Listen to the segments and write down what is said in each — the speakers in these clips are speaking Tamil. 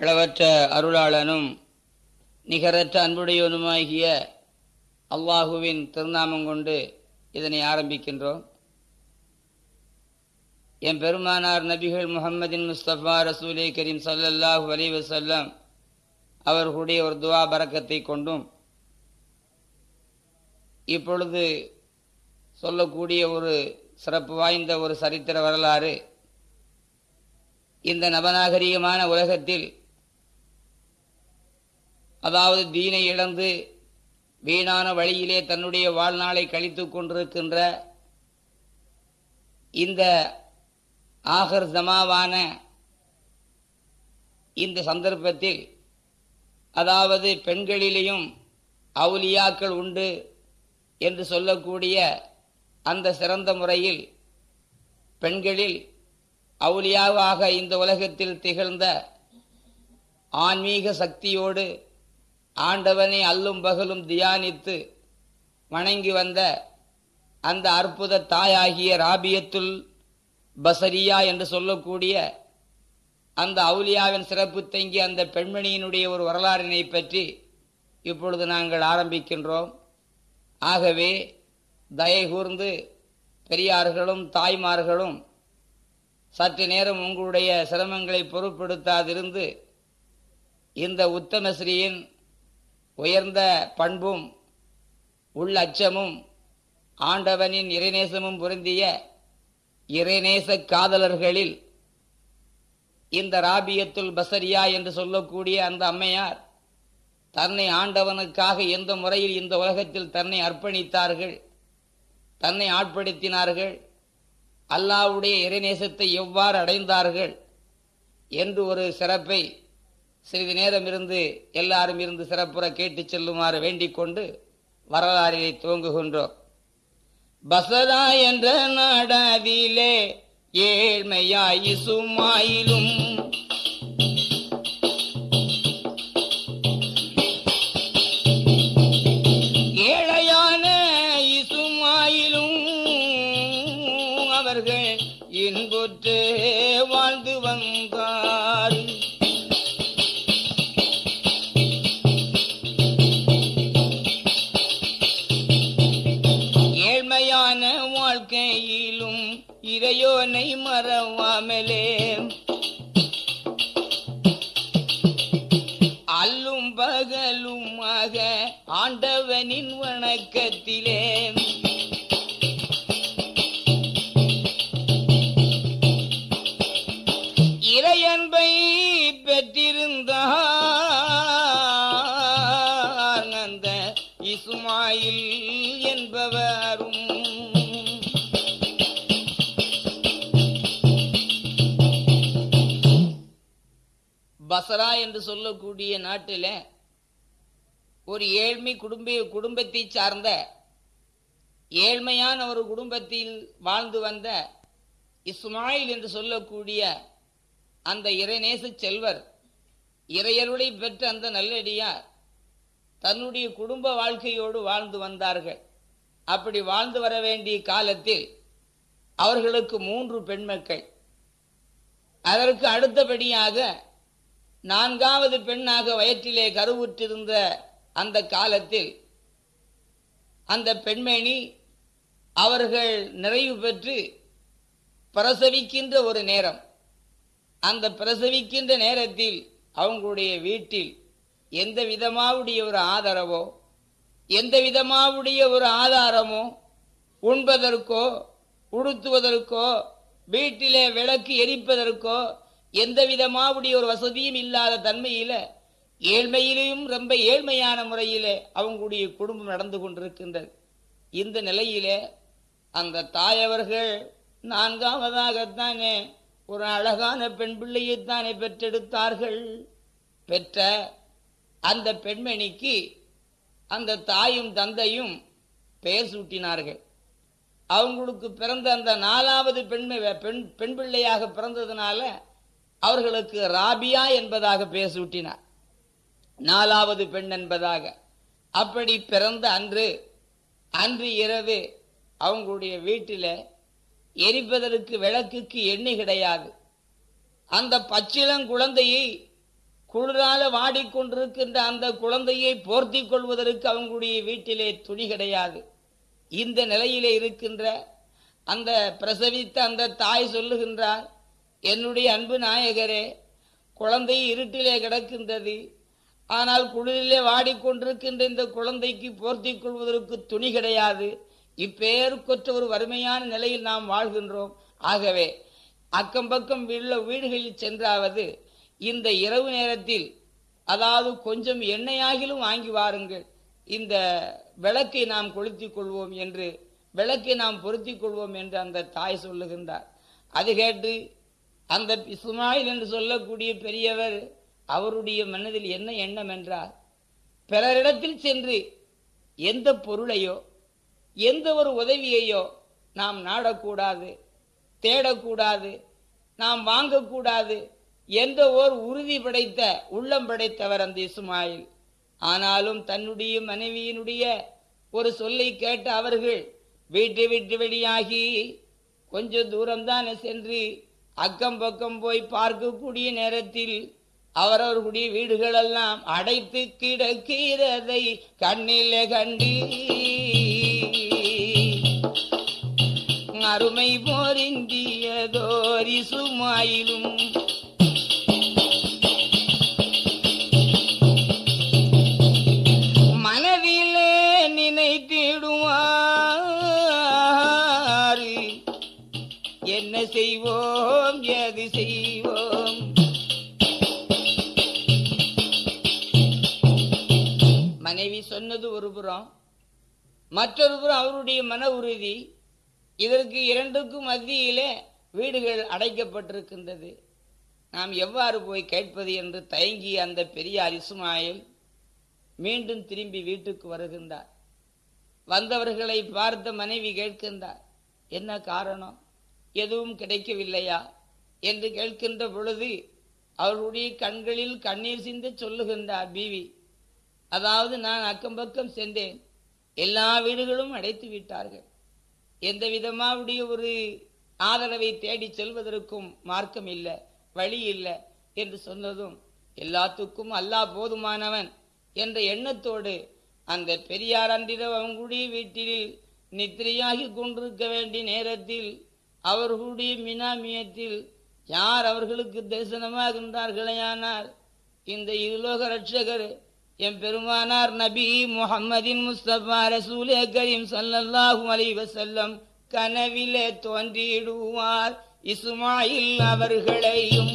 அளவற்ற அருளாளனும் நிகரற்ற அன்புடையவனுமாகிய அல்லாஹுவின் திருநாமம் கொண்டு இதனை ஆரம்பிக்கின்றோம். என் பெருமானார் நபிகள் முகமதின் முஸ்தபா ரசூலே கரீம் சல்லல்லாஹு அலைஹி அவர்களுடைய ஒரு துவா பறக்கத்தை கொண்டும் இப்பொழுது சொல்லக்கூடிய ஒரு சிறப்பு வாய்ந்த ஒரு சரித்திர வரலாறு இந்த நவநாகரிகமான உலகத்தில் அதாவது தீனை இழந்து வீணான வழியிலே தன்னுடைய வாழ்நாளை கழித்து கொண்டிருக்கின்ற இந்த ஆகர் ஜமாவான இந்த சந்தர்ப்பத்தில் அதாவது பெண்களிலேயும் அவுலியாக்கள் உண்டு என்று சொல்லக்கூடிய அந்த சிறந்த முறையில் பெண்களில் அவுலியாவாக இந்த உலகத்தில் திகழ்ந்த ஆன்மீக சக்தியோடு ஆண்டவனை அல்லும் பகலும் தியானித்து வணங்கி வந்த அந்த அற்புத தாயாகிய ராபியத்துல் பசரியா என்று சொல்லக்கூடிய அந்த அவுலியாவின் சிறப்பு தங்கி அந்த பெண்மணியினுடைய ஒரு வரலாறினை பற்றி இப்பொழுது நாங்கள் ஆரம்பிக்கின்றோம். ஆகவே தயை கூர்ந்து பெரியார்களும் தாய்மார்களும் சற்று நேரம் உங்களுடைய சிரமங்களை பொருட்படுத்தாதிருந்து இந்த உத்தமஸ்ரீயின் உயர்ந்த பண்பும் உள்ளச்சமும் ஆண்டவனின் இறைநேசமும் பொருந்திய இறைநேச காதலர்களில் இந்த ராபியத்துல் பசரியா என்று சொல்லக்கூடிய அந்த அம்மையார் தன்னை ஆண்டவனுக்காக எந்த முறையில் இந்த உலகத்தில் தன்னை அர்ப்பணித்தார்கள் தன்னை ஆட்படுத்தினார்கள் அல்லாவுடைய இறைநேசத்தை எவ்வாறு அடைந்தார்கள் என்று ஒரு சிறப்பை சிறிது நேரம் இருந்து எல்லாரும் இருந்து சிறப்புற கேட்டு செல்லுமாறு வேண்டிக் கொண்டு வரலாறிலே துவங்குகின்றோம். பசரா என்ற நாடாதிலே ஏழ்மையாயிசுமாயிலும் ஆண்டவனின் வணக்கத்திலே. இறையன்பை பெற்றிருந்தார் அந்த இசுமாயில் என்பவரும். பசரா என்று சொல்லக்கூடிய நாட்டிலே ஒரு ஏழ்மை குடும்ப குடும்பத்தை சார்ந்த ஏழ்மையான ஒரு குடும்பத்தில் வாழ்ந்து வந்த இஸ்மாயில் என்று சொல்லக்கூடிய அந்த இறைநேச செல்வர் இறையருளை பெற்ற அந்த நல்லடியார் தன்னுடைய குடும்ப வாழ்க்கையோடு வாழ்ந்து வந்தார்கள். அப்படி வாழ்ந்து வர வேண்டிய காலத்தில் அவர்களுக்கு மூன்று பெண்மக்கள். அதற்கு அடுத்தபடியாக நான்காவது பெண்ணாக வயிற்றிலே கருவுற்றிருந்த அந்த காலத்தில் அந்த பெண்மணி அவர்கள் நிறைவு பெற்று பிரசவிக்கின்ற ஒரு நேரம். அந்த பிரசவிக்கின்ற நேரத்தில் அவங்களுடைய வீட்டில் எந்த விதமாவுடைய ஒரு ஆதரவோ எந்த விதமாவுடைய ஒரு ஆதாரமோ உண்பதற்கோ உடுத்துவதற்கோ வீட்டிலே விளக்கு எரிப்பதற்கோ எந்த விதமாவுடைய ஒரு வசதியும் இல்லாத தன்மையில் ஏழ்மையிலையும் ரொம்ப ஏழ்மையான முறையிலே அவங்களுடைய குடும்பம் நடந்து கொண்டிருக்கின்றது. இந்த நிலையிலே அந்த தாயவர்கள் நான்காவதாகத்தானே ஒரு அழகான பெண் பிள்ளையைத்தானே பெற்றெடுத்தார்கள். பெற்ற அந்த பெண்மணிக்கு அந்த தாயும் தந்தையும் பெயர் சூட்டினார்கள். அவங்களுக்கு பிறந்த அந்த நாலாவது பெண்மை பெண் பெண் பிள்ளையாக பிறந்ததுனால அவர்களுக்கு ராபியா என்பதாக பெயர் சூட்டினார். நாலாவது பெண் என்பதாக. அப்படி பிறந்த அன்று அன்று இரவு அவங்களுடைய வீட்டில் எரிப்பதற்கு விளக்குக்கு எண்ணெய் கிடையாது. அந்த பச்சிளங்குழந்தையை குளிரால வாடிக்கொண்டிருக்கின்ற அந்த குழந்தையை போர்த்தி கொள்வதற்கு அவங்களுடைய வீட்டிலே துணி கிடையாது. இந்த நிலையிலே இருக்கின்ற அந்த பிரசவித்த அந்த தாய் சொல்லுகின்றார் என்னுடைய அன்பு நாயகரே குழந்தை இருட்டிலே கிடக்கின்றது. ஆனால் குளிரிலே வாடிக்கொண்டிருக்கின்ற இந்த குழந்தைக்கு போர்த்தி கொள்வதற்கு துணி கிடையாது. இப்பேருக்கொற்ற ஒரு வறுமையான நிலையில் நாம் வாழ்கின்றோம். ஆகவே அக்கம் பக்கம் உள்ள வீடுகளில் சென்றாவது இந்த இரவு நேரத்தில் அதாவது கொஞ்சம் எண்ணெயாகிலும் வாங்கி வாருங்கள். இந்த விளக்கை நாம் கொளுத்திக் கொள்வோம் என்று விளக்கை நாம் பொருத்தி கொள்வோம் என்று அந்த தாய் சொல்லுகின்றார். அது கேட்டு அந்த இஸ்மாயில் என்று சொல்லக்கூடிய பெரியவர் அவருடைய மனதில் என்ன எண்ணம் என்றார் பிறரிடத்தில் சென்று எந்த பொருளையோ எந்த ஒரு உதவியையோ நாம் நாடக்கூடாது தேடக்கூடாது நாம் வாங்கக்கூடாது என்ற ஓர் உறுதி படைத்த உள்ளம் படைத்தவர் அந்த இஸ்மாயில். ஆனாலும் தன்னுடைய மனைவியினுடைய ஒரு சொல்லை கேட்ட அவர்கள் வீட்டு விட்டு வெளியாகி கொஞ்சம் தூரம்தான் சென்று அக்கம் பக்கம் போய் பார்க்கக்கூடிய நேரத்தில் அவரவர்களுடைய வீடுகளெல்லாம் அடைத்து கிடக்கிறதை கண்ணிலே கண்டி அருமை போரிந்தியதோரி சுமாயிலும் சொன்னது ஒரு புறம். மற்றொரு புறம் அவருடைய மன உறுதி. இதற்கு இரண்டுக்கும் மத்தியிலே வீடுகள் அடைக்கப்பட்டிருக்கின்றது. நாம் எவ்வாறு போய் கேட்பது என்று தயங்கிய அந்த பெரியார் இஸ்மாயில் மீண்டும் திரும்பி வீட்டுக்கு வருகின்றார். வந்தவர்களை பார்த்த மனைவி கேட்கின்றார் என்ன காரணம்? எதுவும் கிடைக்கவில்லையா? என்று கேட்கின்ற பொழுது அவர்களுடைய கண்களில் கண்ணீர் சிந்த சொல்லுகின்றார் பீவி. அதாவது நான் அக்கம் பக்கம் சென்றேன். எல்லா வீடுகளும் அடைத்து விட்டார்கள். எந்த விதமாவுடைய ஒரு ஆதரவை தேடி செல்வதற்கும் மார்க்கம் இல்லை வழி இல்லை என்று சொன்னதும் எல்லாத்துக்கும் அல்லாஹ் போதுமானவன் என்ற எண்ணத்தோடு அந்த பெரியார் அன்றிரவு அவங்களுடைய வீட்டில் நித்திரையாகி கொண்டிருக்க வேண்டிய நேரத்தில் அவர்களுடைய மினாமியத்தில் யார் அவர்களுக்கு தரிசனமாகின்றார்களேயானார் இந்த இருலோக ரட்சகர் எம் பெருமானார் நபி முஹம்மதின் முஸ்தபா ரசூலே கரீம் ஸல்லல்லாஹு அலி வசல்லம் கனவிலே தோன்றிடுவார் இசுமாயில் அவர்களையும்.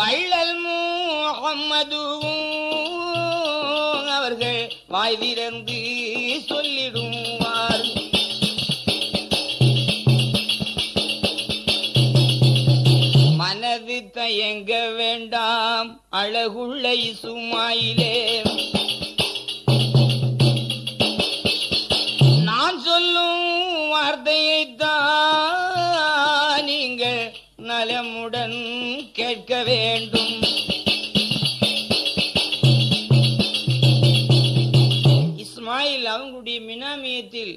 வள்ளல் முஹம்மதுவும் அவர்கள் வாய் திறந்து அழகுள்ளை சுமாயிலே நான் சொல்லும் வார்த்தையைத்தான் நீங்கள் நலமுடன் கேட்க வேண்டும். இஸ்மாயில் அவங்களுடைய மினாமியத்தில்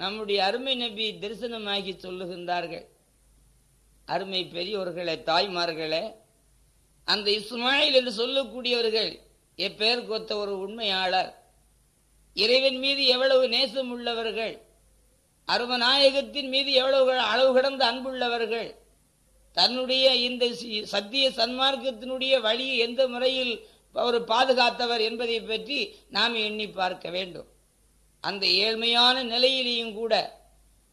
நம்முடைய அருமை நபி தரிசனமாகி சொல்லுகின்றார்கள். அருமை பெரியோர்களே தாய்மார்களே அந்த இஸ்மாயில் என்று சொல்லக்கூடியவர்கள் எப்பெயர் கொத்த ஒரு உண்மையாளர்? இறைவன் மீது எவ்வளவு நேசம் உள்ளவர்கள்? அருமநாயகத்தின் மீது எவ்வளவு அளவு கடந்த அன்புள்ளவர்கள்? தன்னுடைய இந்த சத்திய சன்மார்க்கத்தினுடைய வழியை எந்த முறையில் அவர் பாதுகாத்தவர் என்பதை பற்றி நாம் எண்ணி பார்க்க வேண்டும். அந்த ஏழ்மையான நிலையிலேயும் கூட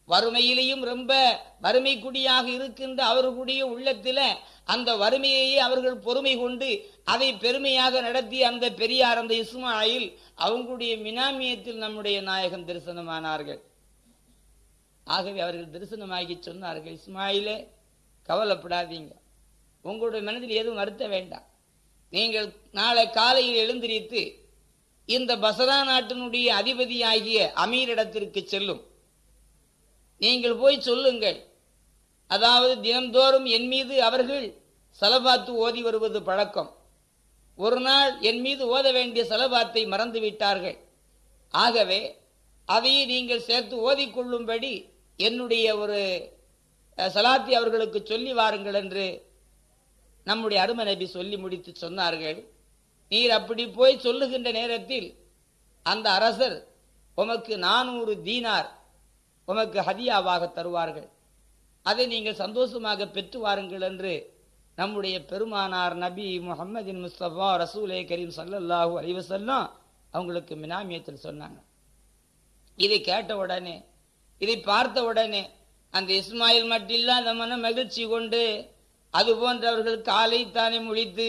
வறுமையிலேயும் ரொம்ப வறுமை குடியாக இருக்கின்ற அவர்களுடைய உள்ளத்தில் அந்த வறுமையையே அவர்கள் பொறுமை கொண்டு அதை பெருமையாக நடத்தி அந்த பெரியார் அந்த இஸ்மாயில் அவங்களுடைய மினாமியத்தில் நம்முடைய நாயகம் தரிசனமானார்கள். ஆகவே அவர்கள் தரிசனமாகி சொன்னார்கள் இஸ்மாயிலே கவலைப்படாதீங்க. உங்களுடைய மனதில் எதுவும் வருத்த வேண்டாம். நீங்கள் நாளை காலையில் எழுந்திரித்து இந்த பசரா நாட்டினுடைய அதிபதியாகிய அமீரிடத்திற்கு செல்லும். நீங்கள் போய் சொல்லுங்கள். அதாவது தினந்தோறும் என் மீது அவர்கள் சலபாத்து ஓதி வருவது பழக்கம். ஒரு நாள் என் மீது ஓத வேண்டிய சலபாத்தை மறந்து விட்டார்கள். ஆகவே அதையே நீங்கள் சேர்த்து ஓதிக்கொள்ளும்படி என்னுடைய ஒரு சலாத்தி அவர்களுக்கு சொல்லி வாருங்கள் என்று நம்முடைய அரும நபி சொல்லி முடித்து சொன்னார்கள். நீர் அப்படி போய் சொல்லுகின்ற நேரத்தில் அந்த அரசர் உமக்கு நானூறு தீனார் உமக்கு ஹதியாவாக தருவார்கள். அதை நீங்கள் சந்தோஷமாக பெற்று வாருங்கள் என்று நம்முடைய பெருமானார் நபி முகமதின் முஸ்தபா ரசூலே கரீம் சல்லல்லாஹூ அலைஹி அவங்களுக்கு மினாமியத்தில் சொன்னாங்க. இதை கேட்ட உடனே இதை பார்த்த உடனே அந்த இஸ்மாயில் மட்டில்லாத மன மகிழ்ச்சி கொண்டு அது போன்றவர்கள் காலை தானே முடித்து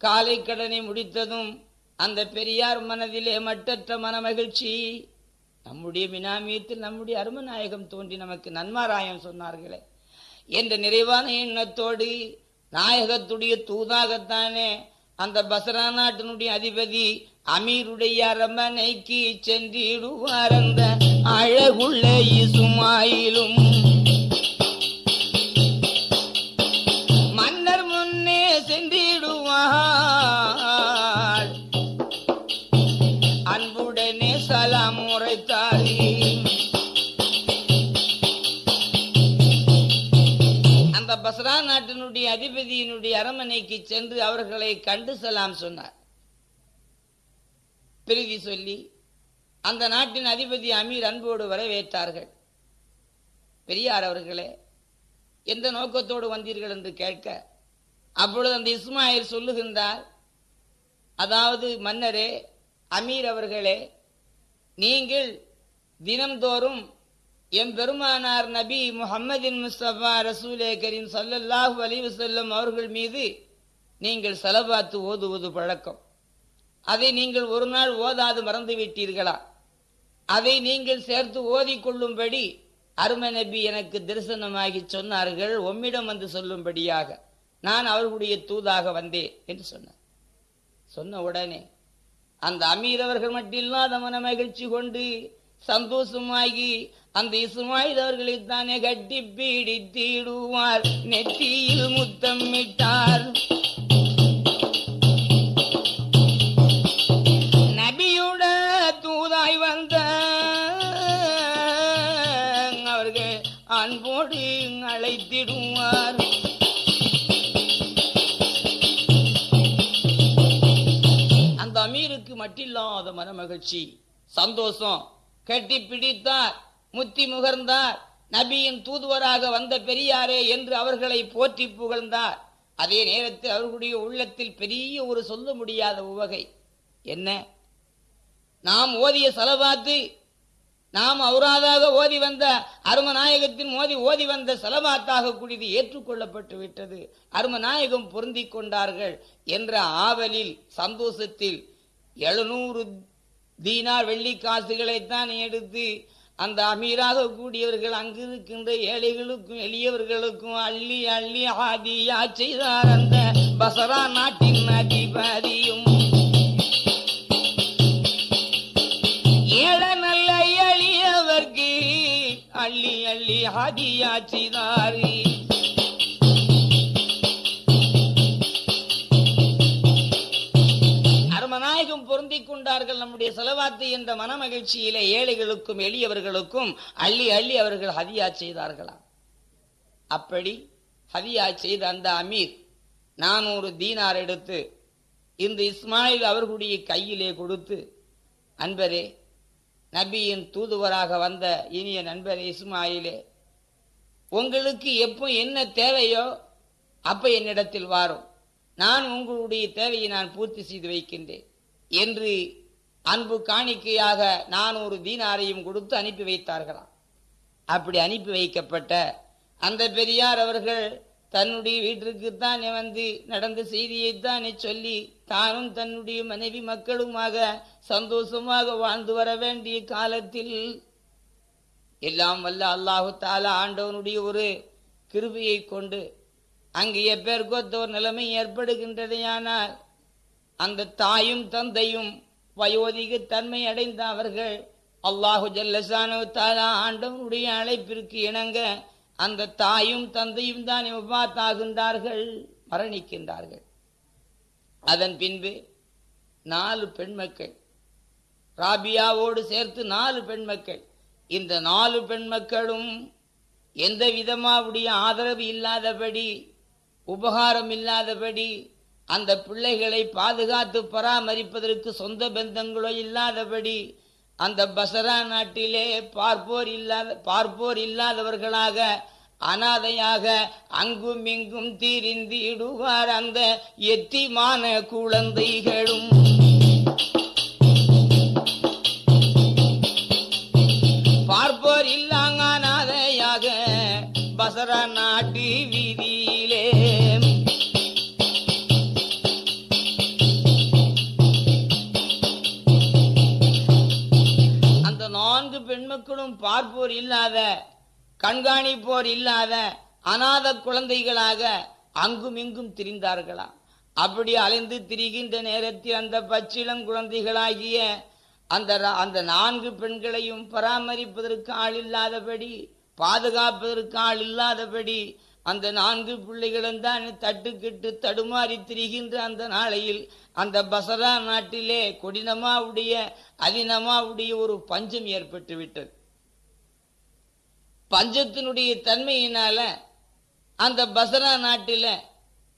காலை கடனை முடித்ததும் அந்த பெரியார் மனதிலே மட்டற்ற மன மகிழ்ச்சி. நம்முடைய மினாமியத்தில் நம்முடைய அருமநாயகம் தோன்றி நமக்கு நன்மாராயம் சொன்னார்களே. என்ற நிறைவான எண்ணத்தோடு நாயகத்துடைய தூதாகத்தானே அந்த பசரா நாட்டினுடைய அதிபதி அமீருடைய அரமனைக்கு சென்றிடுவார் அந்த அழகுள்ள இசுமாயிலும். அதிபதியினுடைய அரமனைக்கு சென்று அவர்களை கண்டு செல்லாம் சொன்னார். பிரதி சொல்லி அந்த நாட்டின் அதிபதி அமீர் அன்போடு வரவேற்றார்கள். பெரியார் அவர்களே எந்த நோக்கத்தோடு வந்தீர்கள் என்று கேட்க அப்பொழுது அந்த இஸ்மாயில் சொல்லுகின்றார் அதாவது மன்னரே அமீர் அவர்களே நீங்கள் தினம்தோறும் எம் பெருமானார் நபி முஹம்மதின் முஸ்தபா ரசூலே கரீம் சல்லல்லாஹு அலிவு செல்லும் அவர்கள் மீது நீங்கள் செலவாத்து ஓதுவது பழக்கம். அதை நீங்கள் ஒரு நாள் ஓதாது மறந்து விட்டீர்களா? அதை நீங்கள் சேர்த்து ஓதிக்கொள்ளும்படி அருமை நபி எனக்கு தரிசனமாகி சொன்னார்கள். உம்மிடம் வந்து சொல்லும்படியாக நான் அவர்களுடைய தூதாக வந்தேன் என்று சொன்னார். சொன்ன உடனே அந்த அமீரவர்கள் மட்டும் இல்லாத மன மகிழ்ச்சி கொண்டு சந்தோஷமாகி அந்த இஸ்மாயில் அவர்களை தானே கட்டி பீடித்திடுவார். நெற்றியில் முத்தமிட்டார் நபியுட தூதாய் வந்த அவர்கள் அன்போடு அழைத்திடுவார். அந்த அமீருக்கு மட்டில்லாத மனமகிழ்ச்சி சந்தோஷம் கட்டி பிடித்தார். முத்தி முகர்ந்தார். நபியின் தூதுவராக வந்த பெரியாரே என்று அவர்களை போற்றி புகழ்ந்தார். அதே நேரத்தில் அவர்களுடைய உள்ளத்தில் பெரிய ஒரு சொல்ல முடியாத உவகை. என்ன? நாம் ஓதிய செலவாத்து நாம் அவராதாக ஓதி வந்த அருமநாயகத்தின் மோதி ஓதி வந்த செலவாத்தாக கூடியது ஏற்றுக்கொள்ளப்பட்டு விட்டது. அருமநாயகம் பொருந்தி கொண்டார்கள் என்ற ஆவலில் சந்தோஷத்தில் எழுநூறு தீனார் வெள்ளி காசுகளைத்தான் எடுத்து அந்த அமீராக கூடியவர்கள் அங்கு இருக்கின்ற ஏழைகளுக்கும் எளியவர்களுக்கும் அள்ளி அள்ளி ஆதியா செய்தார் அந்த பசரா நாட்டின் அதிபதியும். ஏழ நல்ல எளியவர்க்கு அள்ளி அள்ளி ஆதியா செய்தாரே. கொண்டார்கள் நம்முடைய செலவாத்து என்ற மனமகிழ்ச்சியிலே ஏழைகளுக்கும் எளியவர்களுக்கும் அள்ளி அள்ளி அவர்கள் ஹதியா செய்தார்களாம் அப்படி ஹதியா செய்த அந்த அமீர் நானூறு தீனார் எடுத்து இந்த இஸ்மாயில் அவர்களுடைய கையிலே கொடுத்து அன்பரே நபியின் தூதுவராக வந்த இனிய நண்பரே இஸ்மாயிலே உங்களுக்கு எப்போ என்ன தேவையோ அப்போ என்னிடத்தில் வாரும். நான் உங்களுடைய தேவையை நான் பூர்த்தி செய்து வைக்கின்றேன். என்று அன்பு காணிக்கையாக நான் ஒரு தீனாரையும் கொடுத்து அனுப்பி வைத்தார்களாம். அப்படி அனுப்பி வைக்கப்பட்ட அந்த பெரியார் அவர்கள் தன்னுடைய வீட்டிற்குத்தானே வந்து நடந்த செய்தியைத்தானே சொல்லி தானும் தன்னுடைய மனைவி மக்களுமாக சந்தோஷமாக வாழ்ந்து வர வேண்டிய காலத்தில் எல்லாம் வல்ல அல்லாஹு தாலா ஆண்டவனுடைய ஒரு கிருபியை கொண்டு அங்கு எப்பேற்கொத்த ஒரு நிலைமை ஏற்படுகின்றதையானால் அந்த தாயும் தந்தையும் வயோதிக தன்மை அடைந்த அவர்கள் அல்லாஹு ஜல்லசானு தாலா ஆண்டவனுடைய அழைப்பிற்கு இணங்க அந்த தாயும் தந்தையும் தான் விவாத்தாகின்றார்கள் மரணிக்கின்றார்கள். அதன் பின்பு நாலு பெண்மக்கள் ராபியாவோடு சேர்த்து நாலு பெண் மக்கள் இந்த நாலு பெண் மக்களும் எந்த விதமாவுடைய ஆதரவு இல்லாதபடி உபகாரம் இல்லாதபடி அந்த பிள்ளைகளை பாதுகாத்து பராமரிப்பதற்கு சொந்த பந்தங்களோ இல்லாதபடி அந்த பசரா நாட்டிலே பார்ப்போர் இல்லாத பார்ப்போர் இல்லாதவர்களாக அனாதையாக அங்கும் இங்கும் தீரிந்திடுவார் அந்த எத்திமான குழந்தைகளும். பார்ப்போர் இல்லாங்க நான்கு பார்ப்போர் இல்லாத கண்காணிப்போர் இல்லாத அநாத குழந்தைகளாக அங்கும் இங்கும் திரிந்தார்களா? அப்படி அலைந்து திரிகின்ற நேரத்தில் அந்த பச்சிளம் குழந்தைகளாகிய அந்த அந்த நான்கு பெண்களையும் பராமரிப்பதற்கு ஆள் இல்லாதபடி பாதுகாப்பதற்கு ஆள் இல்லாதபடி அந்த நான்கு பிள்ளைகளும் தான் தட்டுக்கிட்டு தடுமாறி திரிகின்ற அந்த நாளையில் அந்த பசரா நாட்டிலே கொடினமாவுடைய அதினமாவுடைய ஒரு பஞ்சம் ஏற்பட்டு விட்டது. பஞ்சத்தினுடைய தன்மையினால அந்த பசரா நாட்டில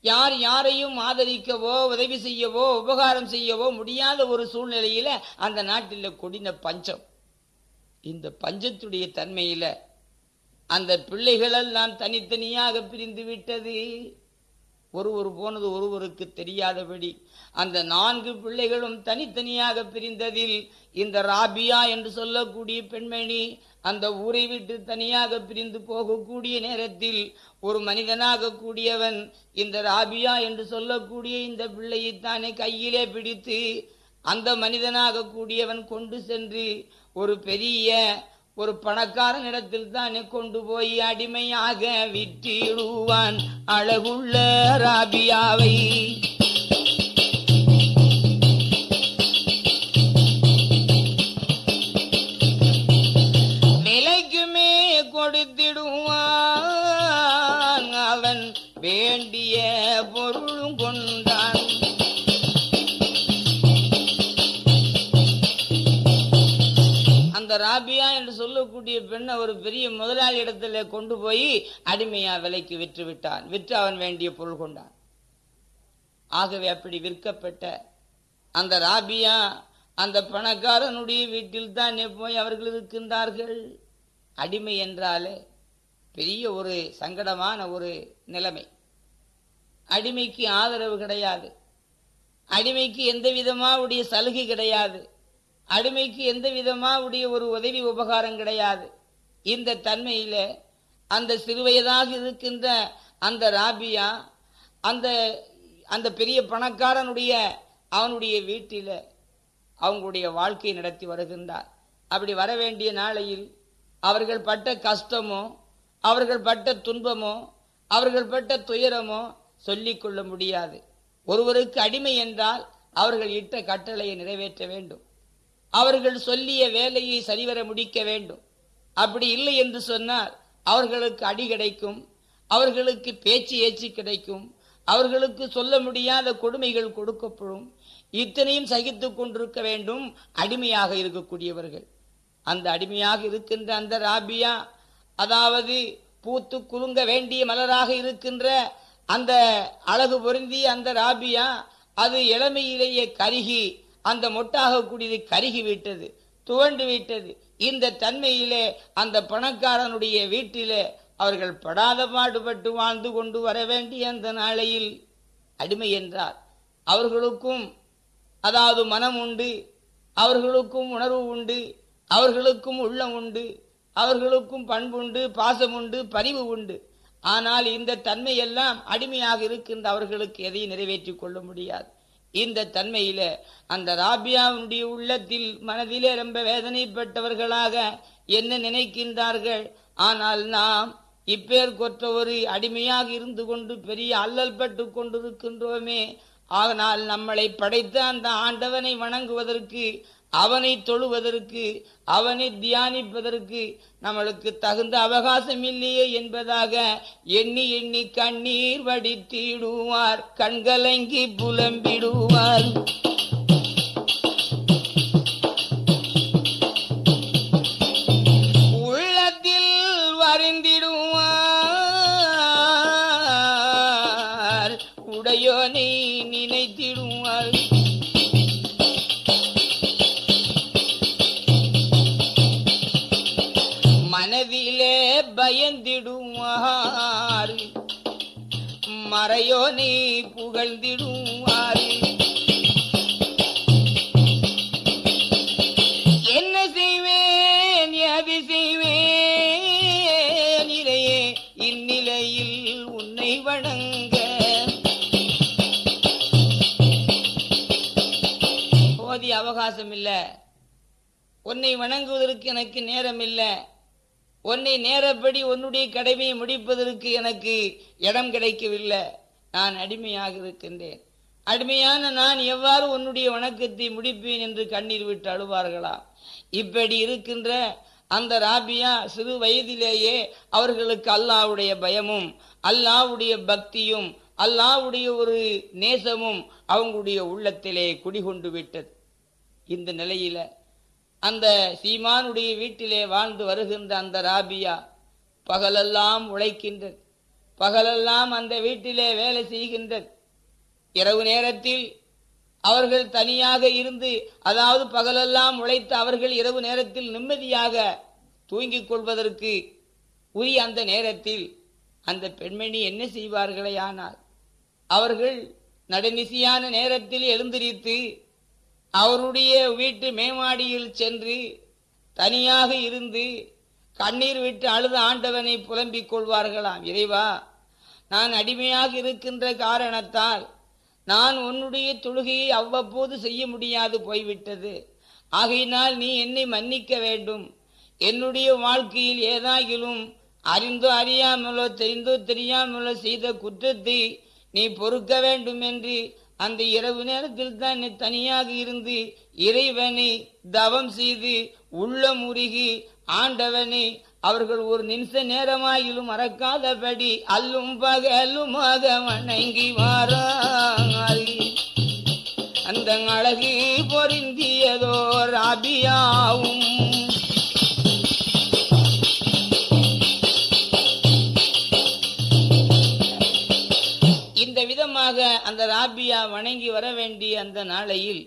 யார் யாரையும் ஆதரிக்கவோ உதவி செய்யவோ உபகாரம் செய்யவோ முடியாத ஒரு சூழ்நிலையில அந்த நாட்டில கொடின பஞ்சம். இந்த பஞ்சத்துடைய தன்மையில அந்த பிள்ளைகளெல்லாம் தனித்தனியாக பிரிந்து விட்டது. ஒருவர் போனது ஒருவருக்கு தெரியாதபடி அந்த நான்கு பிள்ளைகளும் தனித்தனியாக பிரிந்ததில் இந்த ராபியா என்று சொல்லக்கூடிய பெண்மணி அந்த ஊரை விட்டு தனியாக பிரிந்து போகக்கூடிய நேரத்தில் ஒரு மனிதனாக கூடியவன் இந்த ராபியா என்று சொல்லக்கூடிய இந்த பிள்ளையை தானே கையிலே பிடித்து அந்த மனிதனாக கூடியவன் கொண்டு சென்று ஒரு பெரிய ஒரு பணக்காரனிடத்தில் தானே கொண்டு போய் அடிமையாக விற்றிடுவான் அழகுள்ள ராபியாவை பெண்ணை ஒரு பெரிய முதலாளி இடத்துல கொண்டு போய் அடிமையா விலைக்கு விற்று விட்டான் விற்று அவன் வேண்டிய பொருள் கொண்டான். ஆகவே அப்படி விற்கப்பட்ட அந்த ராபியா அந்த பணக்காரனுடைய வீட்டில் தான் போய் அவர்கள் இருக்கின்றார்கள். அடிமை என்றாலே பெரிய ஒரு சங்கடமான ஒரு நிலைமை. அடிமைக்கு ஆதரவு கிடையாது. அடிமைக்கு எந்த விதமாவுடைய சலுகை கிடையாது. அடிமைக்கு எந்த விதமாவுடைய ஒரு உதவி உபகாரம் கிடையாது. இந்த தன்மையில அந்த சிறுவயதாக இருக்கின்ற அந்த ராபியா அந்த அந்த பெரிய பணக்காரனுடைய அவனுடைய வீட்டில் அவங்களுடைய வாழ்க்கையை நடத்தி வருகின்றார். அப்படி வர வேண்டிய நாளையில் அவர்கள் பட்ட கஷ்டமோ அவர்கள் பட்ட துன்பமோ அவர்கள் பட்ட துயரமோ சொல்லிக்கொள்ள முடியாது. ஒருவருக்கு அடிமை என்றால் அவர்கள் இட்ட கட்டளையை நிறைவேற்ற வேண்டும். அவர்கள் சொல்லிய வேலையை சரிவர முடிக்க வேண்டும். அப்படி இல்லை என்று சொன்னால் அவர்களுக்கு அடி கிடைக்கும் அவர்களுக்கு பேச்சு ஏச்சு கிடைக்கும் அவர்களுக்கு சொல்ல முடியாத கொடுமைகள் கொடுக்கப்படும். இத்தனையும் சகித்து கொண்டிருக்க வேண்டும் அடிமையாக இருக்கக்கூடியவர்கள். அந்த அடிமையாக இருக்கின்ற அந்த ராபியா அதாவது பூத்து குலுங்க வேண்டிய மலராக இருக்கின்ற அந்த அழகு பொருந்திய அந்த ராபியா அது இளமையிலேயே கருகி அந்த மொட்டாக கூடியது கருகி விட்டது துவண்டு விட்டது. இந்த தன்மையிலே அந்த பணக்காரனுடைய வீட்டிலே அவர்கள் படாத பாடுபட்டு வாழ்ந்து கொண்டு வர வேண்டிய அந்த நாளையில் அடிமை என்றார். அவர்களுக்கும் அதாவது மனம் உண்டு அவர்களுக்கும் உணர்வு உண்டு அவர்களுக்கும் உள்ளம் உண்டு அவர்களுக்கும் பண்புண்டு பாசம் உண்டு பரிவு உண்டு. ஆனால் இந்த தன்மையெல்லாம் அடிமையாக இருக்கின்ற அவர்களுக்கு எதையும் நிறைவேற்றிக் கொள்ள முடியாது. இந்த தன்மையில அந்த ராபியாவுடைய உள்ளத்தில் மனதிலே ரொம்ப வேதனைப்பட்டவர்களாக என்ன நினைக்கின்றார்கள்? ஆனால் நாம் இப்பேர் கொற்ற ஒரு அடிமையாக இருந்து கொண்டு பெரிய அல்லல் பட்டு கொண்டிருக்கின்றோமே. ஆனால் நம்மளை படைத்த அந்த ஆண்டவனை வணங்குவதற்கு அவனை தொழுவதற்கு அவனை தியானிப்பதற்கு நம்மளுக்கு தகுந்த அவகாசம் இல்லையே என்பதாக எண்ணி எண்ணி கண்ணீர் வடித்திடுவார் கண்கலங்கி புலம்பிடுவார். பயந்திடுமாறு. மறையோ நீ புகழ்ந்திடுவார் என்ன செய்வேன் எது செய்வேன்? இறையே இந்நிலையில் உன்னை வணங்க. போதிய அவகாசம் இல்ல. உன்னை வணங்குவதற்கு எனக்கு நேரம் இல்ல உன்னை நேரப்படி உன்னுடைய கடமையை முடிப்பதற்கு எனக்கு இடம் கிடைக்கவில்லை. நான் அடிமையாக இருக்கின்றேன். அடிமையான நான் எவ்வாறு உன்னுடைய வணக்கத்தை முடிப்பேன் என்று கண்ணீர் விட்டு அழுவார்களா? இப்படி இருக்கின்ற அந்த ராபியா சிறு வயதிலேயே அவர்களுக்கு அல்லாவுடைய பயமும் அல்லாவுடைய பக்தியும் அல்லாவுடைய ஒரு நேசமும் அவங்களுடைய உள்ளத்திலே குடிகொண்டு விட்டது. இந்த நிலையில அந்த சீமானுடைய வீட்டிலே வாழ்ந்து வருகின்ற அந்த ராபியா பகலெல்லாம் உழைக்கின்றது. பகலெல்லாம் அந்த வீட்டிலே வேலை செய்கின்றது. இரவு நேரத்தில் அவர்கள் தனியாக இருந்து அதாவது பகலெல்லாம் உழைத்து அவர்கள் இரவு நேரத்தில் நிம்மதியாக தூங்கிக் கொள்வதற்கு உரிய அந்த நேரத்தில் அந்த பெண்மணி என்ன செய்வார்களே ஆனால் அவர்கள் நடுநிசியான நேரத்தில் எழுந்திரித்து அவருடைய வீட்டு மேமாடியில் சென்று தனியாக இருந்து கண்ணீர் விட்டு அழுத ஆண்டவனை புலம்பிக் கொள்வார்களாம். இறைவா நான் அடிமையாக இருக்கின்ற காரணத்தால் நான் உன்னுடைய தொழுகையை அவ்வப்போது செய்ய முடியாது போய்விட்டது. ஆகையினால் நீ என்னை மன்னிக்க வேண்டும். என்னுடைய வாழ்க்கையில் ஏதாகிலும் அறிந்தோ அறியாமலோ தெரிந்தோ தெரியாமலோ செய்த குற்றத்தை நீ பொறுக்க வேண்டும் என்று அந்த இரவு நேரத்தில் தான் தனியாக இருந்து இறைவனை தவம் செய்து உள்ளம் முருகி ஆண்டவனை அவர்கள் ஒரு நிமிஷ நேரமாயிலும் மறக்காதபடி அல்லும் பகலுமாக வணங்கி வாராய். அந்த அழகு பொருந்தியதோ ராபியாவும் இந்த அந்த ராபியா வணங்கி வர வேண்டிய அந்த நாளையில்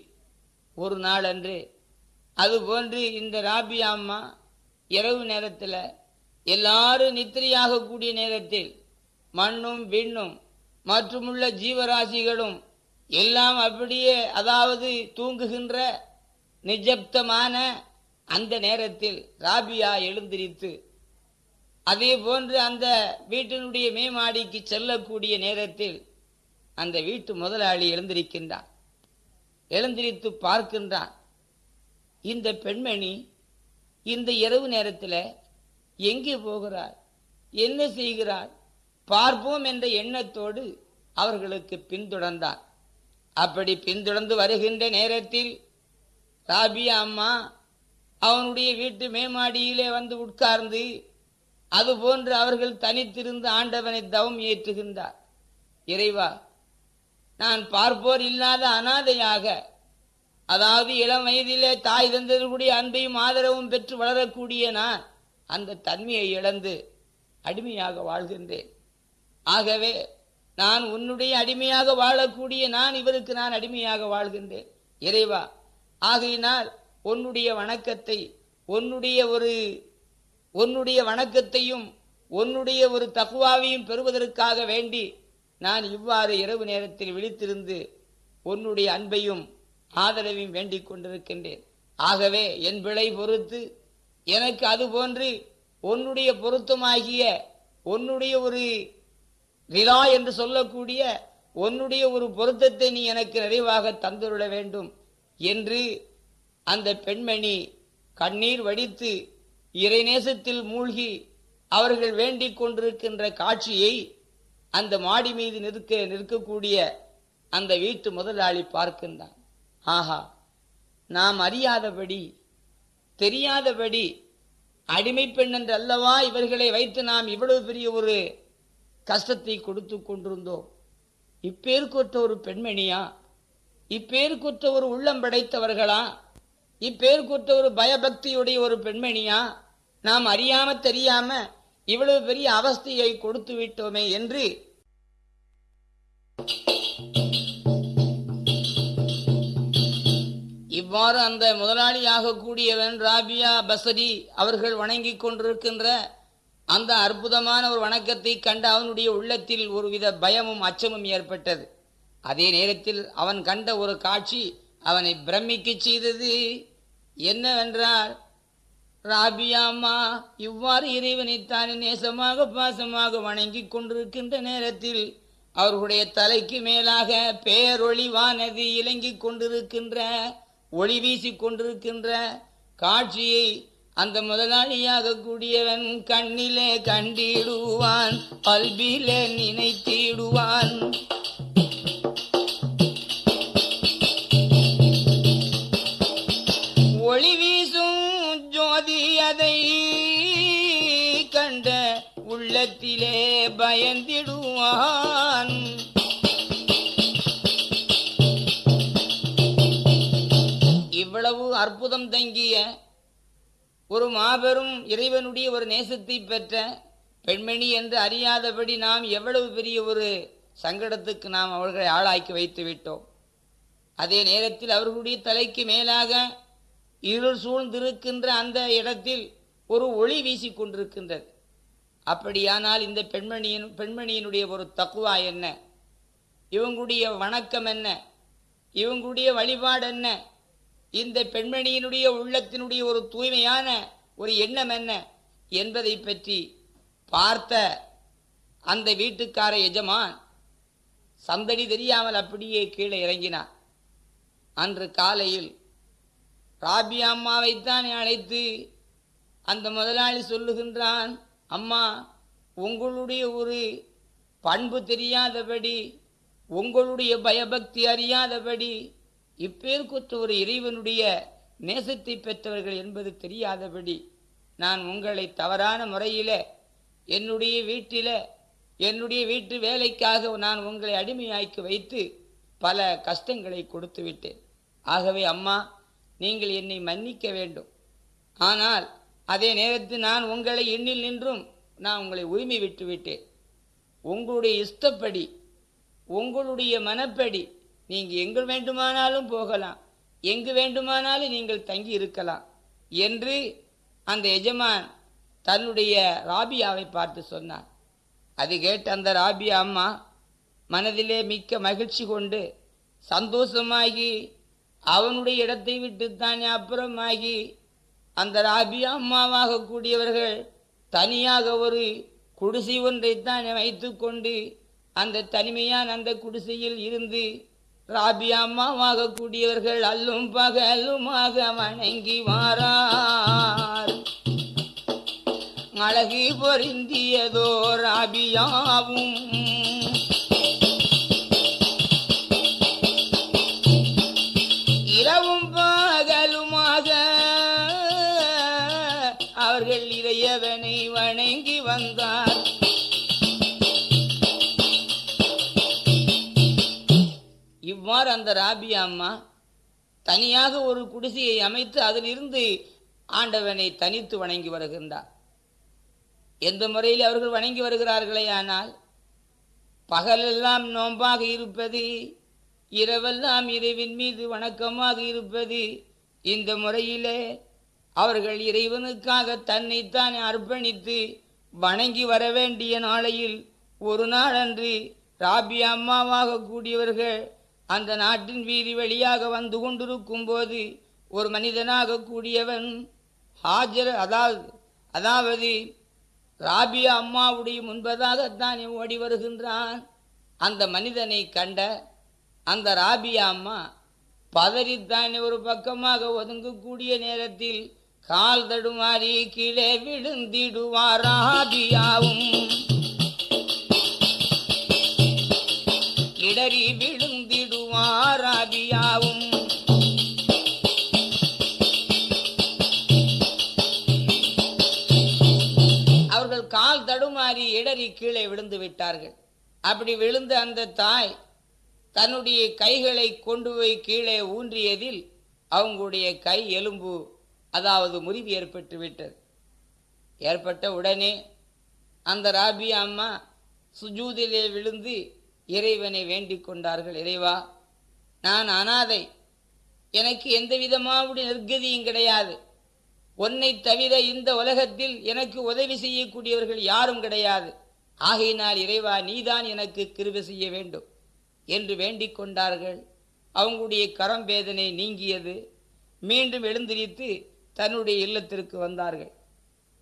ஒரு நாளன்று அதுபோன்று இந்த ராபியா அம்மா இரவு நேரத்தில் எல்லாரும் நித்திரையாக கூடிய நேரத்தில் மண்ணும் விண்ணும் மற்றுமுள்ள ஜீவராசிகளும் எல்லாம் அப்படியே அதாவது தூங்குகின்ற நிஜப்தமான அந்த நேரத்தில் ராபியா எழுந்திரித்து அதே போன்று அந்த வீட்டினுடைய மேமாடிக்கு செல்லக்கூடிய நேரத்தில் அந்த வீட்டு முதலாளி எழுந்திருக்கின்றான். எழுந்திரித்து பார்க்கின்றான். இந்த பெண்மணி இந்த இரவு நேரத்தில் எங்கே போகிறார் என்ன செய்கிறார் பார்ப்போம் என்ற எண்ணத்தோடு அவர்களுக்கு பின்தொடர்ந்தார் அப்படி பின்தொடர்ந்து வருகின்ற நேரத்தில் ராபியா அம்மா அவனுடைய வீட்டு மேமாடியிலே வந்து உட்கார்ந்து அதுபோன்று அவர்கள் தனித்திருந்து ஆண்டவனை தவம் ஏற்றுகின்றார். இறைவா நான் பார்ப்போர் இல்லாத அனாதையாக. அதாவது இளம் வயதிலே தாய் தந்ததற்குரிய அன்பையும் ஆதரவும் பெற்று வளரக்கூடிய நான் அந்த தன்மையை இழந்து அடிமையாக வாழ்கின்றேன். ஆகவே நான் உன்னுடைய அடிமையாக வாழக்கூடிய நான் இவருக்கு நான் அடிமையாக வாழ்கின்றேன். இறைவா ஆகையினால் உன்னுடைய வணக்கத்தை உன்னுடைய ஒரு உன்னுடைய வணக்கத்தையும் உன்னுடைய ஒரு தகுவாவையும் பெறுவதற்காக வேண்டி நான் இவ்வாறு இரவு நேரத்தில் விழித்திருந்து உன்னுடைய அன்பையும் ஆதரவையும் வேண்டிக் கொண்டிருக்கின்றேன். ஆகவே என் பிழை பொறுத்து எனக்கு அது போன்று உன்னுடைய பொருத்தமாகிய உன்னுடைய ஒரு விழா என்று சொல்லக்கூடிய உன்னுடைய ஒரு பொருத்தத்தை நீ எனக்கு நிறைவாக தந்துவிட வேண்டும் என்று அந்த பெண்மணி கண்ணீர் வடித்து இறைநேசத்தில் மூழ்கி அவர்கள் வேண்டிக் கொண்டிருக்கின்ற காட்சியை அந்த மாடி மீது நிற்க நிற்கக்கூடிய அந்த வீட்டு முதலாளி பார்க்கின்றான். ஆஹா நாம் அறியாதபடி தெரியாதபடி அடிமை பெண் என்று அல்லவா இவர்களை வைத்து நாம் இவ்வளவு பெரிய ஒரு கஷ்டத்தை கொடுத்து கொண்டிருந்தோம்? இப்பேருக்குற்ற ஒரு பெண்மணியா? இப்பேருக்குற்ற ஒரு உள்ளம் படைத்தவர்களா? இப்பேருக்குற்ற ஒரு பயபக்தியுடைய ஒரு பெண்மணியா? நாம் அறியாம தெரியாம இவ்வளவு பெரிய அவஸ்தையை கொடுத்து விட்டோமே என்று இவ்வாறு அந்த முதலாளியாக கூடியவன் ராபியா பசரி அவர்கள் வணங்கிக் கொண்டிருக்கின்ற அந்த அற்புதமான ஒரு வணக்கத்தை கண்டு அவனுடைய உள்ளத்தில் ஒருவித பயமும் அச்சமும் ஏற்பட்டது. அதே நேரத்தில் அவன் கண்ட ஒரு காட்சி அவனை பிரமிக்கச் செய்தது என்னவென்றால் ராபியாமா இவ்வாறு இறைவனைத்தானே நேசமாக பாசமாக வணங்கிக் கொண்டிருக்கின்ற நேரத்தில் அவர்களுடைய தலைக்கு மேலாக பேரொளிவானது இலங்கிக் கொண்டிருக்கின்ற ஒளி வீசிக் கொண்டிருக்கின்ற காட்சியை அந்த முதலாளியாக கூடியவன் கண்ணிலே கண்டிடுவான் பல்பிலே நினைத்திடுவான். உள்ளத்திலே பயந்திடுவான். இவ்வளவு அற்புதம் தங்கிய ஒரு மாபெரும் இறைவனுடைய ஒரு நேசத்தை பெற்ற பெண்மணி என்று அறியாதபடி நாம் எவ்வளவு பெரிய ஒரு சங்கடத்துக்கு நாம் அவர்களை ஆளாக்கி வைத்து விட்டோம். அதே நேரத்தில் அவர்களுடைய தலைக்கு மேலாக இருள் சூழ்ந்திருக்கின்ற அந்த இடத்தில் ஒரு ஒளி வீசிக் கொண்டிருக்கின்றது அப்படியானால் இந்த பெண்மணியின் பெண்மணியினுடைய ஒரு தக்குவா என்ன? இவங்களுடைய வணக்கம் என்ன? இவங்களுடைய வழிபாடு என்ன? இந்த பெண்மணியினுடைய உள்ளத்தினுடைய ஒரு தூய்மையான ஒரு எண்ணம் என்ன? என்பதை பற்றி பார்த்த அந்த வீட்டுக்கார எஜமான் சந்தடி தெரியாமல் அப்படியே கீழே இறங்கினார் அன்று காலையில் ராபி அம்மாவைத்தான் அழைத்து அந்த முதலாளி சொல்லுகின்றான் அம்மா உங்களுடைய ஒரு பண்பு தெரியாதபடி உங்களுடைய பயபக்தி அறியாதபடி இப்பேற்குற்ற ஒரு இறைவனுடைய நேசத்தை பெற்றவர்கள் என்பது தெரியாதபடி நான் உங்களை தவறான முறையில் என்னுடைய வீட்டில் என்னுடைய வீட்டு வேலைக்காக நான் உங்களை அடிமையாக்கி வைத்து பல கஷ்டங்களை கொடுத்து விட்டேன். ஆகவே அம்மா நீங்கள் என்னை மன்னிக்க வேண்டும். ஆனால் அதே நேரத்தில் நான் உங்களை எண்ணில் நின்றும் நான் உங்களை உரிமை விட்டுவிட்டேன் உங்களுடைய இஷ்டப்படி உங்களுடைய மனப்படி நீங்கள் எங்கு வேண்டுமானாலும் போகலாம். எங்கு வேண்டுமானாலும் நீங்கள் தங்கி இருக்கலாம் என்று அந்த எஜமான் தன்னுடைய ராபியாவை பார்த்து சொன்னார் அது கேட்ட அந்த ராபியா அம்மா மனதிலே மிக்க மகிழ்ச்சி கொண்டு சந்தோஷமாகி அவனுடைய இடத்தை விட்டுத்தானே அப்புறமாகி அந்த ராபியா அம்மாவாக கூடியவர்கள் தனியாக ஒரு குடிசை ஒன்றைத்தான் வைத்துக்கொண்டு அந்த தனிமையான அந்த குடிசையில் இருந்து ராபியா அம்மாவாக கூடியவர்கள் அல்லும் பகலுமாக வணங்கி வாரார். அழகு பொருந்தியதோ ராபியாவும் அந்த ராபியா அம்மா தனியாக ஒரு குடிசையை அமைத்து அதிலிருந்து ஆண்டவனை தனித்து வணங்கி வருகின்றார். எந்த முறையில் அவர்கள் வணங்கி வருகிறார்களே ஆனால் பகலெல்லாம் நோன்பாக இருப்பது இரவெல்லாம் இறைவின் மீது வணக்கமாக இருப்பது இந்த முறையிலே அவர்கள் இறைவனுக்காக தன்னைத்தான் அர்ப்பணித்து வணங்கி வர வேண்டிய நாளையில் ஒரு நாள் அன்று ராபி அம்மாவாக கூடியவர்கள் அந்த நாட்டின் வீதி வழியாக வந்து கொண்டிருக்கும் போது ஒரு மனிதனாக கூடியவன் ஹாஜர் அதாவது அதாவது ராபியா அம்மாவுடைய முன்பதாகத்தான் ஓடி வருகின்றான். அந்த மனிதனை கண்ட அந்த ராபியா அம்மா பதறித்தானே ஒரு பக்கமாக ஒதுங்கக்கூடிய நேரத்தில் கால் தடுமாறி கீழே விழுந்திடுவார் ராபியாவும். இடறி விழு ராபியாவும் அவர்கள் கால் தடுமாறி இடறி கீழே விழுந்து விட்டார்கள். அப்படி விழுந்த அந்த தாய் தன்னுடைய கைகளை கொண்டு போய் கீழே ஊன்றியதில் அவங்களுடைய கை எலும்பு அதாவது முறிவு ஏற்பட்டு விட்டது. ஏற்பட்ட உடனே அந்த ராபியா அம்மா சுஜூதிலே விழுந்து இறைவனை வேண்டிக் கொண்டார்கள். இறைவா நான் அனாதை. எனக்கு எந்த விதமாவுடைய நிர்கதியும் கிடையாது. உன்னை தவிர இந்த உலகத்தில் எனக்கு உதவி செய்யக்கூடியவர்கள் யாரும் கிடையாது. ஆகையினால் இறைவா நீதான் எனக்கு கிருபை செய்ய வேண்டும் என்று வேண்டிக் கொண்டார்கள். அவங்களுடைய கரம் வேதனை நீங்கியது. மீண்டும் எழுந்திரித்து தன்னுடைய இல்லத்திற்கு வந்தார்கள்.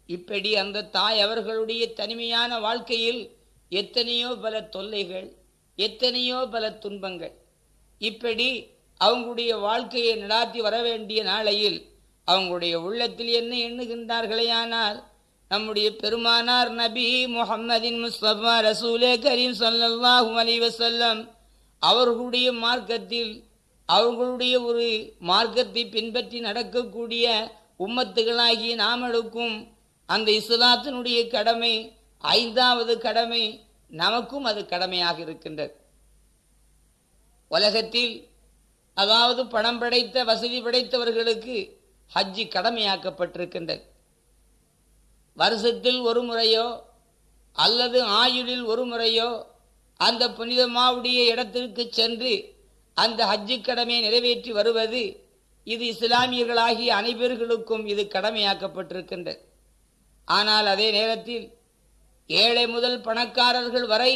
இப்படி அந்த தாய் அவர்களுடைய தனிமையான வாழ்க்கையில் எத்தனையோ பல தொல்லைகள் எத்தனையோ பல துன்பங்கள் இப்படி அவங்களுடைய வாழ்க்கையை நடாத்தி வர வேண்டிய நாளையில் அவங்களுடைய உள்ளத்தில் என்ன எண்ணுகின்றார்களேயானால் நம்முடைய பெருமானார் நபி முகம்மதின் முஸ்தபா ரசூலே கரீம் ஸல்லல்லாஹு அலைஹி வஸல்லம் அவர்களுடைய மார்க்கத்தில் அவர்களுடைய ஒரு மார்க்கத்தை பின்பற்றி நடக்கக்கூடிய உம்மத்துகளாகிய நாமளுக்கும் அந்த இஸ்லாத்தினுடைய கடமை ஐந்தாவது கடமை நமக்கும் அது கடமையாக இருக்கின்றது. உலகத்தில் அதாவது பணம் படைத்த வசதி படைத்தவர்களுக்கு ஹஜ்ஜி கடமையாக்கப்பட்டிருக்கின்றது. வருஷத்தில் ஒரு முறையோ அல்லது ஆயுளில் ஒரு முறையோ அந்த புனிதமாவுடைய இடத்திற்கு சென்று அந்த ஹஜ்ஜு கடமையை நிறைவேற்றி வருவது இது இஸ்லாமியர்களாகிய அனைவர்களுக்கும் இது கடமையாக்கப்பட்டிருக்கின்றது. ஆனால் அதே நேரத்தில் ஏழை முதல் பணக்காரர்கள் வரை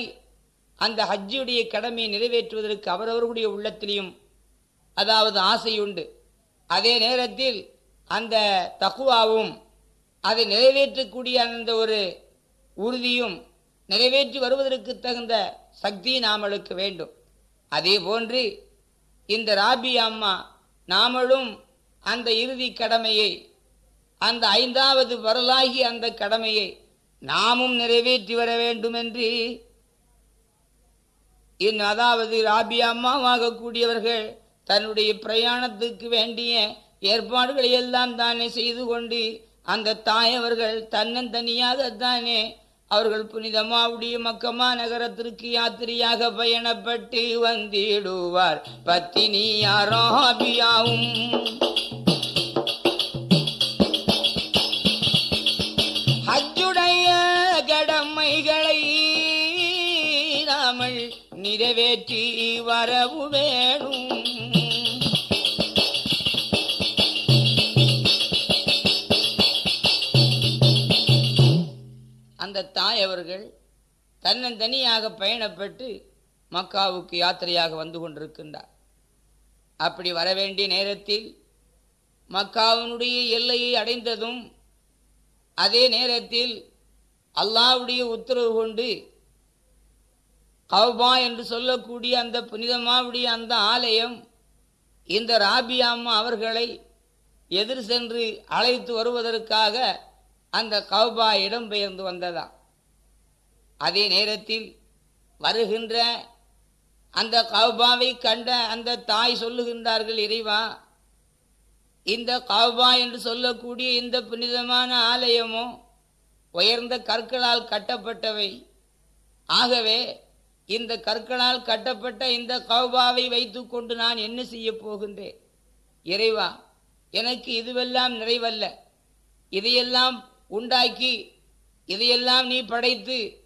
அந்த ஹஜ்ஜுடைய கடமையை நிறைவேற்றுவதற்கு அவரவர்களுடைய உள்ளத்திலையும் அதாவது ஆசையுண்டு. அதே நேரத்தில் அந்த தகுவாவும் அதை நிறைவேற்றக்கூடிய அந்த ஒரு உறுதியும் நிறைவேற்றி வருவதற்கு தகுந்த சக்தி நாமளுக்கு வேண்டும். அதே போன்று இந்த ராபி அம்மா நாமளும் அந்த இறுதி கடமையை அந்த ஐந்தாவது வரலாகி அந்த கடமையை நாமும் நிறைவேற்றி வர வேண்டும் என்று இன் அதாவது ராபி அம்மாவாகக்கூடியவர்கள் தன்னுடைய பிரயாணத்துக்கு வேண்டிய ஏற்பாடுகளை எல்லாம் தானே செய்து கொண்டு அந்த தாயவர்கள் தன்னந்தனியாகத்தானே அவர்கள் புனிதமாவுடைய மக்கமா நகரத்திற்கு யாத்திரையாக பயணப்பட்டு வந்திடுவார். பத்தினி யாராபியாவும் நிறைவேற்றி வரவு வேணும். அந்த தாய் அவர்கள் தன்னந்தனியாக பயணப்பட்டு மக்காவுக்கு யாத்திரையாக வந்து கொண்டிருக்கின்றார். அப்படி வர வேண்டிய நேரத்தில் மக்காவினுடைய எல்லையை அடைந்ததும் அதே நேரத்தில் அல்லாவுடைய உத்தரவு கொண்டு கௌபா என்று சொல்லக்கூடிய அந்த புனிதமாவுடைய அந்த ஆலயம் இந்த ராபியாம்மா அவர்களை எதிர் சென்று அழைத்து வருவதற்காக அந்த கவ்பா இடம்பெயர்ந்து வந்ததா அதே நேரத்தில் வருகின்ற அந்த கவ்பாவை கண்ட அந்த தாய் சொல்லுகின்றார்கள் இறைவா இந்த கவ்பா என்று சொல்லக்கூடிய இந்த புனிதமான ஆலயமோ உயர்ந்த கற்களால் கட்டப்பட்டவை. ஆகவே இந்த கற்களால் கட்டப்பட்ட இந்த கௌபாவை வைத்துக்கொண்டு நான் என்ன செய்ய போகின்றேன்? இறைவா எனக்கு இதுவெல்லாம் நிறைவல்ல. இதையெல்லாம் உண்டாக்கி இதையெல்லாம் நீ படைத்து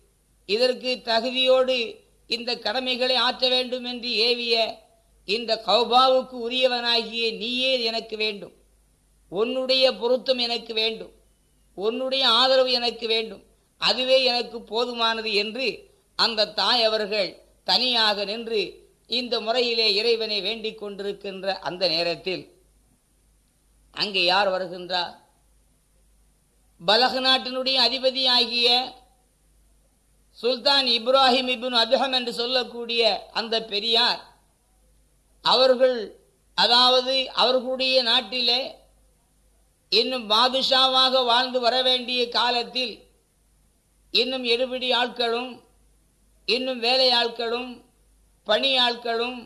இதற்கு தகுதியோடு இந்த கடமைகளை ஆற்ற வேண்டும் என்று ஏவிய இந்த கௌபாவுக்கு உரியவனாகிய நீயே எனக்கு வேண்டும். உன்னுடைய பொருத்தம் எனக்கு வேண்டும். உன்னுடைய ஆதரவு எனக்கு வேண்டும். அதுவே எனக்கு போதுமானது என்று அந்த தாய் அவர்கள் தனியாக நின்று இந்த முறையிலே இறைவனை வேண்டிக் கொண்டிருக்கின்ற அந்த நேரத்தில் அங்கே யார் வருகின்றார்? பலக நாட்டினுடைய அதிபதி ஆகிய சுல்தான் இப்ராஹிம் இபின் அதுஹம் என்று சொல்லக்கூடிய அந்த பெரியார் அவர்கள் அதாவது அவர்களுடைய நாட்டிலே இன்னும் பாதுஷாவாக வாழ்ந்து வர வேண்டிய காலத்தில் இன்னும் எடுபிடி ஆட்களும் இன்னும் வேலையாட்களும் பணியாட்களும்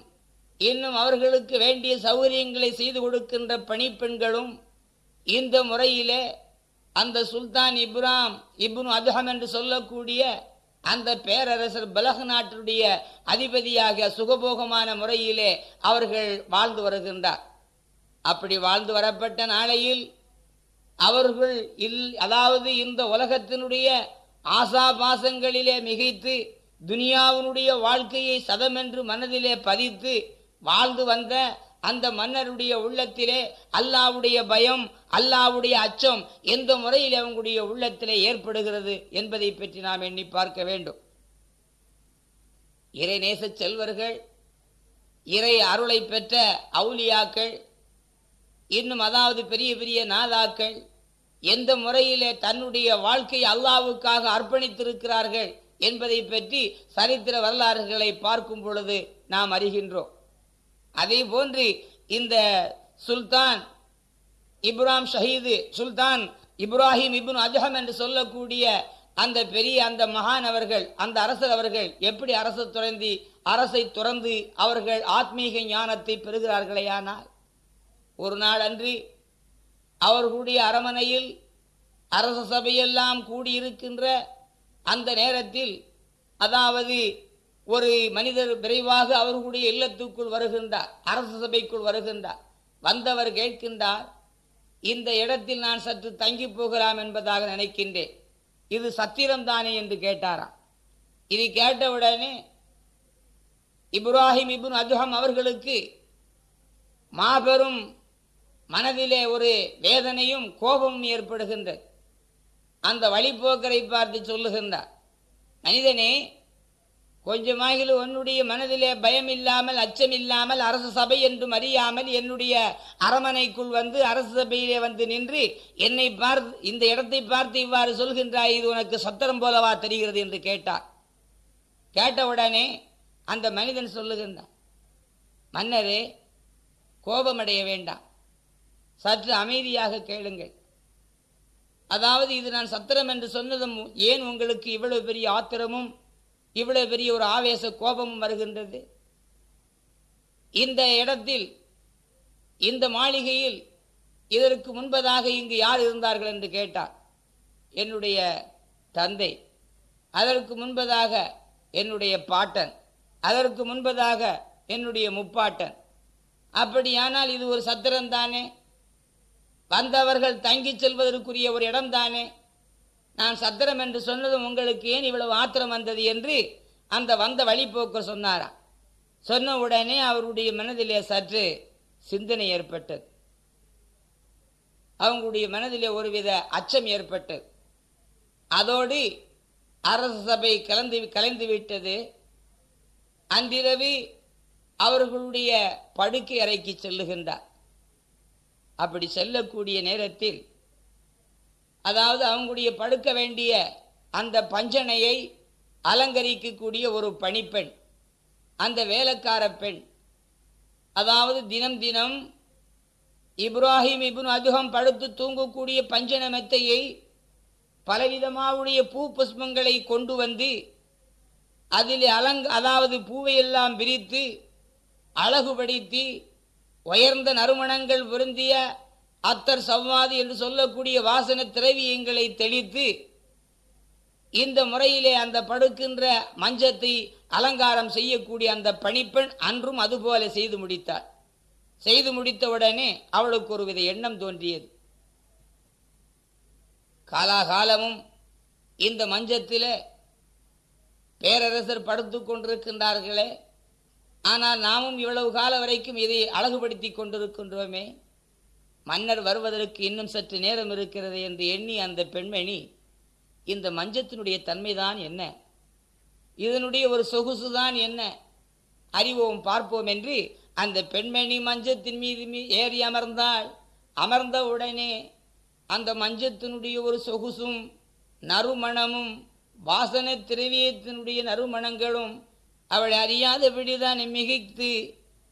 இன்னும் அவர்களுக்கு வேண்டிய சௌகரியங்களை செய்து கொடுக்கின்ற பணிப்பெண்களும் இந்த முறையிலே அந்த சுல்தான் இப்ராம் இப்னு அதுஹம் என்று சொல்லக்கூடிய அந்த பேரரசர் பலக நாட்டுடைய அதிபதியாக சுகபோகமான முறையிலே அவர்கள் வாழ்ந்து வருகின்றார். அப்படி வாழ்ந்து வரப்பட்ட நாளையில் அவர்கள் இல் அதாவது இந்த உலகத்தினுடைய ஆசாபாசங்களிலே மிகைத்து துனியாவினுடைய வாழ்க்கையை சதமென்று மனதிலே பதித்து வாழ்ந்து வந்த அந்த மன்னருடைய உள்ளத்திலே அல்லாவுடைய பயம் அல்லாவுடைய அச்சம் எந்த முறையில் அவங்களுடைய உள்ளத்திலே ஏற்படுகிறது என்பதை பற்றி நாம் எண்ணி பார்க்க வேண்டும். இறைநேச செல்வர்கள் இறை அருளை பெற்ற அவுலியாக்கள் இன்னும் அதாவது பெரிய பெரிய நாதாக்கள் எந்த முறையிலே தன்னுடைய வாழ்க்கை அல்லாவுக்காக அர்ப்பணித்திருக்கிறார்கள் என்பதை பற்றி சரித்திர வரலாறுகளை பார்க்கும் பொழுது நாம் அறிகின்றோம். அதே போன்று இந்த சுல்தான் இப்ராம் ஷஹீது சுல்தான் இப்ராஹிம் இப்னு அஜஹம் என்று சொல்லக்கூடிய அந்த பெரிய அந்த மகான் அவர்கள் அந்த அரசர் அவர்கள் எப்படி அரசு துறந்து அரசை துறந்து அவர்கள் ஆத்மீக ஞானத்தை பெறுகிறார்களேயானால் ஒரு நாள் அன்று அவர்களுடைய அரமனையில் அரச சபையெல்லாம் கூடியிருக்கின்ற அந்த நேரத்தில் அதாவது ஒரு மனிதர் விரைவாக அவர்களுடைய இல்லத்துக்குள் வருகின்றார் அரசு சபைக்குள் வருகின்றார். வந்தவர் கேட்கின்றார் இந்த இடத்தில் நான் சற்று தங்கி போகலாம் என்பதாக நினைக்கின்றேன். இது சத்திரம்தானே என்று கேட்டாராம். இது கேட்டவுடனே இப்ராஹிம் இபுன் அதுஹம் அவர்களுக்கு மாபெரும் மனதிலே ஒரு வேதனையும் கோபமும் ஏற்படுகின்றது. அந்த வழிபோக்கரை பார்த்து சொல்லுகின்றார். மனிதனே கொஞ்சமாகிலும் உன்னுடைய மனதிலே பயம் இல்லாமல் அச்சம் இல்லாமல் அரசு சபை என்றும் அறியாமல் என்னுடைய அரமனைக்குள் வந்து அரசு சபையிலே வந்து நின்று என்னை பார்த்து இந்த இடத்தை பார்த்து இவ்வாறு சொல்கின்றாய் இது உனக்கு சத்திரம் போலவா தெரிகிறது என்று கேட்டார். கேட்டவுடனே அந்த மனிதன் சொல்லுகின்றான் மன்னரே கோபமடைய வேண்டாம். சற்று அமைதியாக கேளுங்கள். அதாவது இது நான் சத்திரம் என்று சொன்னதும் ஏன் உங்களுக்கு இவ்வளவு பெரிய ஆத்திரமும் இவ்வளவு பெரிய ஒரு ஆவேச கோபமும் வருகின்றது? இந்த இடத்தில் இந்த மாளிகையில் இதற்கு முன்பதாக இங்கு யார் இருந்தார்கள் என்று கேட்டார். என்னுடைய தந்தை அதற்கு முன்பதாக என்னுடைய பாட்டன் அதற்கு முன்பதாக என்னுடைய முப்பாட்டன். அப்படியானால் இது ஒரு சத்திரம் தானே வந்தவர்கள் தங்கிச் செல்வதற்குரிய ஒரு இடம்தானே? நான் சத்திரம் என்று சொன்னதும் உங்களுக்கு ஏன் இவ்வளவு ஆத்திரம் வந்தது என்று அந்த வந்த வழிபோக்கர் சொன்னாராம் சொன்ன உடனே அவருடைய மனதிலே சற்று சிந்தனை ஏற்பட்டது. அவங்களுடைய மனதிலே ஒருவித அச்சம் ஏற்பட்டது. அதோடு அரசு சபை கலந்து கலைந்து விட்டது. அன்றிரவு அவர்களுடைய படுக்கை அறைக்கு செல்லுகின்றார். அப்படி செல்லக்கூடிய நேரத்தில் அதாவது அவங்களுடைய படுக்க வேண்டிய அந்த பஞ்சனையை அலங்கரிக்கக்கூடிய ஒரு பணிப்பெண் அந்த வேலைக்கார பெண். அதாவது தினம் தினம் இப்ராஹிம் இப்னு அதுகம் படுத்து தூங்கக்கூடிய பஞ்சன மெத்தையை பலவிதமாவுடைய பூ புஷ்பங்களை கொண்டு வந்து அதில் அலங் அதாவது பூவையெல்லாம் விரித்து அழகுபடுத்தி உயர்ந்த நறுமணங்கள் பொருந்திய அத்தர் சவ்வாது என்று சொல்லக்கூடிய வாசன திரவியங்களை தெளித்து இந்த முறையிலே அந்த படுக்கின்ற மஞ்சத்தை அலங்காரம் செய்யக்கூடிய அந்த பணிப்பெண் அன்றும் அதுபோல செய்து முடித்தார் செய்து முடித்தவுடனே அவளுக்கு ஒருவித எண்ணம் தோன்றியது. காலாகாலமும் இந்த மஞ்சத்தில் பேரரசர் படுத்து கொண்டிருக்கின்றார்களே ஆனால் நாமும் இவ்வளவு காலம் வரைக்கும் இதை அழகுபடுத்தி கொண்டிருக்கின்றோமே. மன்னர் வருவதற்கு இன்னும் சற்று நேரம் இருக்கிறது என்று எண்ணி அந்த பெண்மணி இந்த மஞ்சத்தினுடைய தன்மைதான் என்ன? இதனுடைய ஒரு சொகுசுதான் என்ன? அறிவோம் பார்ப்போம் என்று அந்த பெண்மணி மஞ்சத்தின் மீது ஏறி அமர்ந்தாள். அமர்ந்த உடனே அந்த மஞ்சத்தினுடைய ஒரு சொகுசும் நறுமணமும் வாசனை திரவியத்தினுடைய நறுமணங்களும் அவள் அறியாதபடிதான் மிகைத்து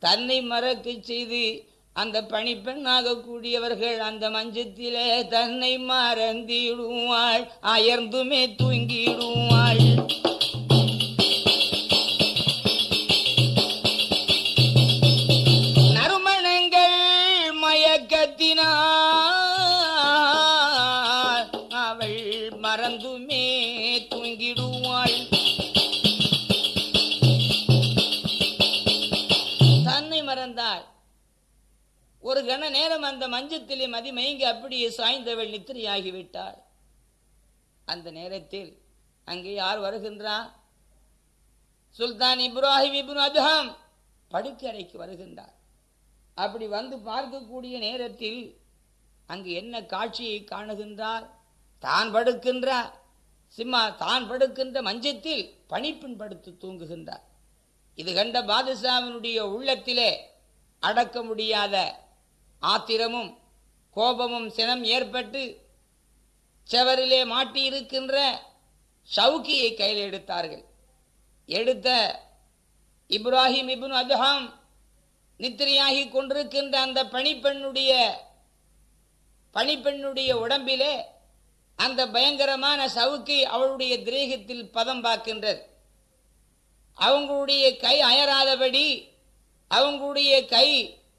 தன்னை மறக்கச் செய்து அந்த பணிப்பெண்ணாக கூடியவர்கள் அந்த மஞ்சத்திலே தன்னை மறந்திடுவாள் அயர்ந்துமே தூங்கிடுவாள். ஒரு கண நேரம் அந்த மஞ்சத்திலே மதிமயங்கி அப்படியே சாய்ந்தவள் நித்திரையாகிவிட்டாள். அந்த நேரத்தில் அங்கே யார் வருகின்றா? சுல்தான் இப்ராஹிம் இப்னு அதுஹாம் படுக்கறைக்கு வருகின்றார். அப்படி வந்து பார்க்கக்கூடிய நேரத்தில் அங்கு என்ன காட்சியை காணுகின்றார்? தான் படுக்கின்ற சிம்மா தான் படுக்கின்ற மஞ்சத்தில் பணிப்பெண் படுத்து தூங்குகின்றார். இது கண்ட பாதுஷாவினுடைய உள்ளத்திலே அடக்க முடியாத ஆத்திரமும் கோபமும் சினம் ஏற்பட்டு செவரிலே மாட்டியிருக்கின்ற ஷவுக்கியை கையில் எடுத்தார்கள். எடுத்த இப்ராஹிம் இப்னு அதுஹாம் நித்திரையாகி கொண்டிருக்கின்ற அந்த பணிப்பெண்ணுடைய பணிப்பெண்ணுடைய உடம்பிலே அந்த பயங்கரமான சவுக்கி அவளுடைய திரேகத்தில் பதம் பார்க்கின்றது. அவங்களுடைய கை அயராதபடி அவங்களுடைய கை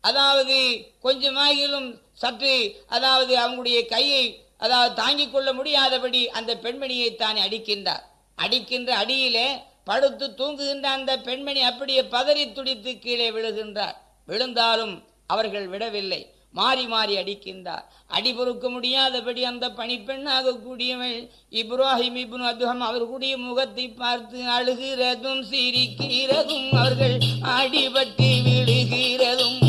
அதாவது கொஞ்சமாகிலும் சற்று அதாவது அவங்களுடைய கையை அதாவது தாங்கிக் கொள்ள முடியாதபடி அந்த பெண்மணியை தானே அடிக்கின்றார். அடிக்கின்ற அடியிலே படுத்து தூங்குகின்ற அந்த பெண்மணி அப்படியே பதறி துடித்து கீழே விழுகின்றார். விழுந்தாலும் அவர்கள் விடவில்லை. மாறி மாறி அடிக்கின்றார். அடி பொறுக்க முடியாதபடி அந்த பணிப்பெண்ணாக கூடியவள் இப்ராஹிம் இப்னு அதுகம் அவர்களுடைய முகத்தை பார்த்து அழுகிறதும் சிரிக்கிறதும் அவர்கள் அடிபட்டு விழுகிறதும்.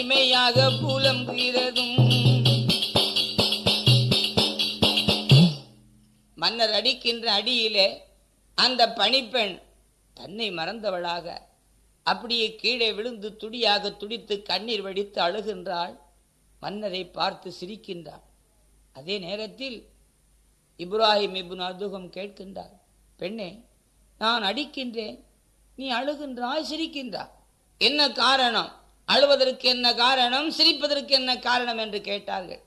தனிமையாக புலம்புகிறதும் மன்னர் அடிக்கின்ற அடியிலே அந்த பணிப்பெண் தன்னை மறந்தவளாக. அப்படியே கீழே விழுந்து துடியாக துடித்து கண்ணீர் வடித்து அழுகின்றாள். மன்னரை பார்த்து சிரிக்கின்றாள். அதே நேரத்தில் இப்ராஹிம் இபுன் அதுகம் கேட்கின்றார் பெண்ணே நான் அடிக்கின்றேன். நீ அழுகின்றாய் சிரிக்கின்றாய். என்ன காரணம்? அழுவதற்கு என்ன காரணம் சிரிப்பதற்கு என்ன காரணம் என்று கேட்டார்கள்.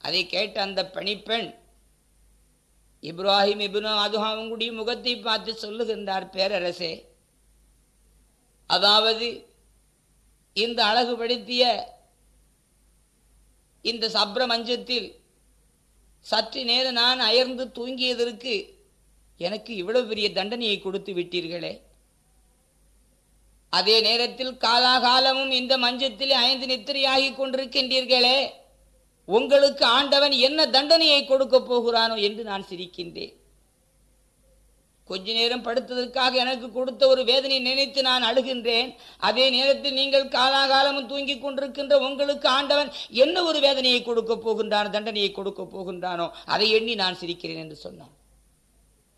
அதை கேட்ட அந்த பணிப்பெண் இப்ராஹிம் இபுனோ அதுஹா கூடிய முகத்தை பார்த்து சொல்லுகின்றார் பேரரசே அதாவது இந்த அழகுபடுத்திய இந்த சப்ர மஞ்சத்தில் சற்று நேரம் நான் அயர்ந்து தூங்கியதற்கு எனக்கு இவ்வளவு பெரிய தண்டனையை கொடுத்து விட்டீர்களே. அதே நேரத்தில் காலாகாலமும் இந்த மஞ்சத்தில் ஐந்து நித்திரையாகி கொண்டிருக்கின்றீர்களே. உங்களுக்கு ஆண்டவன் என்ன தண்டனையை கொடுக்க போகிறானோ என்று நான் சிரிக்கின்றேன். கொஞ்ச நேரம் படுத்ததற்காக எனக்கு கொடுத்த ஒரு வேதனை நினைத்து நான் அழுகின்றேன். அதே நேரத்தில் நீங்கள் காலாகாலமும் தூங்கிக் கொண்டிருக்கின்ற உங்களுக்கு ஆண்டவன் என்ன ஒரு வேதனையை கொடுக்க போகின்றான் தண்டனையை கொடுக்க போகின்றானோ அதை எண்ணி நான் சிரிக்கிறேன் என்று சொன்னான்.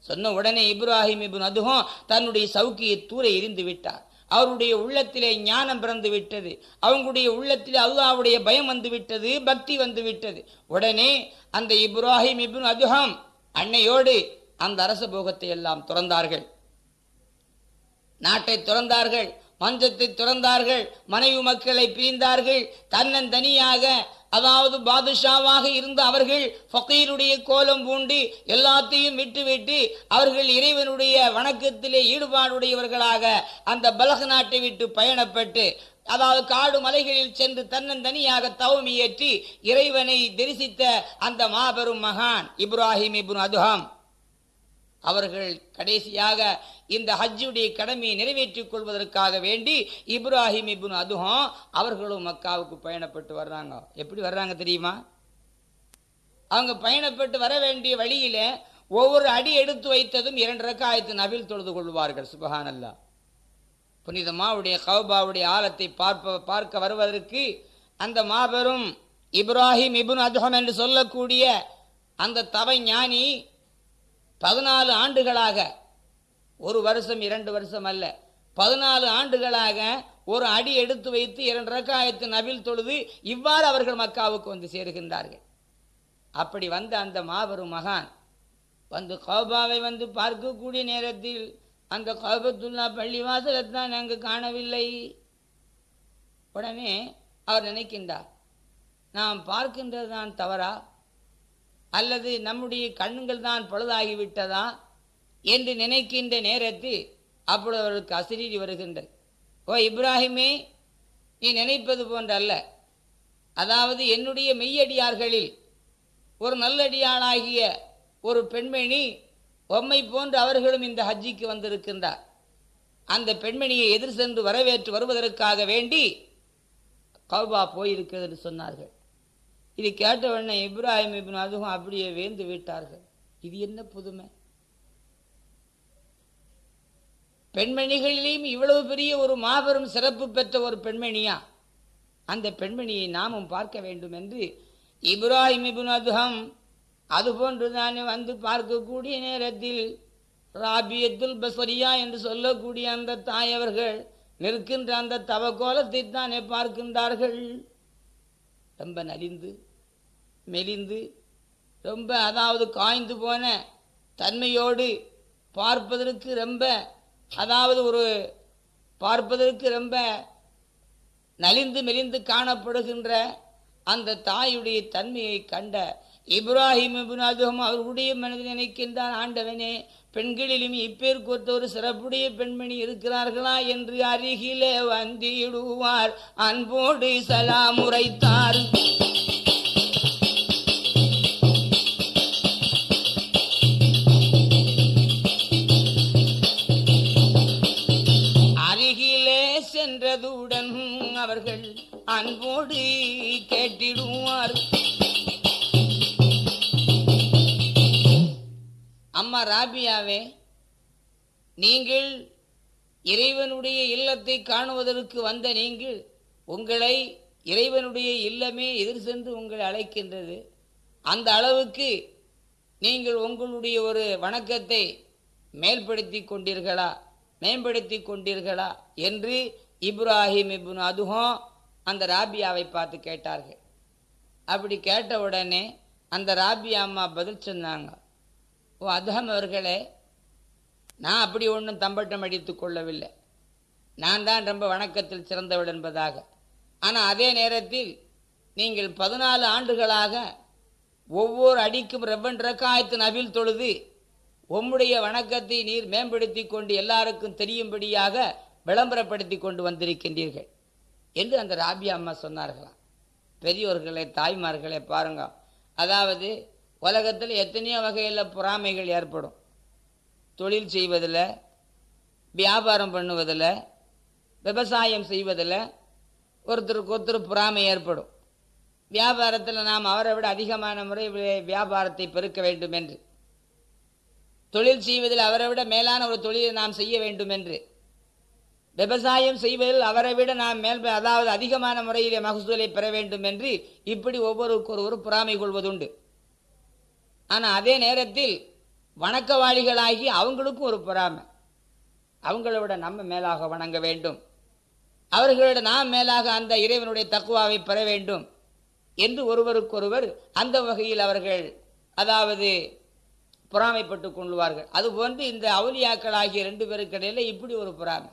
சொன்ன உடனே இப்ராஹிம் இபு அதுவும் தன்னுடைய சவுக்கியை தூர எரிந்து விட்டார். அவருடைய உள்ளத்திலே ஞானம் பிறந்து விட்டது. அவங்களுடைய உள்ளத்திலே அல்லாவுடைய பயம் வந்து விட்டது பக்தி வந்து விட்டது. உடனே அந்த இப்ராஹிம் இப்னு அதுஹம் அன்னையோடு அந்த அரச போகத்தை எல்லாம் துறந்தார்கள். நாட்டை துறந்தார்கள் மஞ்சத்தை துறந்தார்கள் மனைவி மக்களை பிரிந்தார்கள். தன்னந்தனியாக அதாவது பாதுஷாவாக இருந்த அவர்கள் ஃபக்கீருடைய கோலம் பூண்டு எல்லாத்தையும் விட்டுவிட்டு அவர்கள் இறைவனுடைய வணக்கத்திலே ஈடுபாடுடையவர்களாக அந்த பலக நாட்டை விட்டு பயணப்பட்டு அதாவது காடு மலைகளில் சென்று தன்னந்தனியாக தவமியற்றி இறைவனை தரிசித்த அந்த மாபெரும் மகான் இப்ராஹிம் இப்னு அதுஹாம். அவர்கள் கடைசியாக இந்த ஹஜ்ஜுடைய கடமையை நிறைவேற்றிக் கொள்வதற்காக வேண்டி இப்ராஹிம் இபுன் அதுஹம் அவர்களும் மக்காவுக்கு பயணப்பட்டு வர்றாங்க. எப்படி வர்றாங்க தெரியுமா? அவங்க பயணப்பட்டு வர வேண்டிய வழியில ஒவ்வொரு அடி எடுத்து வைத்ததும் இரண்டு ரக்காயத்து நபில் தொழுது கொள்வார்கள் சுபஹானல்லா. புனிதமாவுடைய கௌபாவுடைய ஆழத்தை பார்ப்ப பார்க்க வருவதற்கு அந்த மாபெரும் இப்ராஹிம் இபுன் அதுஹம் என்று சொல்லக்கூடிய அந்த தவ ஞானி பதினாலு ஆண்டுகளாக ஒரு வருஷம் இரண்டு வருஷம் அல்ல பதினாலு ஆண்டுகளாக ஒரு அடி எடுத்து வைத்து இரண்டு ரக்காயத்து நபில் தொழுது இவ்வாறு அவர்கள் மக்காவுக்கு வந்து சேருகின்றார்கள். அப்படி வந்த அந்த மாபெரும் மகான் வந்து கோபாவை வந்து பார்க்கக்கூடிய நேரத்தில் அந்த கோபத்துல்லா பள்ளிவாசலை தான் அங்கு காணவில்லை. உடனே அவர் நினைக்கின்றார் நாம் பார்க்கின்றது தான் தவறா? அல்லது நம்முடைய கண்ணுங்கள் தான் பழுதாகிவிட்டதா என்று நினைக்கின்ற நேரத்தில் அப்பொழுது அவர்களுக்கு அசிரீதி வருகின்றது. ஓ இப்ராஹிமே நீ நினைப்பது போன்றல்ல. அதாவது என்னுடைய மெய்யடியார்களில் ஒரு நல்லடியாளாகிய ஒரு பெண்மணி உம்மை போன்று அவர்களும் இந்த ஹஜ்ஜிக்கு வந்திருக்கின்றார். அந்த பெண்மணியை எதிர் சென்று வரவேற்று வருவதற்காக வேண்டி கௌபா போயிருக்கிறது என்று சொன்னார்கள். இது கேட்டவுடனே இப்ராஹிம் இப்னு அதுவும் அப்படியே வேந்து விட்டார்கள். இது என்ன புதுமை? பெண்மணிகளிலேயும் இவ்வளவு பெரிய ஒரு மாபெரும் சிறப்பு பெற்ற ஒரு பெண்மணியா? அந்த பெண்மணியை நாமும் பார்க்க வேண்டும் என்று இப்ராஹிம் இப்னு அதுஹம் அதுபோன்றுதானே வந்து பார்க்கக்கூடிய நேரத்தில் ராபியத்துல் பசரியா என்று சொல்லக்கூடிய அந்த தாயவர்கள் நிற்கின்ற அந்த தவக்கோலத்தை தானே பார்க்கின்றார்கள். ரொம்ப நலிந்து மெலிந்து ரொம்ப அதாவது காய்ந்து போன தன்மையோடு பார்ப்பதற்கு ரொம்ப அதாவது ஒரு பார்ப்பதற்கு ரொம்ப நலிந்து மெலிந்து காணப்படுகின்ற அந்த தாயுடைய தன்மையை கண்ட இப்ராஹிம் இப்னு அவர்களுடைய மனதில் நினைக்கின்றான் ஆண்டவனே பெண்களிலும் இப்பேருக்கு ஒத்த ஒரு சிறப்புடைய பெண்மணி இருக்கிறார்களா? என்று அருகிலே வந்திடுவார். அன்போடு சலாம் சென்றதுடன் அவர்கள் அன்போடு கேட்டிடுவார். அம்மா ராபியாவே நீங்கள் இறைவனுடைய இல்லத்தை காணுவதற்கு வந்த நீங்கள் உங்களை இறைவனுடைய இல்லமே எதிர் சென்று உங்களை அழைக்கின்றது. அந்த அளவுக்கு நீங்கள் உங்களுடைய ஒரு வணக்கத்தை மேல்படுத்தி கொண்டீர்களா? மேம்படுத்தி கொண்டீர்களா? என்று இப்ராஹிம் இப்னு அதுவும் அந்த ராபியாவை பார்த்து கேட்டார்கள். அப்படி கேட்ட உடனே அந்த ராபியா அம்மா பதில் சொன்னாங்க. ஓ அதுகம் அவர்களே நான் அப்படி ஒன்றும் தம்பட்டம் அடித்து கொள்ளவில்லை. நான் தான் ரொம்ப வணக்கத்தில் சிறந்தவள் என்பதாக. ஆனால் அதே நேரத்தில் நீங்கள் பதினாலு ஆண்டுகளாக ஒவ்வொரு அடிக்கும் ரெவ்வன் ரக்காயத்து நபில் தொழுது உம்முடைய வணக்கத்தை நீர் மேம்படுத்தி கொண்டு எல்லாருக்கும் தெரியும்படியாக விளம்பரப்படுத்தி கொண்டு வந்திருக்கின்றீர்கள் என்று அந்த ராபியா அம்மா சொன்னார்களாம். பெரியோர்களே தாய்மார்களே பாருங்க. அதாவது உலகத்தில் எத்தனையோ வகையில் பொறாமைகள் ஏற்படும். தொழில் செய்வதில் வியாபாரம் பண்ணுவதில் விவசாயம் செய்வதில் ஒருத்தருக்கு ஒருத்தர் பொறாமை ஏற்படும். வியாபாரத்தில் நாம் அவரை விட அதிகமான முறை வியாபாரத்தை பெருக்க வேண்டும் என்று தொழில் செய்வதில் அவரை விட மேலான ஒரு தொழிலை நாம் செய்ய வேண்டும் என்று விவசாயம் செய்வதில் அவரை விட நாம் மேல் அதாவது அதிகமான முறையிலே மகசூலை பெற வேண்டும் என்று இப்படி ஒவ்வொருக்கொருவரும் பொறாமை கொள்வதுண்டு. ஆனால் அதே நேரத்தில் வணக்கவாளிகளாகி அவங்களுக்கும் ஒரு பொறாமை. அவங்கள விட நம்ம மேலாக வணங்க வேண்டும். அவர்களோட நாம் மேலாக அந்த இறைவனுடைய தக்குவாவை பெற வேண்டும் என்று ஒருவருக்கொருவர் அந்த வகையில் அவர்கள் அதாவது பொறாமைப்பட்டு கொள்வார்கள். அதுபோன்று இந்த அவுலியாக்கள் ஆகிய ரெண்டு பேருக்கு இப்படி ஒரு பொறாமை.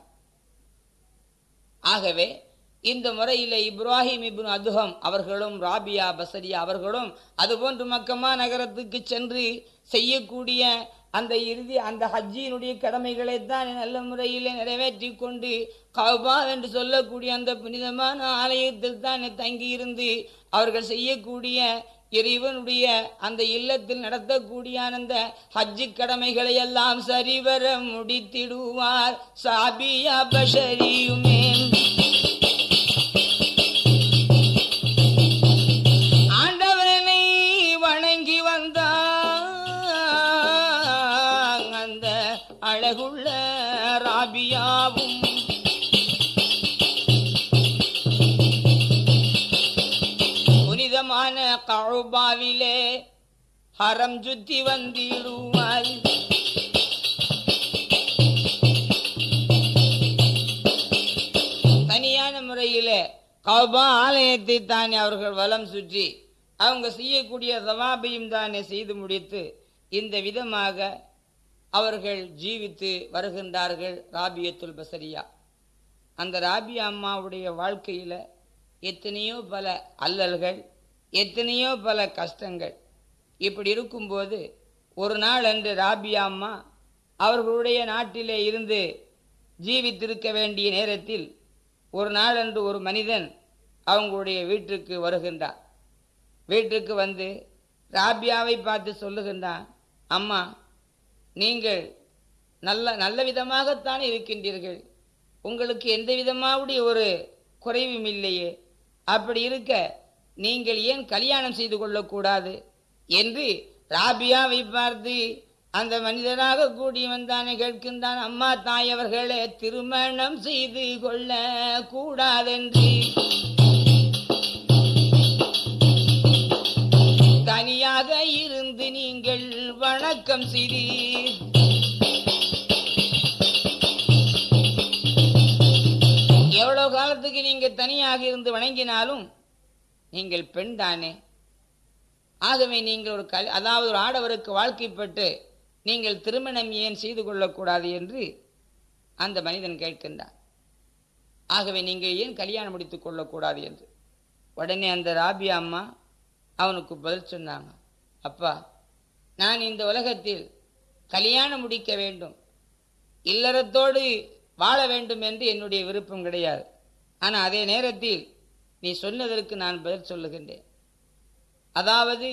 ஆகவே இந்த முறையில் இப்ராஹிம் இப்னு அதுகம் அவர்களும் ராபியா பசரியா அவர்களும் அதுபோன்று மக்கமா நகரத்துக்கு சென்று செய்யக்கூடிய அந்த இறுதி அந்த ஹஜ்ஜியினுடைய கடமைகளை தான் நல்ல முறையில் நிறைவேற்றி கொண்டு கவுபா என்று சொல்லக்கூடிய அந்த புனிதமான ஆலயத்தில் தான் தங்கியிருந்து அவர்கள் செய்யக்கூடிய இறைவனுடைய அந்த இல்லத்தில் நடத்தக்கூடிய அந்த ஹஜ்ஜு கடமைகளை எல்லாம் சரிவர முடித்திடுவார். சாபியா பஷரியுமே. ஆண்டவனை வணங்கி வந்தார். அந்த அழகுள்ள கழுபாவிலே ஹரம் சுத்தி வந்திடுவாய். தனியான முறையிலே கௌபா ஆலயத்தை தானே அவர்கள் வலம் சுற்றி அவங்க செய்யக்கூடிய சவாபையும் தானே செய்து முடித்து இந்த விதமாக அவர்கள் ஜீவித்து வருகின்றார்கள் ராபியத்துல் பசரியா. அந்த ராபியா அம்மாவுடைய வாழ்க்கையில் எத்தனையோ பல அல்லல்கள் எத்தனையோ பல கஷ்டங்கள். இப்படி இருக்கும்போது ஒரு நாள் அன்று ராபியா அம்மா அவர்களுடைய நாட்டிலே இருந்து ஜீவித்திருக்க வேண்டிய நேரத்தில் ஒரு நாளன்று ஒரு மனிதன் அவங்களுடைய வீட்டுக்கு வருகின்றார் வீட்டுக்கு வந்து ராபியாவை பார்த்து சொல்லுகின்றான் அம்மா நீங்கள் நல்ல நல்ல விதமாகத்தான் இருக்கின்றீர்கள். உங்களுக்கு எந்த விதமாவுடைய ஒரு குறைவும் இல்லையே. அப்படி இருக்க நீங்கள் ஏன் கல்யாணம் செய்து கொள்ளக்கூடாது? என்று ராபியாவை பார்த்து அந்த மனிதனாக கூடி வந்தானே கேட்கின்றான் அம்மா தாயவர்களே திருமணம் செய்து கொள்ள கூடாதென்று. தனியாக இருந்து நீங்கள் வணக்கம் செய்தீர். எவ்வளவு காலத்துக்கு நீங்க தனியாக இருந்து வணங்கினாலும் நீங்கள் பெண் தானே? ஆகவே நீங்கள் ஒரு கல் அதாவது ஒரு ஆடவருக்கு வாழ்க்கைப்பட்டு நீங்கள் திருமணம் ஏன் செய்து கொள்ளக்கூடாது என்று அந்த மனிதன் கேட்கின்றான். ஆகவே நீங்கள் ஏன் கல்யாணம் முடித்து கொள்ளக்கூடாது என்று? உடனே அந்த ராபியா அம்மா அவனுக்கு பதில் சொன்னாங்க. அப்பா நான் இந்த உலகத்தில் கல்யாணம் முடிக்க வேண்டும். இல்லறத்தோடு வாழ வேண்டும் என்று என்னுடைய விருப்பம் கிடையாது. ஆனால் அதே நேரத்தில் நீ சொன்னதற்கு நான் பதில் சொல்லுகின்றேன். அதாவது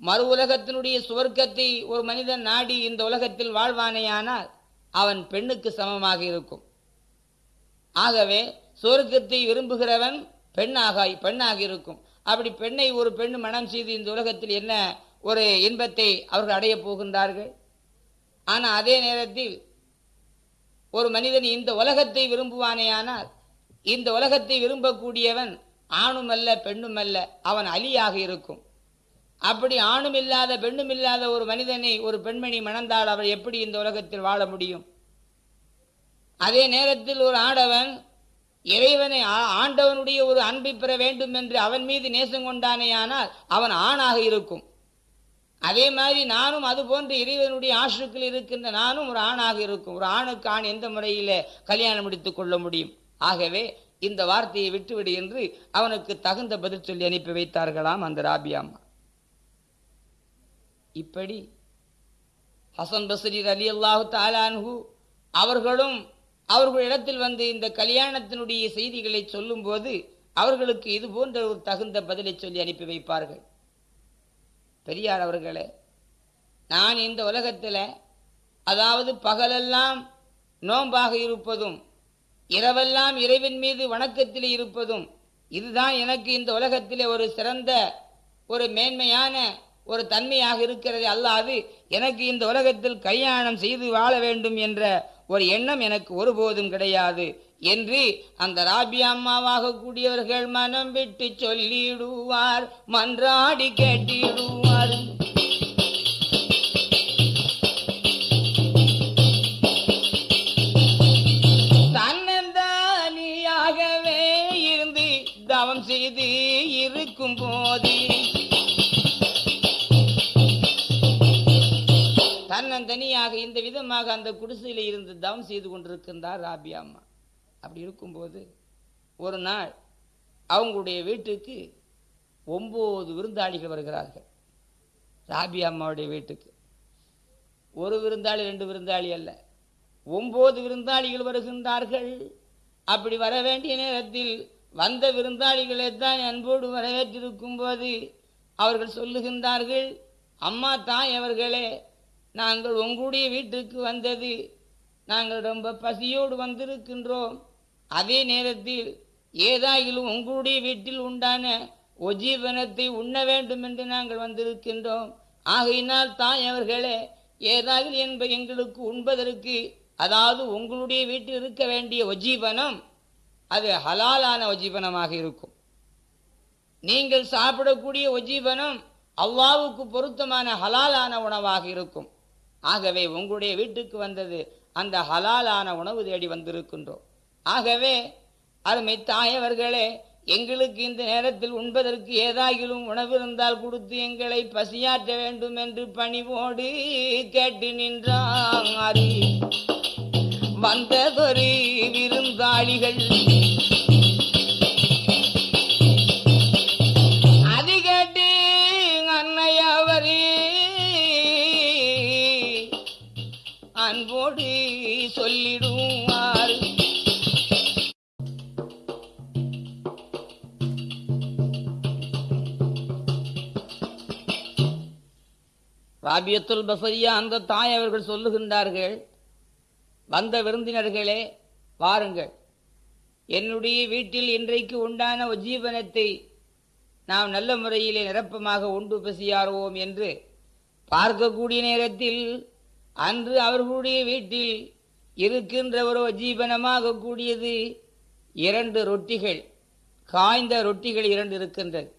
மறு உலகத்தினுடைய சுவர்க்கத்தை ஒரு மனிதன் நாடி இந்த உலகத்தில் வாழ்வானேயானால் அவன் பெண்ணுக்கு சமமாக இருக்கும். ஆகவே சுவர்க்கத்தை விரும்புகிறவன் பெண்ணாக பெண்ணாக இருக்கும். அப்படி பெண்ணை ஒரு பெண் மனம் செய்து இந்த உலகத்தில் என்ன ஒரு இன்பத்தை அவர்கள் அடையப் போகின்றார்கள்? ஆனால் அதே நேரத்தில் ஒரு மனிதன் இந்த உலகத்தை விரும்புவானேயானால் இந்த உலகத்தை விரும்பக்கூடியவன் ஆணும் அல்ல பெண்ணும் அல்ல அவன் அலியாக இருக்கும். அப்படி ஆணும் இல்லாத பெண்ணும் இல்லாத ஒரு மனிதனை ஒரு பெண்மணி மணந்தால் அவர் எப்படி இந்த உலகத்தில் வாழ முடியும்? அதே நேரத்தில் ஒரு ஆடவன் இறைவனை ஆண்டவனுடைய ஒரு அன்பை பெற வேண்டும் என்று அவன் மீது நேசம் கொண்டானேயானால் அவன் ஆணாக இருக்கும். அதே மாதிரி நானும் அது போன்ற இறைவனுடைய ஆசுக்கள் இருக்கின்ற நானும் ஒரு ஆணாக இருக்கும். ஒரு ஆணுக்கு ஆண் எந்த முறையில் கல்யாணம் முடித்துக் கொள்ள முடியும்? ஆகவே இந்த வார்த்தையை விட்டுவிடு என்று அவனுக்கு தகுந்த பதில் சொல்லி அனுப்பி வைத்தார்களாம் அந்த ராபியா அம்மா. இப்படி ஹசன் பஸ்ரீர் அலி அல்லாஹு தாலான்ஹு அவர்களும் அவர்களிடத்தில் வந்து இந்த கல்யாணத்தினுடைய செய்திகளை சொல்லும்போது அவர்களுக்கு இது போன்ற ஒரு தகுந்த பதிலை சொல்லி அனுப்பி வைப்பார்கள். பெரியார் அவர்களே நான் இந்த உலகத்தில் அதாவது பகலெல்லாம் நோன்பாக இருப்பதும் இரவெல்லாம் இறைவன் மீது வணக்கத்தில் இருப்பதும் இதுதான் எனக்கு இந்த உலகத்திலே ஒரு சிறந்த ஒரு மேன்மையான ஒரு தன்மையாக இருக்கிறது அல்லாது எனக்கு இந்த உலகத்தில் கல்யாணம் செய்து வாழ வேண்டும் என்ற ஒரு எண்ணம் எனக்கு ஒருபோதும் கிடையாது என்று அந்த ராபி அம்மாவாக கூடியவர்கள் மனம் விட்டு சொல்லிடுவார் மன்றாடி கேட்டிடுவார். இது இருக்கும் போது. தன்னந்தனியாக இந்த விதமாக அந்த குடிசையில் இருந்து தவம் செய்து கொண்டிருக்கின்றார் ராபி அம்மா. அப்படி இருக்கும்போது ஒரு நாள் அவங்களுடைய வீட்டுக்கு ஒம்பது விருந்தாளிகள் வருகிறார்கள். ராபி அம்மாவுடைய வீட்டுக்கு. ஒரு விருந்தாளி ரெண்டு விருந்தாளி அல்ல. ஒம்பது விருந்தாளிகள் வருகின்றார்கள். அப்படி வர வேண்டிய நேரத்தில் வந்த விருந்தாளிகளை தான் அன்போடு வரவேற்றிருக்கும் போது அவர்கள் சொல்லுகின்றார்கள் அம்மா தாய் அவர்களே நாங்கள் உங்களுடைய வீட்டுக்கு வந்தது. நாங்கள் ரொம்ப பசியோடு வந்திருக்கின்றோம். அதே நேரத்தில் ஏதாயிலும் உங்களுடைய வீட்டில் உண்டான ஒஜீவனத்தை உண்ண வேண்டும் என்று நாங்கள் வந்திருக்கின்றோம். ஆகையினால் தாய் அவர்களே ஏதாவது என்ப எங்களுக்கு உண்பதற்கு அதாவது உங்களுடைய வீட்டில் இருக்க வேண்டிய ஒஜீவனம் அது ஹலாலான ஒஜீவனமாக இருக்கும். நீங்கள் சாப்பிடக்கூடிய ஒஜீவனம் அல்லாவுக்கு பொருத்தமான ஹலாலான உணவாக இருக்கும். ஆகவே உங்களுடைய வீட்டுக்கு வந்தது அந்த ஹலாலான உணவு தேடி வந்திருக்கின்றோம். ஆகவே அருமை தாயவர்களே எங்களுக்கு இந்த நேரத்தில் உண்பதற்கு ஏதாகிலும் உணவு இருந்தால் கொடுத்து எங்களை பசியாற்ற வேண்டும் என்று பணிவோடு கேட்டு நின்றார் வந்ததொரு விருந்தாளிகள் சொல்லிடுவார். ராபியத்துல் பசரியா அந்த தாய் அவர்கள் சொல்லுகின்றார்கள் வந்த விருந்தினர்களே வாருங்கள். என்னுடைய வீட்டில் இன்றைக்கு உண்டான உஜீவனத்தை நாம் நல்ல முறையிலே நிரப்பமாக உண்டு பசியாறுவோம் என்று பார்க்கக்கூடிய நேரத்தில் அன்று அவர்களுடைய வீட்டில் இருக்கின்ற ஒரு ஜீவனமாக கூடியது இரண்டு ரொட்டிகள். காய்ந்த ரொட்டிகள் இரண்டு இருக்கின்றது.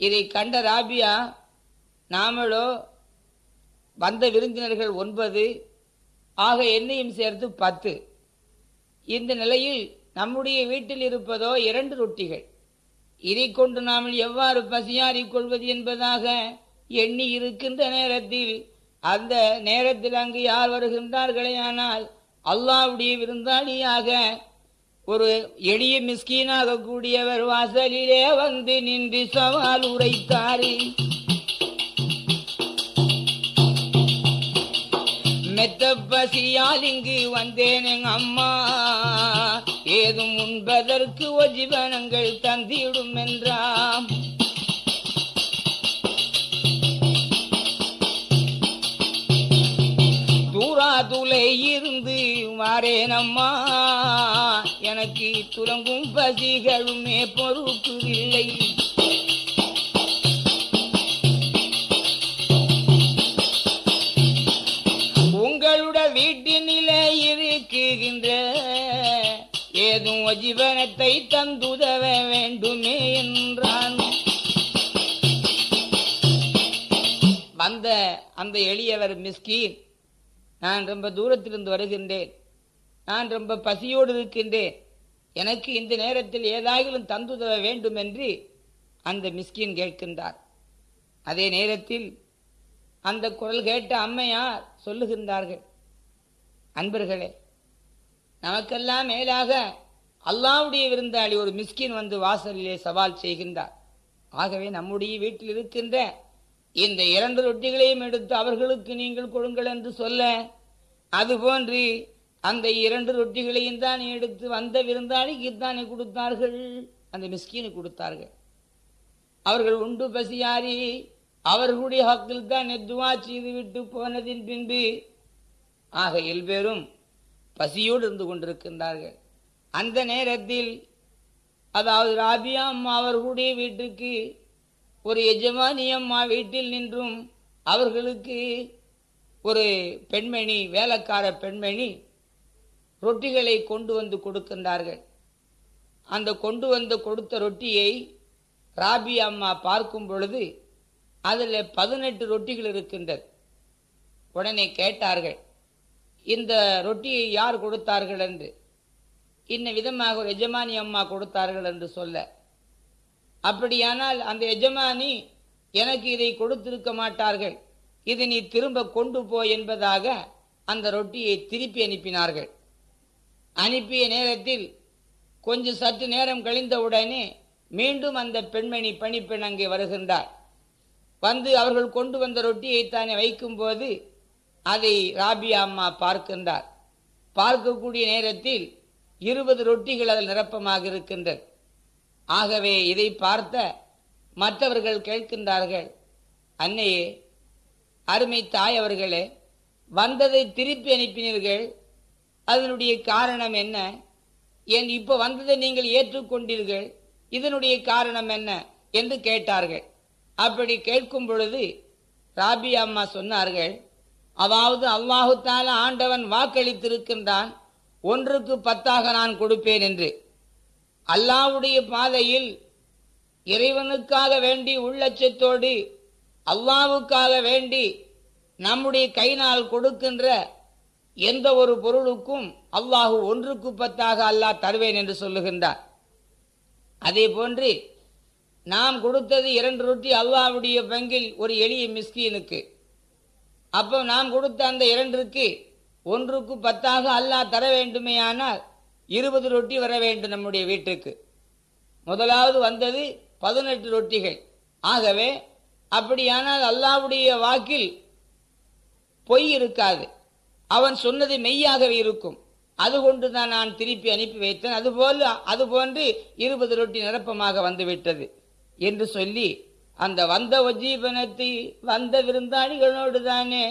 இதை கண்ட ராபியா நாமளோ வந்த விருந்தினர்கள் ஒன்பது ஆக என்னையும் சேர்த்து பத்து. இந்த நிலையில் நம்முடைய வீட்டில் இருப்பதோ இரண்டு ரொட்டிகள். இதை கொண்டு நாம் எவ்வாறு பசியாறிக் கொள்வது என்பதாக எண்ணி இருக்கின்ற நேரத்தில் அந்த நேரத்தில் அங்கு யார் வருகின்றார்களே ஆனால் அல்லாவுடைய விருந்தாளியாக ஒரு எளிய மிஸ்கீனாக கூடியவர் வாசலிலே வந்து நின்று சவால் உரைத்தாரு. மெத்த பசியால் இங்கு வந்தேன் எங்க அம்மா. ஏதும் உண்பதற்கு ஒஜிவனங்கள் தந்திடும் என்றாம் துளை இருந்து மாறேனம்மா எனக்கு துலங்கும் பசிகளுமே பொறுப்புதில்லை உங்களோட வீட்டினிலே இருக்குகின்ற ஏதும் ஜீவனத்தை தந்துதவ வேண்டுமே என்றான். வந்த அந்த எளியவர் மிஸ்கீன் நான் ரொம்ப தூரத்திலிருந்து வருகின்றேன். நான் ரொம்ப பசியோடு இருக்கின்றேன். எனக்கு இந்த நேரத்தில் ஏதாயிலும் தந்துதவ வேண்டும் என்று அந்த மிஸ்கின் கேட்கின்றார். அதே நேரத்தில் அந்த குரல் கேட்ட அம்மையார் சொல்லுகின்றார்கள். அன்பர்களே நமக்கெல்லாம் மேலாக அல்லாவுடைய விருந்தாளி ஒரு மிஸ்கின் வந்து வாசலிலே சவால் செய்கின்றார். ஆகவே நம்முடைய வீட்டில் இருக்கின்ற இந்த இரண்டு ரொட்டிகளையும் எடுத்து அவர்களுக்கு நீங்கள் கொடுங்கள் என்று சொல்ல அதுபோன்று அந்த இரண்டு ரொட்டிகளையும் தான் எடுத்து வந்த விருந்தாளிக்கு தானே கொடுத்தார்கள்? அந்த மிஸ்கினு கொடுத்தார்கள். அவர்கள் உண்டு பசியாரி அவர்களுடைய ஹக்கில் தான் நெத்துவா செய்து விட்டு போனதின் பின்பு ஆக எல்பேரும் பசியோடு இருந்து கொண்டிருக்கின்றார்கள். அந்த நேரத்தில் அதாவது ராபியா அம்மா அவர்களுடைய வீட்டுக்கு ஒரு எஜமானி அம்மா வீட்டில் நின்றும் அவர்களுக்கு ஒரு பெண்மணி வேலைக்கார பெண்மணி ரொட்டிகளை கொண்டு வந்து கொடுக்கின்றார்கள். அந்த கொண்டு வந்து கொடுத்த ரொட்டியை ராபி அம்மா பார்க்கும் பொழுது அதில் பதினெட்டு ரொட்டிகள் இருக்கின்றது உடனே கேட்டார்கள் இந்த ரொட்டியை யார் கொடுத்தார்கள் என்று. இன்ன விதமாக ஒரு எஜமானி அம்மா கொடுத்தார்கள் என்று சொல்ல அப்படியானால் அந்த எஜமானி எனக்கு இதை கொடுத்திருக்க மாட்டார்கள். இது நீ திரும்ப கொண்டு போ என்பதாக அந்த ரொட்டியை திருப்பி அனுப்பினார்கள். அனுப்பிய நேரத்தில் கொஞ்சம் சற்று நேரம் கழிந்தவுடனே மீண்டும் அந்த பெண்மணி பணிப்பெண் அங்கே வருகின்றார் வந்து அவர்கள் கொண்டு வந்த ரொட்டியை தானே வைக்கும்போது அதை ராபியா அம்மா பார்க்கின்றார். பார்க்கக்கூடிய நேரத்தில் இருபது ரொட்டிகள் அதில் நிரப்பமாக இருக்கின்றது ஆகவே இதை பார்த்த மற்றவர்கள் கேட்கின்றார்கள். அன்னையே அருமை தாய் அவர்களே வந்ததை திருப்பி அனுப்பினீர்கள். அதனுடைய காரணம் என்ன? ஏன் இப்போ வந்ததை நீங்கள் ஏற்றுக்கொண்டீர்கள். இதனுடைய காரணம் என்ன? என்று கேட்டார்கள். அப்படி கேட்கும் பொழுது ராபி அம்மா சொன்னார்கள் அதாவது அல்லாஹு ஆண்டவன் வாக்களித்திருக்கின்றான். ஒன்றுக்கு பத்தாக நான் கொடுப்பேன் என்று. அல்லாவுடைய பாதையில் இறைவனுக்காக வேண்டி உள்ளச்சத்தோடு அல்லாவுக்காக வேண்டி நம்முடைய கைனால் கொடுக்கின்ற எந்த ஒரு பொருளுக்கும் அல்லாஹு ஒன்றுக்கு பத்தாக அல்லாஹ் தருவேன் என்று சொல்லுகின்றார். அதே போன்று நாம் கொடுத்தது இரண்டு ரொட்டி அல்லாவுடைய பங்கில் ஒரு எளிய மிஸ்கீனுக்கு. அப்போ நாம் கொடுத்த அந்த இரண்டிற்கு ஒன்றுக்கு பத்தாக அல்லாஹ் தர வேண்டுமேயானால் இருபது ரொட்டி வர வேண்டும் நம்முடைய வீட்டுக்கு. முதலாவது வந்தது பதினெட்டு ரொட்டிகள். ஆகவே அப்படியானால் அல்லாவுடைய வாக்கில் பொய் இருக்காது. அவன் சொன்னது மெய்யாகவே இருக்கும். அது கொண்டு தான் நான் திருப்பி அனுப்பி வைத்தேன். அதுபோல் அதுபோன்று இருபது ரொட்டி நிரப்பமாக வந்துவிட்டது என்று சொல்லி அந்த வந்த உஜீபனத்தை வந்த விருந்தாளிகளோடு தானே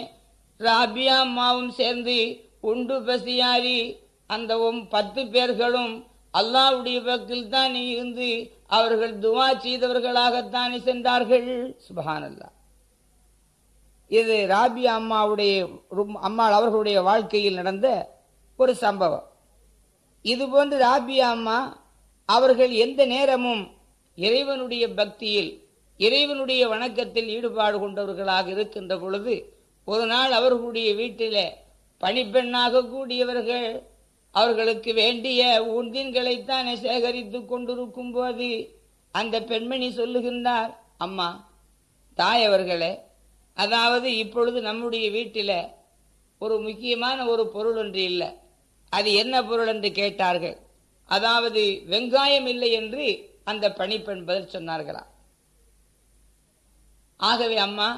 ராபியா அம்மாவும் சேர்ந்து உண்டு பசியாரி அந்த பத்து பேர்களும் அல்லாவுடைய பக்கில் தான் இருந்து அவர்கள் துவா செய்தவர்களாகத்தானே சென்றார்கள். சுபஹானல்லா இது ராபி அம்மாவுடைய அம்மாள் அவர்களுடைய வாழ்க்கையில் நடந்த ஒரு சம்பவம். இதுபோன்று ராபி அம்மா அவர்கள் எந்த நேரமும் இறைவனுடைய பக்தியில் இறைவனுடைய வணக்கத்தில் ஈடுபாடு கொண்டவர்களாக இருக்கின்ற பொழுது ஒரு நாள் அவர்களுடைய வீட்டில் பணிப்பெண்ணாக கூடியவர்கள் அவர்களுக்கு வேண்டிய உந்தின்களைத்தானே சேகரித்து கொண்டிருக்கும் போது அந்த பெண்மணி சொல்லுகின்றார் அம்மா தாயவர்களே அதாவது இப்பொழுது நம்முடைய வீட்டில் ஒரு முக்கியமான ஒரு பொருள் ஒன்று இல்லை. அது என்ன பொருள் என்று கேட்டார்கள். அதாவது வெங்காயம் இல்லை என்று அந்த பணிப்பெண் பதில் சொன்னார்களாம் ஆகவே அம்மா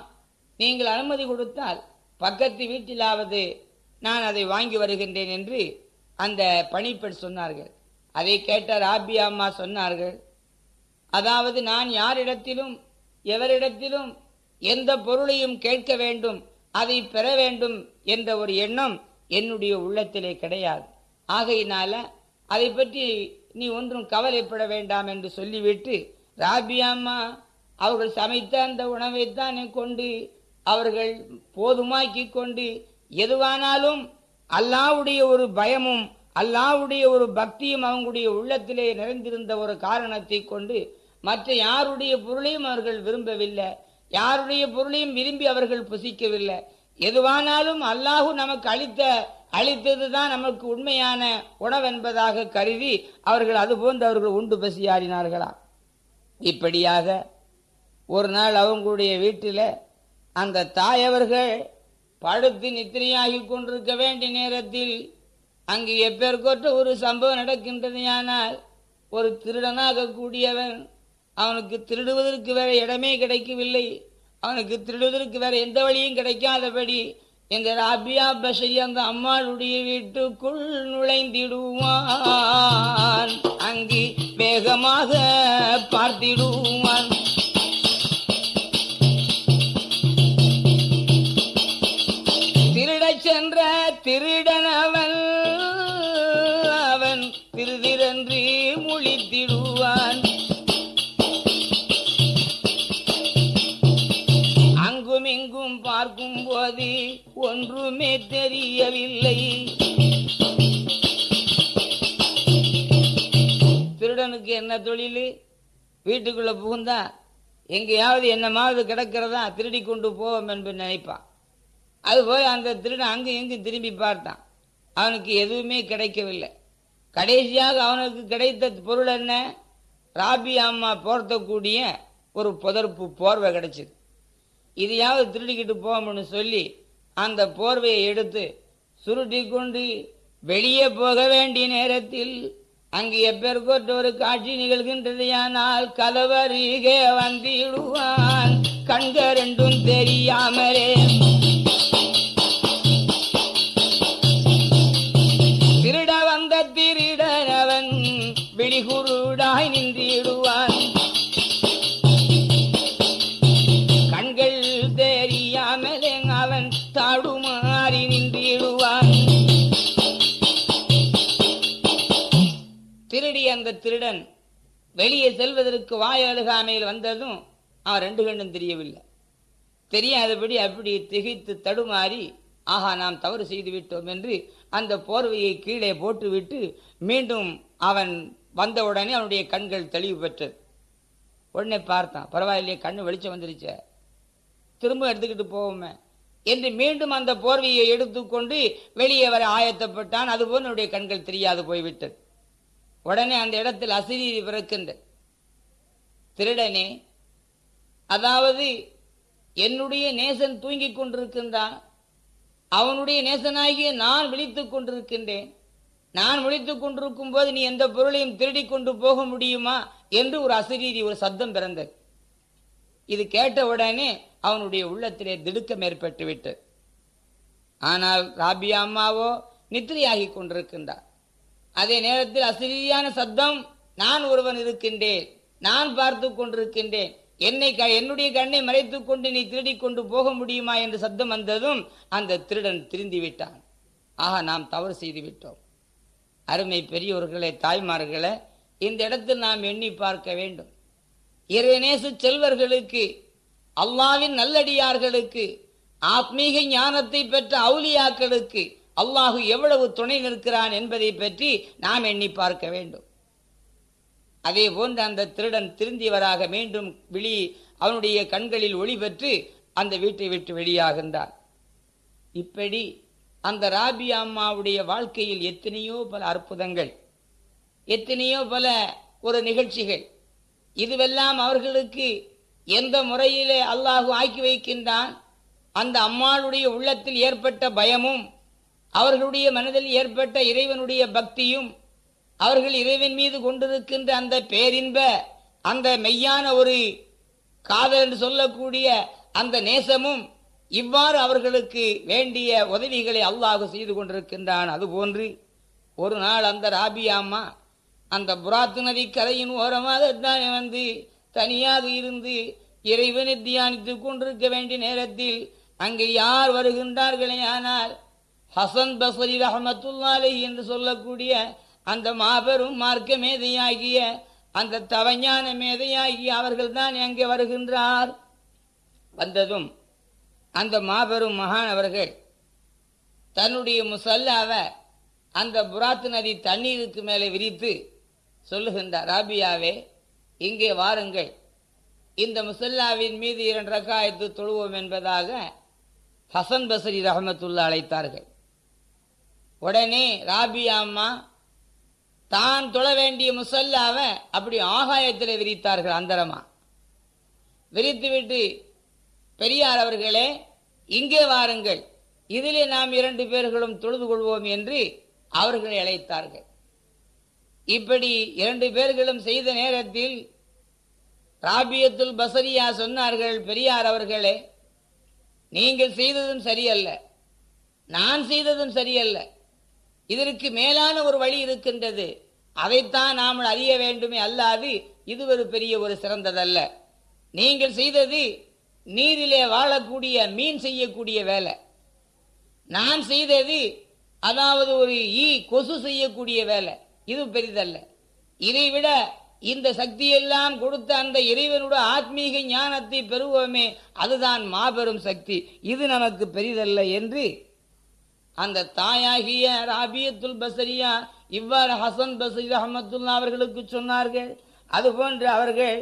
நீங்கள் அனுமதி கொடுத்தால் பக்கத்து வீட்டிலாவது நான் அதை வாங்கி வருகின்றேன் என்று அந்த பணிப்பெண் சொன்னார்கள். அதை கேட்ட ராபி அம்மா சொன்னார்கள் அதாவது நான் யாரிடத்திலும் எவரிடத்திலும் எந்த பொருளையும் கேட்க வேண்டும் அதை பெற வேண்டும் என்ற ஒரு எண்ணம் என்னுடைய உள்ளத்திலே கிடையாது. ஆகையினால அதை பற்றி நீ ஒன்றும் கவலைப்பட வேண்டாம் என்று சொல்லிவிட்டு ராபியாம்மா அவர்கள் சமைத்த அந்த உணவைத்தானே கொண்டு அவர்கள் போதுமாக்கி கொண்டு எதுவானாலும் அல்லாவுடைய ஒரு பயமும் அல்லாவுடைய ஒரு பக்தியும் அவங்களுடைய உள்ளத்திலே நிறைந்திருந்த ஒரு காரணத்தை கொண்டு மற்ற யாருடைய பொருளையும் அவர்கள் விரும்பவில்லை. யாருடைய பொருளையும் விரும்பி அவர்கள் புசிக்கவில்லை. எதுவானாலும் அல்லாஹு நமக்கு அளித்த அளித்ததுதான் நமக்கு உண்மையான உணவென்பதாக கருதி அவர்கள் அதுபோன்று அவர்கள் உண்டு பசியாறினார்களா இப்படியாக ஒரு நாள் அவங்களுடைய வீட்டில் அந்த தாயவர்கள் படுத்து நித்திரையாகி கொண்டிருக்க வேண்டிய நேரத்தில் அங்கு எப்பேற்கொற்ற ஒரு சம்பவம் நடக்கின்றதையானால் ஒரு திருடனாக கூடியவன் அவனுக்கு திருடுவதற்கு வேற இடமே கிடைக்கவில்லை. அவனுக்கு திருடுவதற்கு வேற எந்த வழியும் கிடைக்காதபடி இந்த ராபியா பஷரி அந்த அம்மாளுடைய வீட்டுக்குள் நுழைந்திடுவான். அங்கு வேகமாக பார்த்திடுவான். ஒன்றுமே தெரியவில்லை. திருடனுக்கு என்ன தொழில்? வீட்டுக்குள்ள புகுந்தா எங்கேயாவது என்னமாவது கிடக்கிறதா திருடி கொண்டு போவோம் என்று நினைப்பான். அதுபோல் அந்த திருடன் அங்கும் இங்கும் திரும்பி பார்த்தான். அவனுக்கு எதுவுமே கிடைக்கவில்லை. கடைசியாக அவனுக்கு கிடைத்த பொருள் என்ன? ராபி அம்மா போர்த்தக்கூடிய ஒரு புதர்ப்பு போர்வை கிடைச்சிது. இதையாவது திருடிக்கிட்டு போவோம்னு சொல்லி அந்த போர்வையை எடுத்து சுருட்டி கொண்டு வெளியே போக வேண்டிய நேரத்தில் அங்கு எப்பேற்கொற்ற ஒரு காட்சி நிகழ்கின்றதையானால் கதவருகே வந்திடுவான். கண்க ரெண்டும் தெரியாமலே அந்த திருடன் வெளியே செல்வதற்கு வாய அழுகாமையில் வந்ததும் அவன் ரெண்டு கண்ணும் தெரியவில்லை. தெரியாதபடி அப்படி திகைத்து தடுமாறி ஆஹா நாம் தவறு செய்து விட்டோம் என்று அந்த போர்வையை கீழே போட்டுவிட்டு மீண்டும் அவன் வந்தவுடனே அவனுடைய கண்கள் தெளிவு பெற்றது. உடனே பார்த்தான் பரவாயில்லையே கண்ணு வெளிச்சம் வந்துருச்சே திரும்ப எடுத்துக்கிட்டு போவோமே என்று மீண்டும் அந்த போர்வையை எடுத்துக்கொண்டு வெளியே வர ஆயத்தப்பட்டான். அதுபோல் என்னுடைய கண்கள் தெரியாது போய்விட்டது. உடனே அந்த இடத்தில் அசிரீதி பிறக்கின்ற. திருடனே அதாவது என்னுடைய நேசன் தூங்கிக் கொண்டிருக்கின்றான். அவனுடைய நேசனாகிய நான் விழித்துக் கொண்டிருக்கின்றேன். நான் விழித்துக் கொண்டிருக்கும் போது நீ எந்த பொருளையும் திருடி கொண்டு போக முடியுமா? என்று ஒரு அசிரீதி ஒரு சத்தம் பிறந்தது. இது கேட்ட உடனே அவனுடைய உள்ளத்திலே திடுக்கம் ஏற்பட்டு விட்டது ஆனால் ராபியா அம்மாவோ நித்திரையாகி கொண்டிருக்கின்றார். அதே நேரத்தில் அசிரியான சத்தம் நான் ஒருவன் இருக்கின்றேன் நான் பார்த்து கொண்டிருக்கின்றேன். என்னை க- என்னுடைய கண்ணை மறைத்துக் கொண்டு நீ திருடி கொண்டு போக முடியுமா? என்று சத்தம் வந்ததும் அந்த திருடன் திருந்தி விட்டான். ஆக நாம் தவறு செய்து விட்டோம். அருமை பெரியோர்களே தாய்மார்களே இந்த இடத்தில் நாம் எண்ணி பார்க்க வேண்டும். இறைநேசு செல்வர்களுக்கு அல்லாவின் நல்லடியார்களுக்கு ஆத்மீக ஞானத்தை பெற்ற அவுலியாக்களுக்கு அல்லாஹு எவ்வளவு துணை நிற்கிறான் என்பதை பற்றி நாம் எண்ணி பார்க்க வேண்டும். அதே போன்று அந்த திருடன் திருந்தியவராக மீண்டும் விழி அவனுடைய கண்களில் ஒளி பெற்று அந்த வீட்டை விட்டு வெளியாகின்றான். இப்படி அந்த ராபி அம்மாவுடைய வாழ்க்கையில் எத்தனையோ பல அற்புதங்கள் எத்தனையோ பல ஒரு நிகழ்ச்சிகள் இதுவெல்லாம் அவர்களுக்கு எந்த முறையிலே அல்லாஹு ஆக்கி வைக்கின்றான்? அந்த அம்மாளுடைய உள்ளத்தில் ஏற்பட்ட பயமும் அவர்களுடைய மனதில் ஏற்பட்ட இறைவனுடைய பக்தியும் அவர்கள் இறைவன் மீது கொண்டிருக்கின்ற அந்த பேரின்ப அந்த மெய்யான ஒரு காதல் என்று சொல்லக்கூடிய அந்த நேசமும் இவ்வாறு அவர்களுக்கு வேண்டிய உதவிகளை அல்லாஹு செய்து கொண்டிருக்கின்றான். அதுபோன்று ஒரு நாள் அந்த ராபியாம்மா அந்த புராத்து நதி கதையின் ஓரமாக தான் வந்து தனியாக இருந்து இறைவனை தியானித்துக் கொண்டிருக்க வேண்டிய நேரத்தில் அங்கே யார் வருகின்றார்களே ஆனால் ஹசன் பசரி ரஹமத்துல்லாலே என்று சொல்லக்கூடிய அந்த மாபெரும் மார்க்க மேதையாகிய அந்த தவஞான மேதையாகிய அவர்கள் தான் எங்கே வருகின்றார். வந்ததும் அந்த மாபெரும் மகான் அவர்கள் தன்னுடைய முசல்லாவை அந்த புராத்து நதி தண்ணீருக்கு மேலே விரித்து சொல்லுகின்றார் ராபியாவே இங்கே வாருங்கள். இந்த முசல்லாவின் மீது இரண்டு ரக்காயத்து தொழுவோம் என்பதாக ஹசன் பசரி ரஹமத்துல்லா அழைத்தார்கள். உடனே ராபியா அம்மா தான் தொழ வேண்டிய முசல்லாவை அப்படி ஆகாயத்தில் விரித்தார்கள் அந்தரமா. விரித்துவிட்டு பெரியார் அவர்களே இங்கே வாருங்கள். இதிலே நாம் இரண்டு பேர்களும் தொழுது கொள்வோம் என்று அவர்களை அழைத்தார்கள். இப்படி இரண்டு பேர்களும் செய்த நேரத்தில் ராபியத்துல் பசரியா சொன்னார்கள் பெரியார் அவர்களே நீங்கள் செய்ததும் சரியல்ல. நான் செய்ததும் சரியல்ல. இதற்கு மேலான ஒரு வழி இருக்கின்றது. அதைத்தான் நாம் அறிய வேண்டுமே அல்லாது இது ஒரு பெரிய ஒரு சிறந்ததல்ல. நீங்கள் செய்தது நீரிலே வாழக்கூடிய மீன் செய்யக்கூடிய வேலை. நான் செய்தது அதாவது ஒரு ஈ கொசு செய்யக்கூடிய வேலை. இது பெரிதல்ல. இதைவிட இந்த சக்தியெல்லாம் கொடுத்த அந்த இறைவனுடைய ஆத்மீக ஞானத்தை பெறுவோமே அதுதான் மாபெரும் சக்தி. இது நமக்கு பெரிதல்ல என்று அந்த தாயாகிய ராபியத்துல் பசரியா இவ்வாறு ஹசன் பசரி அஹமத்துல்லா அவர்களுக்கு சொன்னார்கள். அதுபோன்று அவர்கள்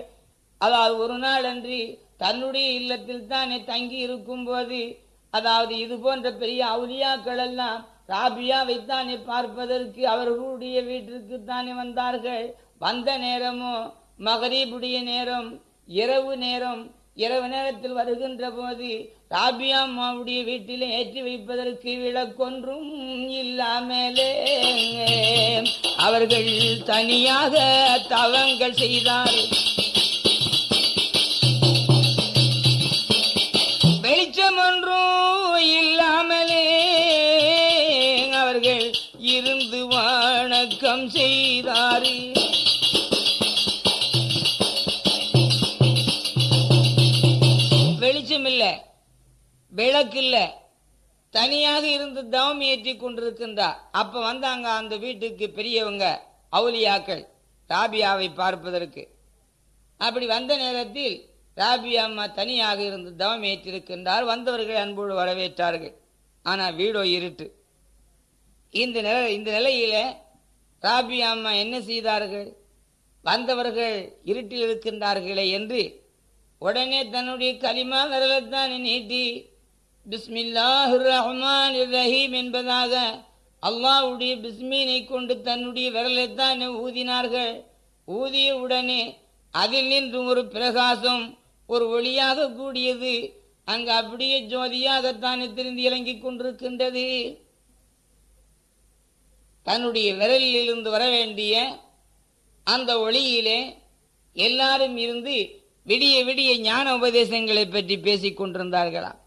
அதாவது ஒரு நாள் அன்றி தன்னுடைய இல்லத்தில் தானே தங்கி இருக்கும் போது அதாவது இது போன்ற பெரிய அவுலியாக்கள் எல்லாம் ராபியாவை தானே பார்ப்பதற்கு அவர்களுடைய வீட்டிற்கு தானே வந்தார்கள். வந்த நேரமோ மகரீபுடைய நேரம் இரவு நேரம் இரவு நேரத்தில் வருகின்ற போது ராபியா அம்மாவுடைய வீட்டில் ஏற்றி வைப்பதற்கு விளக்கொன்றும் இல்லாமலே. அவர்கள் தனியாக தவங்கள் செய்தார் வெளிச்சம் ஒன்றும் இல்லை விளக்கு தனியாக இருந்து தவம் ஏற்றி கொண்டிருக்கின்றார். அப்ப வந்தாங்க அந்த வீட்டுக்கு பெரியவங்க அவுலியாக்கள் ராபியாவை பார்ப்பதற்கு. அப்படி வந்த நேரத்தில் ராபியா அம்மா தனியாக இருந்து தவம் ஏற்றிருக்கின்றார். வந்தவர்கள் அன்போடு வரவேற்றார்கள். ஆனால் வீடோ இருட்டு. இந்த நில இந்த நிலையில ராபியா அம்மா என்ன செய்தார்கள்? வந்தவர்கள் இருட்டில் இருக்கின்றார்களே என்று உடனே தன்னுடைய களிமா விரலத்தானே நீட்டி பிஸ்மில்லாஹு ரஹ்மான் ரஹீம் என்பதாக அல்லாஹ்வுடைய பிஸ்மீனை கொண்டு தன்னுடைய விரலைத்தான் ஊதினார்கள். ஊதிய உடனே அதில் நின்று ஒரு பிரகாசம் ஒரு ஒளியாக கூடியது. அங்கு அப்படியே ஜோதியாகத்தானே திரிந்து இறங்கிக் கொண்டிருக்கின்றது. தன்னுடைய விரலில் இருந்து வர வேண்டிய அந்த ஒளியிலே எல்லாரும் இருந்து விடிய விடிய ஞான உபதேசங்களை பற்றி பேசிக் கொண்டிருந்தார்களாம்.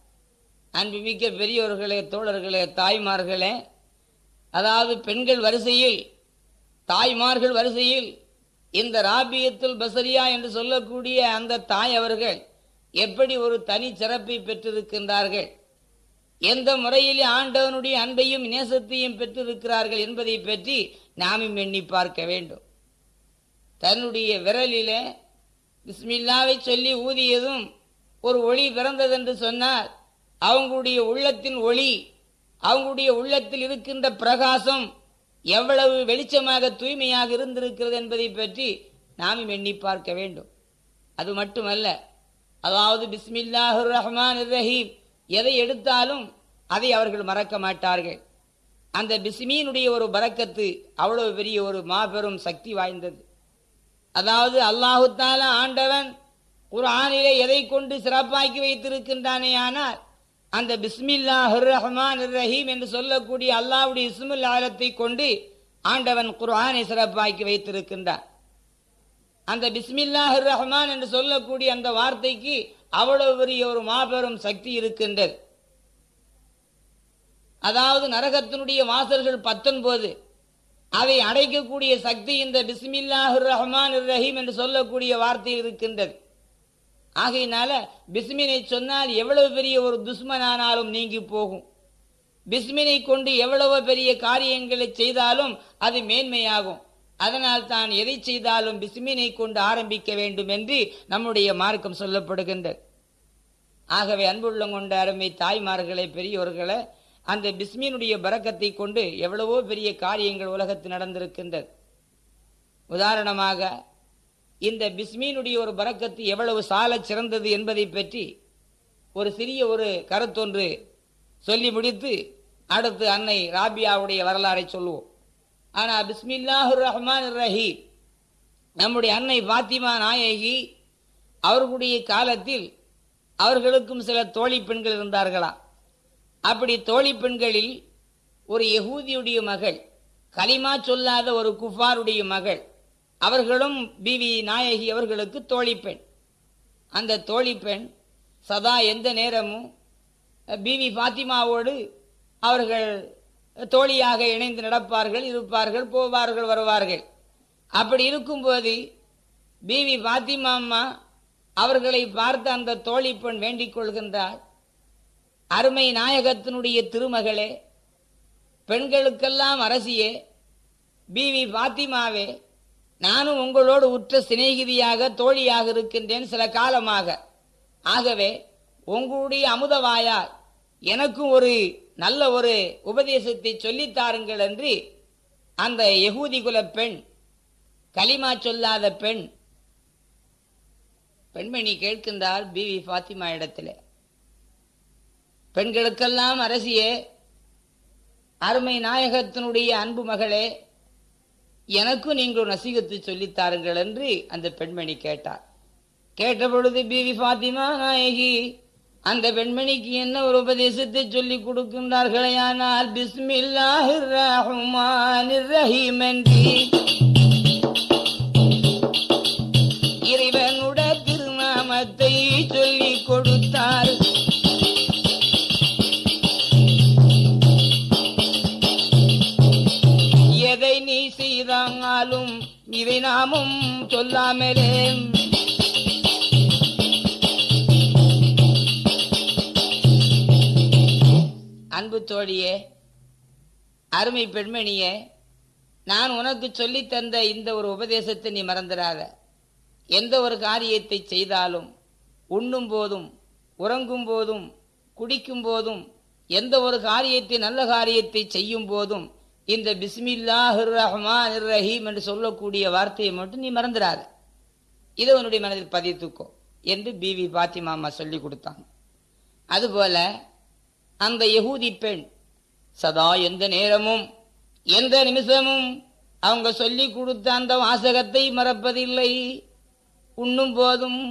அன்புமிக்க பெரியோர்களே தோழர்களே தாய்மார்களே அதாவது பெண்கள் வரிசையில் தாய்மார்கள் வரிசையில் இந்த ராபியத்துல் பசரியா என்று சொல்லக்கூடிய அந்த தாய் அவர்கள் எப்படி ஒரு தனி சிறப்பை பெற்றிருக்கின்றார்கள்? எந்த முறையிலே ஆண்டவனுடைய அன்பையும் நேசத்தையும் பெற்றிருக்கிறார்கள் என்பதை பற்றி நாமும் எண்ணி பார்க்க வேண்டும். தன்னுடைய விரலிலே பிஸ்மில்லாவை சொல்லி ஊதியதும் ஒரு ஒளி பிறந்ததென்று சொன்னார் அவங்களுடைய உள்ளத்தின் ஒளி அவங்களுடைய உள்ளத்தில் இருக்கின்ற பிரகாசம் எவ்வளவு வெளிச்சமாக தூய்மையாக இருந்திருக்கிறது என்பதை பற்றி நாமும் எண்ணி பார்க்க வேண்டும். அது மட்டுமல்ல அதாவது பிஸ்மில்லாஹுர் ரஹ்மான் ரஹீம் எதை எடுத்தாலும் அதை அவர்கள் மறக்க மாட்டார்கள். அந்த பிஸ்மீனுடைய ஒரு பறக்கத்து அவ்வளவு பெரிய ஒரு மாபெரும் சக்தி வாய்ந்தது. அதாவது அல்லாஹுத்தால ஆண்டவன் ஆண்டவன் குர்ஆனிலே எதை கொண்டு சிறப்பாக்கி வைத்திருக்கின்றானே ஆனால் அந்த பிஸ்மில்லாஹுர் ரஹ்மான் ரஹீம் என்று சொல்லக்கூடிய அல்லாவுடைய இஸ்முல் ஆலத்தை கொண்டு ஆண்டவன் குர்ஆனை சிறப்பாக்கி வைத்திருக்கின்றான். அந்த பிஸ்மில்லா பிஸ்மில்லாஹுர் ரஹ்மான் என்று சொல்லக்கூடிய அந்த வார்த்தைக்கு அவ்வளவு பெரிய ஒரு மாபெரும் சக்தி இருக்கின்றது. அதாவது நரகத்தினுடைய வாசல்கள் பத்தொன்பது. அதை அடைக்கக்கூடிய சக்தி இந்த பிஸ்மில்லாஹுர் ரஹ்மான் ரஹீம் என்று சொல்லக்கூடிய வார்த்தை இருக்கின்றது. ஆகையினால பிஸ்மினை சொன்னால் எவ்வளவு பெரிய ஒரு துஷ்மனானாலும் நீங்கி போகும். பிஸ்மினை கொண்டு எவ்வளவு பெரிய காரியங்களை செய்தாலும் அது மேன்மையாகும். அதனால் தான் எதை செய்தாலும் பிஸ்மினை கொண்டு ஆரம்பிக்க வேண்டும் என்று நம்முடைய மார்க்கம் சொல்லப்படுகின்றது. ஆகவே அன்புள்ள கொண்ட அருமை தாய்மார்களை பெரியோர்களை அந்த பிஸ்மினுடைய பறக்கத்தை கொண்டு எவ்வளவோ பெரிய காரியங்கள் உலகத்தில் நடந்திருக்கின்றது. உதாரணமாக இந்த பிஸ்மீனுடைய ஒரு பறக்கத்து எவ்வளவு சால சிறந்தது என்பதை பற்றி ஒரு சிறிய ஒரு கருத்தொன்று சொல்லி முடித்து அடுத்து அன்னை ராபியாவுடைய வரலாறை சொல்லுவோம். ஆனால் பிஸ்மில்லாஹுர் ரஹ்மான் ரஹீம் நம்முடைய அன்னை பாத்திமா நாயகி அவர்களுடைய காலத்தில் அவர்களுக்கும் சில தோழி பெண்கள் இருந்தார்களா அப்படி தோழி பெண்களில் ஒரு யகூதியுடைய மகள் கலிமா சொல்லாத ஒரு குஃபாருடைய மகள் அவர்களும் பிவி நாயகி அவர்களுக்கு தோழி பெண். அந்த தோழி பெண் சதா எந்த நேரமும் பிவி பாத்திமாவோடு அவர்கள் தோழியாக இணைந்து நடப்பார்கள் இருப்பார்கள் போவார்கள் வருவார்கள். அப்படி இருக்கும்போது பிவி பாத்திமா அம்மா அவர்களை பார்த்து அந்த தோழி பெண் வேண்டிக் கொள்கின்றார் அருமை நாயகத்தினுடைய திருமகளே பெண்களுக்கெல்லாம் அரசியே பிவி பாத்திமாவே நானும் உங்களோடு உற்ற சிநேகிதியாக தோழியாக இருக்கின்றேன் சில காலமாக. ஆகவே உங்களுடைய அமுதவாயால் எனக்கும் ஒரு நல்ல ஒரு உபதேசத்தை சொல்லித்தாருங்கள் என்று அந்த யகூதி குல பெண் களிமா சொல்லாத பெண் பெண்மணி கேட்கின்றார் பிவி பாத்திமா இடத்துல. பெண்களுக்கெல்லாம் அரசியே அருமை நாயகத்தினுடைய அன்பு மகளே எனக்கும் நீங்கள் நசீகத்து சொல்லித்தாருங்கள் என்று அந்த பெண்மணி கேட்டார். கேட்ட பொழுது பிவி பாத்திமா நாயகி அந்த பெண்மணிக்கு என்ன ஒரு உபதேசத்தை சொல்லி கொடுக்கின்றார்களே? ஆனால் பிஸ்மில்லாஹிர் ரஹ்மான் ரஹீம் என்று இதை நாமும் சொல்லாமலே. அன்பு தோழியே அருமை பெண்மணியே நான் உனக்கு சொல்லி தந்த இந்த ஒரு உபதேசத்தை நீ மறந்துடாத. எந்த ஒரு காரியத்தை செய்தாலும் உண்ணும் போதும் உறங்கும் போதும் குடிக்கும் போதும் எந்த ஒரு காரியத்தை நல்ல காரியத்தை செய்யும் போதும் இந்த பிஸ்மில்லாஹிர் ரஹ்மான் ரஹீம் என்று சொல்லக்கூடிய வார்த்தையை மட்டும் நீ மறந்துடாத. இதை உன்னுடைய மனதில் பதித்துக்கோ என்று பிவி பாத்திமா அம்மா சொல்லி கொடுத்தாங்க. அதுபோல அந்த யகூதி பெண் சதா எந்த நேரமும் எந்த நிமிஷமும் அவங்க சொல்லி கொடுத்த அந்த வாசகத்தை மறப்பதில்லை. உண்ணும் போதும்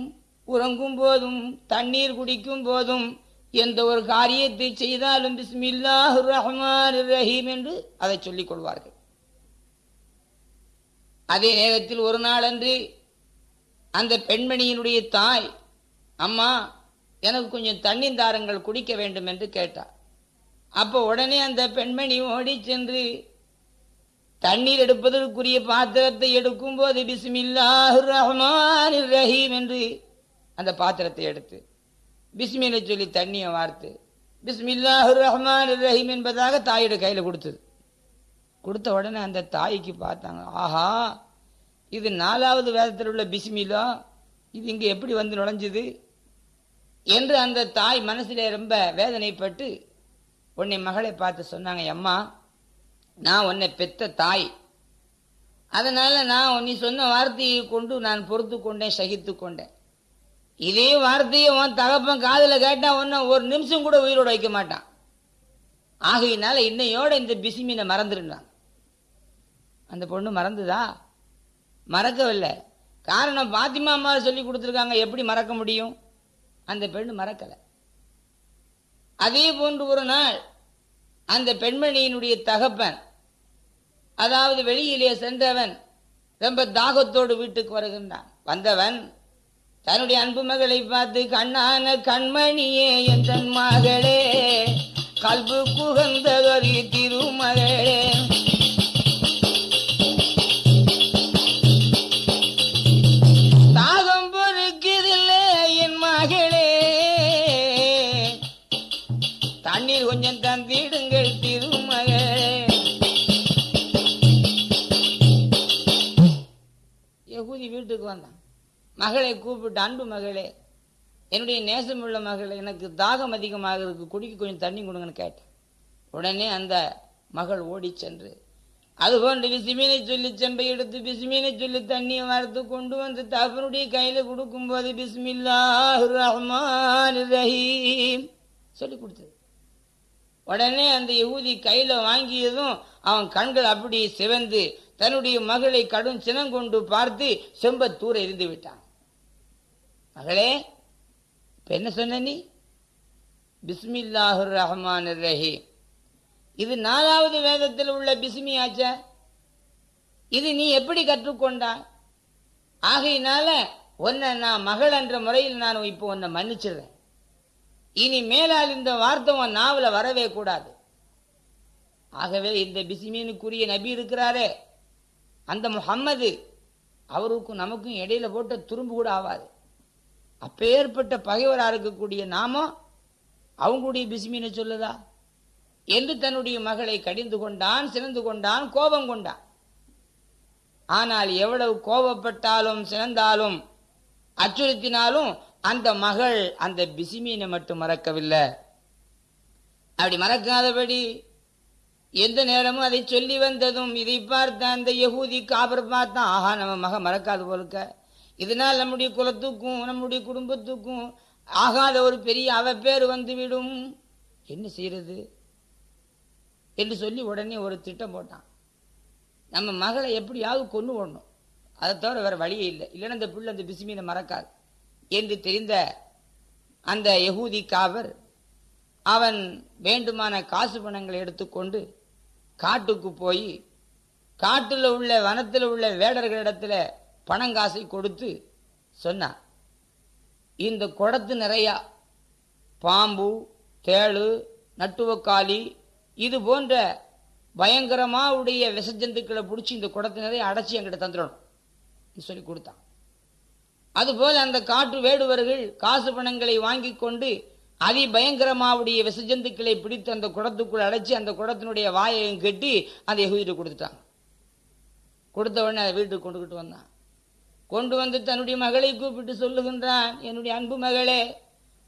உறங்கும் போதும் தண்ணீர் குடிக்கும் போதும் எந்த ஒரு காரியத்தை செய்தாலும் பிஸ்மில்லாஹு ரஹ்மான் ரஹீம் என்று அதை சொல்லிக் கொள்வார்கள். அதே நேரத்தில் ஒரு நாளன்று அந்த பெண்மணியினுடைய தாய் அம்மா எனக்கு கொஞ்சம் தண்ணி தாரங்கள் குடிக்க வேண்டும் என்று கேட்டார். அப்போ உடனே அந்த பெண்மணி ஓடி சென்று தண்ணீர் எடுப்பதற்குரிய பாத்திரத்தை எடுக்கும் போது பிஸ்மில்லாஹு ரஹ்மான் ரஹீம் என்று அந்த பாத்திரத்தை எடுத்து பிஸ்மிலை சொல்லி தண்ணியை வார்த்து பிஸ்மில்லாஹு ரஹ்மான் ரஹீம் என்பதாக தாயோட கையில் கொடுத்தது. கொடுத்த உடனே அந்த தாய்க்கு பார்த்தாங்க ஆஹா இது நாலாவது வேதத்தில் உள்ள பிஸ்மிலா இது இங்கே எப்படி வந்து நுழைஞ்சுது? என்று அந்த தாய் மனசிலே ரொம்ப வேதனைப்பட்டு உன்னை மகளை பார்த்து சொன்னாங்க அம்மா நான் உன்னை பெத்த தாய். அதனால் நான் நீ சொன்ன வார்த்தையை கொண்டு நான் பொறுத்து கொண்டேன் சகித்து கொண்டேன் இதே வார்த்தையை உன் தகப்பன் காதில் கேட்டா உன்னை ஒரு நிமிஷம் கூட உயிரோட வைக்க மாட்டான். ஆகையினால இன்னையோட இந்த பிசிமீனை மறந்துருந்தான் அந்த பொண்ணு மறந்துதா? மறக்கவில்லை. காரணம் பாத்திமா அம்மா சொல்லி கொடுத்துருக்காங்க. எப்படி மறக்க முடியும்? அந்த பெண்ணு மறக்கலை. அதே போன்று ஒரு நாள் அந்த பெண்மணியினுடைய தகப்பன் அதாவது வெளியிலே சென்றவன் ரொம்ப தாகத்தோடு வீட்டுக்கு வருகின்றான். வந்தவன் தன்னுடைய அன்பு மகளை பார்த்து கண்ணான கண்மணியே என் தன் மகளே கல்பு குகந்ததொரு திருமகளே மகளை கூப்பிட்டு அன்பு மகளே என்னுடைய நேசமுள்ள மகள் எனக்கு தாகம் அதிகமாக இருக்கு குடிக்க கொஞ்சம் தண்ணி கொடுங்கன்னு கேட்டேன். உடனே அந்த மகள் ஓடி சென்று அதுபோன்று பிசுமீனை சொல்லி செம்பை எடுத்து பிசுமீனை சொல்லி தண்ணியை வறுத்து கொண்டு வந்து தகப்பனுடைய கையில் கொடுக்கும்போது பிஸ்மில்லா ரஹ்மான் ரஹீம் சொல்லி கொடுத்தது. உடனே அந்த யூதி கையில் வாங்கியதும் அவன் கண்கள் அப்படி சிவந்து தன்னுடைய மகளை கடும் சினம் கொண்டு பார்த்து செம்ப தூர எரிந்து விட்டான். மகளே இப்போ என்ன சொன்ன நீ? பிஸ்மில்லாஹுர் ரஹ்மான் ரஹீம். இது நாலாவது வேதத்தில் உள்ள பிஸ்மி ஆச்சா? இது நீ எப்படி கற்றுக்கொண்டாய்? ஆகையினால உன்னை நான் மகள் என்ற முறையில் நான் இப்போ உன்னை மன்னிச்சிடுறேன். இனி மேலால் இந்த வார்த்தை உன் நாவல வரவே கூடாது. ஆகவே இந்த பிசிமீனுக்குரிய நபி இருக்கிறாரே அந்த முஹம்மது அவருக்கும் நமக்கும் இடையில போட்ட துரும்பு கூட ஆகாது அப்பேற்பட்ட பகைவராக இருக்கக்கூடிய நாமம் அவங்களுடைய பிஸ்மீனை சொல்லுதா? என்று தன்னுடைய மகளை கடிந்து கொண்டான் சினந்து கொண்டான் கோபம் கொண்டான். ஆனால் எவ்வளவு கோபப்பட்டாலும் சினந்தாலும் அச்சுறுத்தினாலும் அந்த மகள் அந்த பிசிமீனை மட்டும் மறக்கவில்லை. அப்படி மறக்காதபடி எந்த நேரமும் அதை சொல்லி வந்ததும் இதை பார்த்த அந்த யகூதி காபர் பார்த்தான் ஆஹா நம்ம மக மறக்காது போலுக்க இதனால் நம்முடைய குலத்துக்கும் நம்முடைய குடும்பத்துக்கும் ஆகாத ஒரு பெரிய அவ பேர் வந்துவிடும். என்ன செய்யறது? என்று சொல்லி உடனே ஒரு திட்டம் போட்டான். நம்ம மகளை எப்படியாவது கொண்டு ஓடணும். அதை தவிர வேறு வழியே இல்லை. இல்லைன்னா அந்த பிள்ளை அந்த பிசுமீனை மறக்காது. என்று தெரிந்த அந்த யகூதி காவர் அவன் வேண்டுமான காசு பணங்களை எடுத்துக்கொண்டு காட்டுக்கு போய் காட்டில் உள்ள வனத்தில் உள்ள வேடர்களிடத்துல பணங்காசை கொடுத்து சொன்னான் இந்த குடத்து நிறையா பாம்பு தேளு நட்டுவக்காளி இது போன்ற பயங்கரமாக உடைய விஷஜந்துக்களை பிடிச்சி இந்த குடத்து நிறைய அடைச்சி என்கிட்ட தந்துடணும். சொல்லி கொடுத்தான். அதுபோல் அந்த காட்டு வேடுவர்கள் காசு பணங்களை வாங்கி கொண்டு அதி பயங்கரமாவுடைய விசஜந்துக்களை பிடித்து அந்த குடத்துக்குள் அடைச்சி அந்த குடத்தினுடைய வாயையும் கட்டி அந்த எகுதிட்டு கொடுத்துட்டாங்க. கொடுத்த உடனே அதை வீட்டுக்கு கொண்டுக்கிட்டு வந்தான். கொண்டு வந்து தன்னுடைய மகளை கூப்பிட்டு சொல்லுகின்றான் என்னுடைய அன்பு மகளே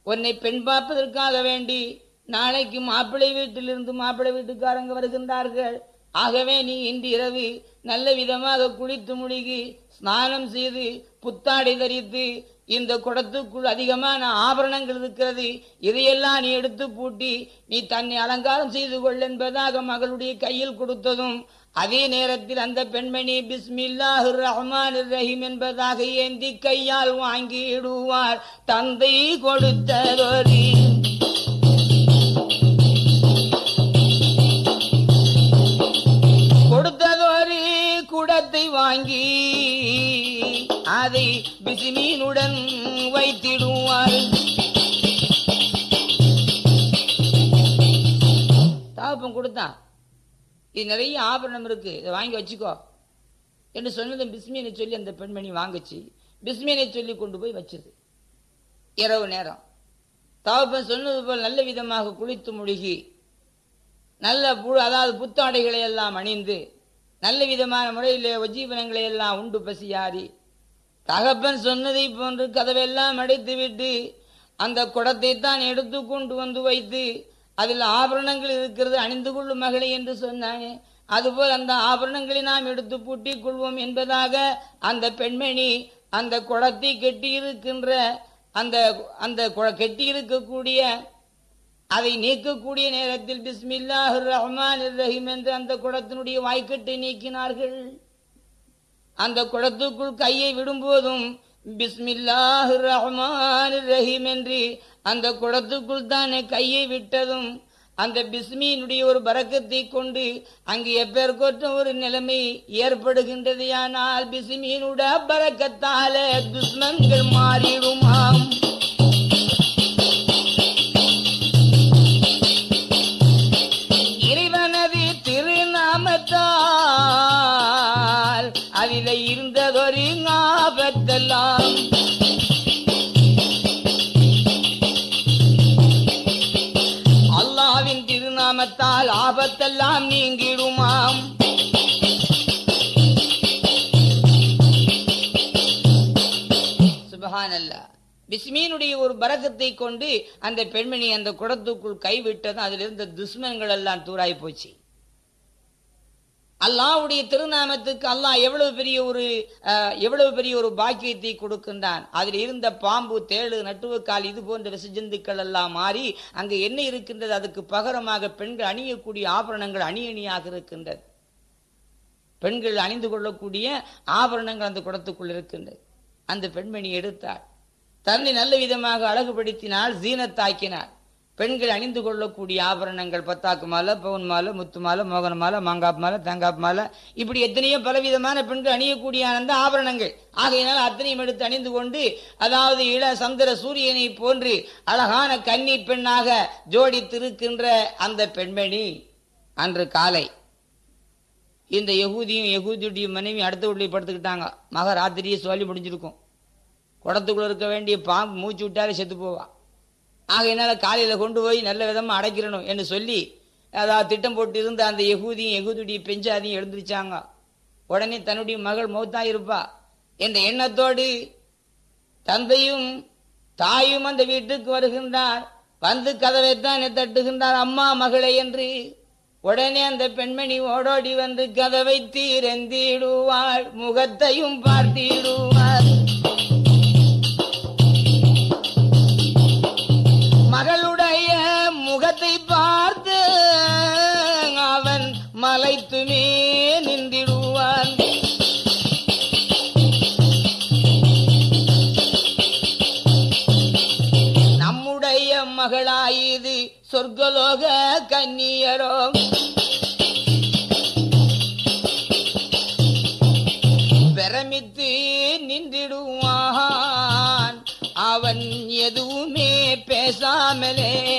உன்னை பெண் பார்ப்பதற்காக வேண்டி நாளைக்கு மாப்பிள்ளை வீட்டிலிருந்து மாப்பிள்ளை வீட்டுக்காரங்க வருகின்றார்கள். ஆகவே நீ இன்று இரவு நல்ல விதமாக குளித்து முழுகி ஸ்நானம் செய்து புத்தாடை தரித்து இந்த குடத்துக்குள் அதிகமான ஆபரணங்கள் இருக்கிறது இதையெல்லாம் நீ எடுத்து பூட்டி நீ தன்னை அலங்காரம் செய்து கொள் என்பதாக மகளுடைய கையில் கொடுத்ததும் அதே நேரத்தில் அந்த பெண்மணி பிஸ்மில்லாஹு ரஹ்மான் ரஹீம் என்பதாக ஏந்தி கையால் வாங்கிடுவார். தந்தை கொடுத்ததொரு கொடுத்ததொரு குடத்தை வாங்கி அதை பிசிமீனுடன் வைத்திடுவார். தாப்பம் கொடுத்தான் இது நிறைய ஆபரணம் இருக்குது இதை வாங்கி வச்சுக்கோ. என்று சொன்னது பிஸ்மியனை சொல்லி அந்த பெண்மணி வாங்குச்சு. பிஸ்மியனை சொல்லி கொண்டு போய் வச்சது இரவு நேரம். தகப்பன் சொன்னது போல் நல்ல விதமாக குளித்து முழுகி நல்ல புழு அதாவது புத்தாடைகளை எல்லாம் அணிந்து நல்ல விதமான முறையில் உஜீவனங்களை எல்லாம் உண்டு பசியாரி தகப்பன் சொன்னதை போன்று கதவெல்லாம் அடைத்து விட்டு அந்த குடத்தை தான் எடுத்து கொண்டு வந்து வைத்து அதில் ஆபரணங்கள் இருக்கிறது அணிந்து கொள்ளும் மகளை என்று சொன்னானே அதுபோல் அந்த ஆபரணங்களை நாம் எடுத்து பூட்டிக் கொள்வோம் என்பதாக அந்த பெண்மணி அந்த குளத்தை கெட்டியிருக்கின்ற அந்த அந்த கெட்டியிருக்கக்கூடிய அதை நீக்கக்கூடிய நேரத்தில் பிஸ்மில்லாஹ் ரஹ்மான் ரஹீம் என்று அந்த குளத்தினுடைய வாய்க்கட்டை நீக்கினார்கள். அந்த குளத்துக்குள் கையை விடும்போதும் பிஸ்மில்லாஹ் ரஹ்மான் ரஹீம் என்று அந்த குடத்துக்குள் தானே கையை விட்டதும் அந்த பிஸ்மியினுடைய ஒரு பறக்கத்தை கொண்டு அங்கு எப்பேற்கொற்ற ஒரு நிலைமை ஏற்படுகின்றது. ஆனால் பிஸ்மியினுட பறக்கத்தால துஷ்மன்கள் மாறிடுமாம். திருநாமத்தால் ஆபத்தெல்லாம் நீங்கிடுமாம். சுபஹானல்லா. பிஸ்மீனுடைய ஒரு பரகத்தை கொண்டு அந்த பெண்மணி அந்த குடத்துக்குள் கைவிட்டதும் அதில் இருந்த துஷ்மன்கள் எல்லாம் தூராய் போச்சு. அல்லாவுடைய திருநாமத்துக்கு அல்லாஹ் எவ்வளவு பெரிய ஒரு எவ்வளவு பெரிய ஒரு பாக்கியத்தை கொடுக்கின்றான். அதில் இருந்த பாம்பு தேளு நட்டுவக்கால் இது போன்ற விசஜந்துக்கள் எல்லாம் மாறி அங்கு என்ன இருக்கின்றது? அதுக்கு பகரமாக பெண்கள் அணியக்கூடிய ஆபரணங்கள் அணி அணியாக இருக்கின்றது. பெண்கள் அணிந்து கொள்ளக்கூடிய ஆபரணங்கள் அந்த குடத்துக்குள் இருக்கின்றது. அந்த பெண்மணி எடுத்தாள். தன்னை நல்ல விதமாக அழகுபடுத்தினால் ஜீனத்தாக்கினாள். பெண்கள் அணிந்து கொள்ளக்கூடிய ஆபரணங்கள் பத்தாக்கு மாலை பவுன் மாலை முத்து மாலை மோகன மாலை மாங்காப்பு மாலை தேங்காப்பு மாலை இப்படி எத்தனையோ பலவிதமான பெண்கள் அணியக்கூடிய அந்த ஆபரணங்கள். ஆகையினால் அத்தனையும் எடுத்து அணிந்து கொண்டு அதாவது இள சந்திர சூரியனை போன்று அழகான கன்னி பெண்ணாக ஜோடித்திருக்கின்ற அந்த பெண்மணி அன்று காலை இந்த யகூதியும் யகூதியுடைய மனைவி அடுத்த வீட்டில் படுத்துக்கிட்டாங்க. மக ராத்திரியே சொல்லி முடிஞ்சிருக்கும். குடத்துக்குள்ள இருக்க வேண்டிய பாம்பு மூச்சு விட்டாலே செத்து ஆக என்னால் காலையில் கொண்டு போய் நல்ல விதமாக அடைக்கிறணும் என்று சொல்லி அதாவது திட்டம் போட்டு இருந்த அந்த யகூதியும் எகுதுடைய பெஞ்சாதியும் எழுந்திருச்சாங்க. உடனே தன்னுடைய மகள் மௌத்தா இருப்பா. என்ற எண்ணத்தோடு தந்தையும் தாயும் அந்த வீட்டுக்கு வருகின்றார். வந்து கதவை தான் தட்டுகின்றார். அம்மா மகளே என்று உடனே அந்த பெண்மணி ஓடோடி வந்து கதவை தீரந்திடுவாள். முகத்தையும் பார்த்திடுவாள். கன்னியரோ பிரமித்து நின்றிடுவான். அவன் எதுவுமே பேசாமலே.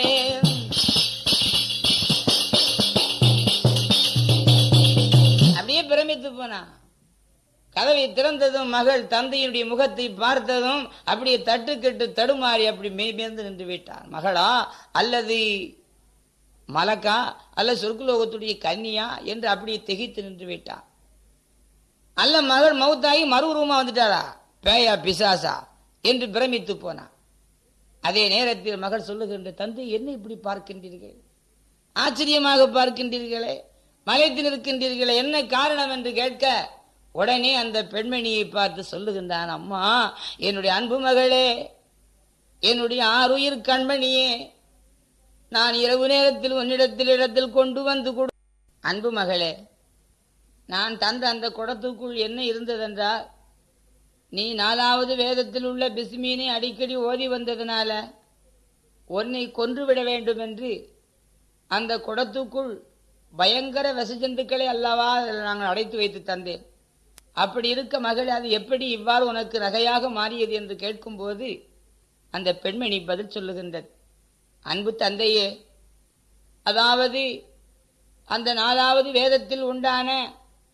அப்படியே பிரமித்து போனான். கதவை திறந்ததும் மகள் தந்தையினுடைய முகத்தை பார்த்ததும் அப்படியே தட்டுக்கெட்டு தடுமாறி அப்படி மெய்மேந்து நின்று விட்டார் மகளா அல்லது மலக்கா அல்ல சொர்க்குலோகத்துடைய கன்னியா என்று அப்படியே திகைத்து நின்று விட்டான். அல்ல மகள் மவுத்தாகி மறுரூமா வந்துட்டாரா? பேயா பிசாசா? என்று பிரமித்து போனான். அதே நேரத்தில் மகள் சொல்லுகின்ற தந்தை என்ன இப்படி பார்க்கின்றீர்கள்? ஆச்சரியமாக பார்க்கின்றீர்களே? மலைத்து நிற்கின்றீர்களே? என்ன காரணம் என்று கேட்க உடனே அந்த பெண்மணியை பார்த்து சொல்லுகின்றான் அம்மா என்னுடைய அன்பு மகளே என்னுடைய ஆறுயிர் கண்மணியே நான் இரவு நேரத்தில் உன்னிடத்தில் இடத்தில் கொண்டு வந்து கொடு. அன்பு மகளே நான் தந்த அந்த குடத்துக்குள் என்ன இருந்ததென்றால் நீ நாலாவது வேதத்தில் உள்ள பிஸ்மீனை அடிக்கடி ஓதி வந்ததனால உன்னை கொன்றுவிட வேண்டும் என்று அந்த குடத்துக்குள் பயங்கர விசஜந்துக்களை அல்லவா நாங்கள் அடைத்து வைத்து தந்தேன். அப்படி இருக்க மகளே அது எப்படி இவ்வாறு உனக்கு நகையாக மாறியது என்று கேட்கும்போது அந்த பெண்மணி பதில் சொல்லுகின்றது. அன்பு தந்தையே அதாவது அந்த நாலாவது வேதத்தில் உண்டான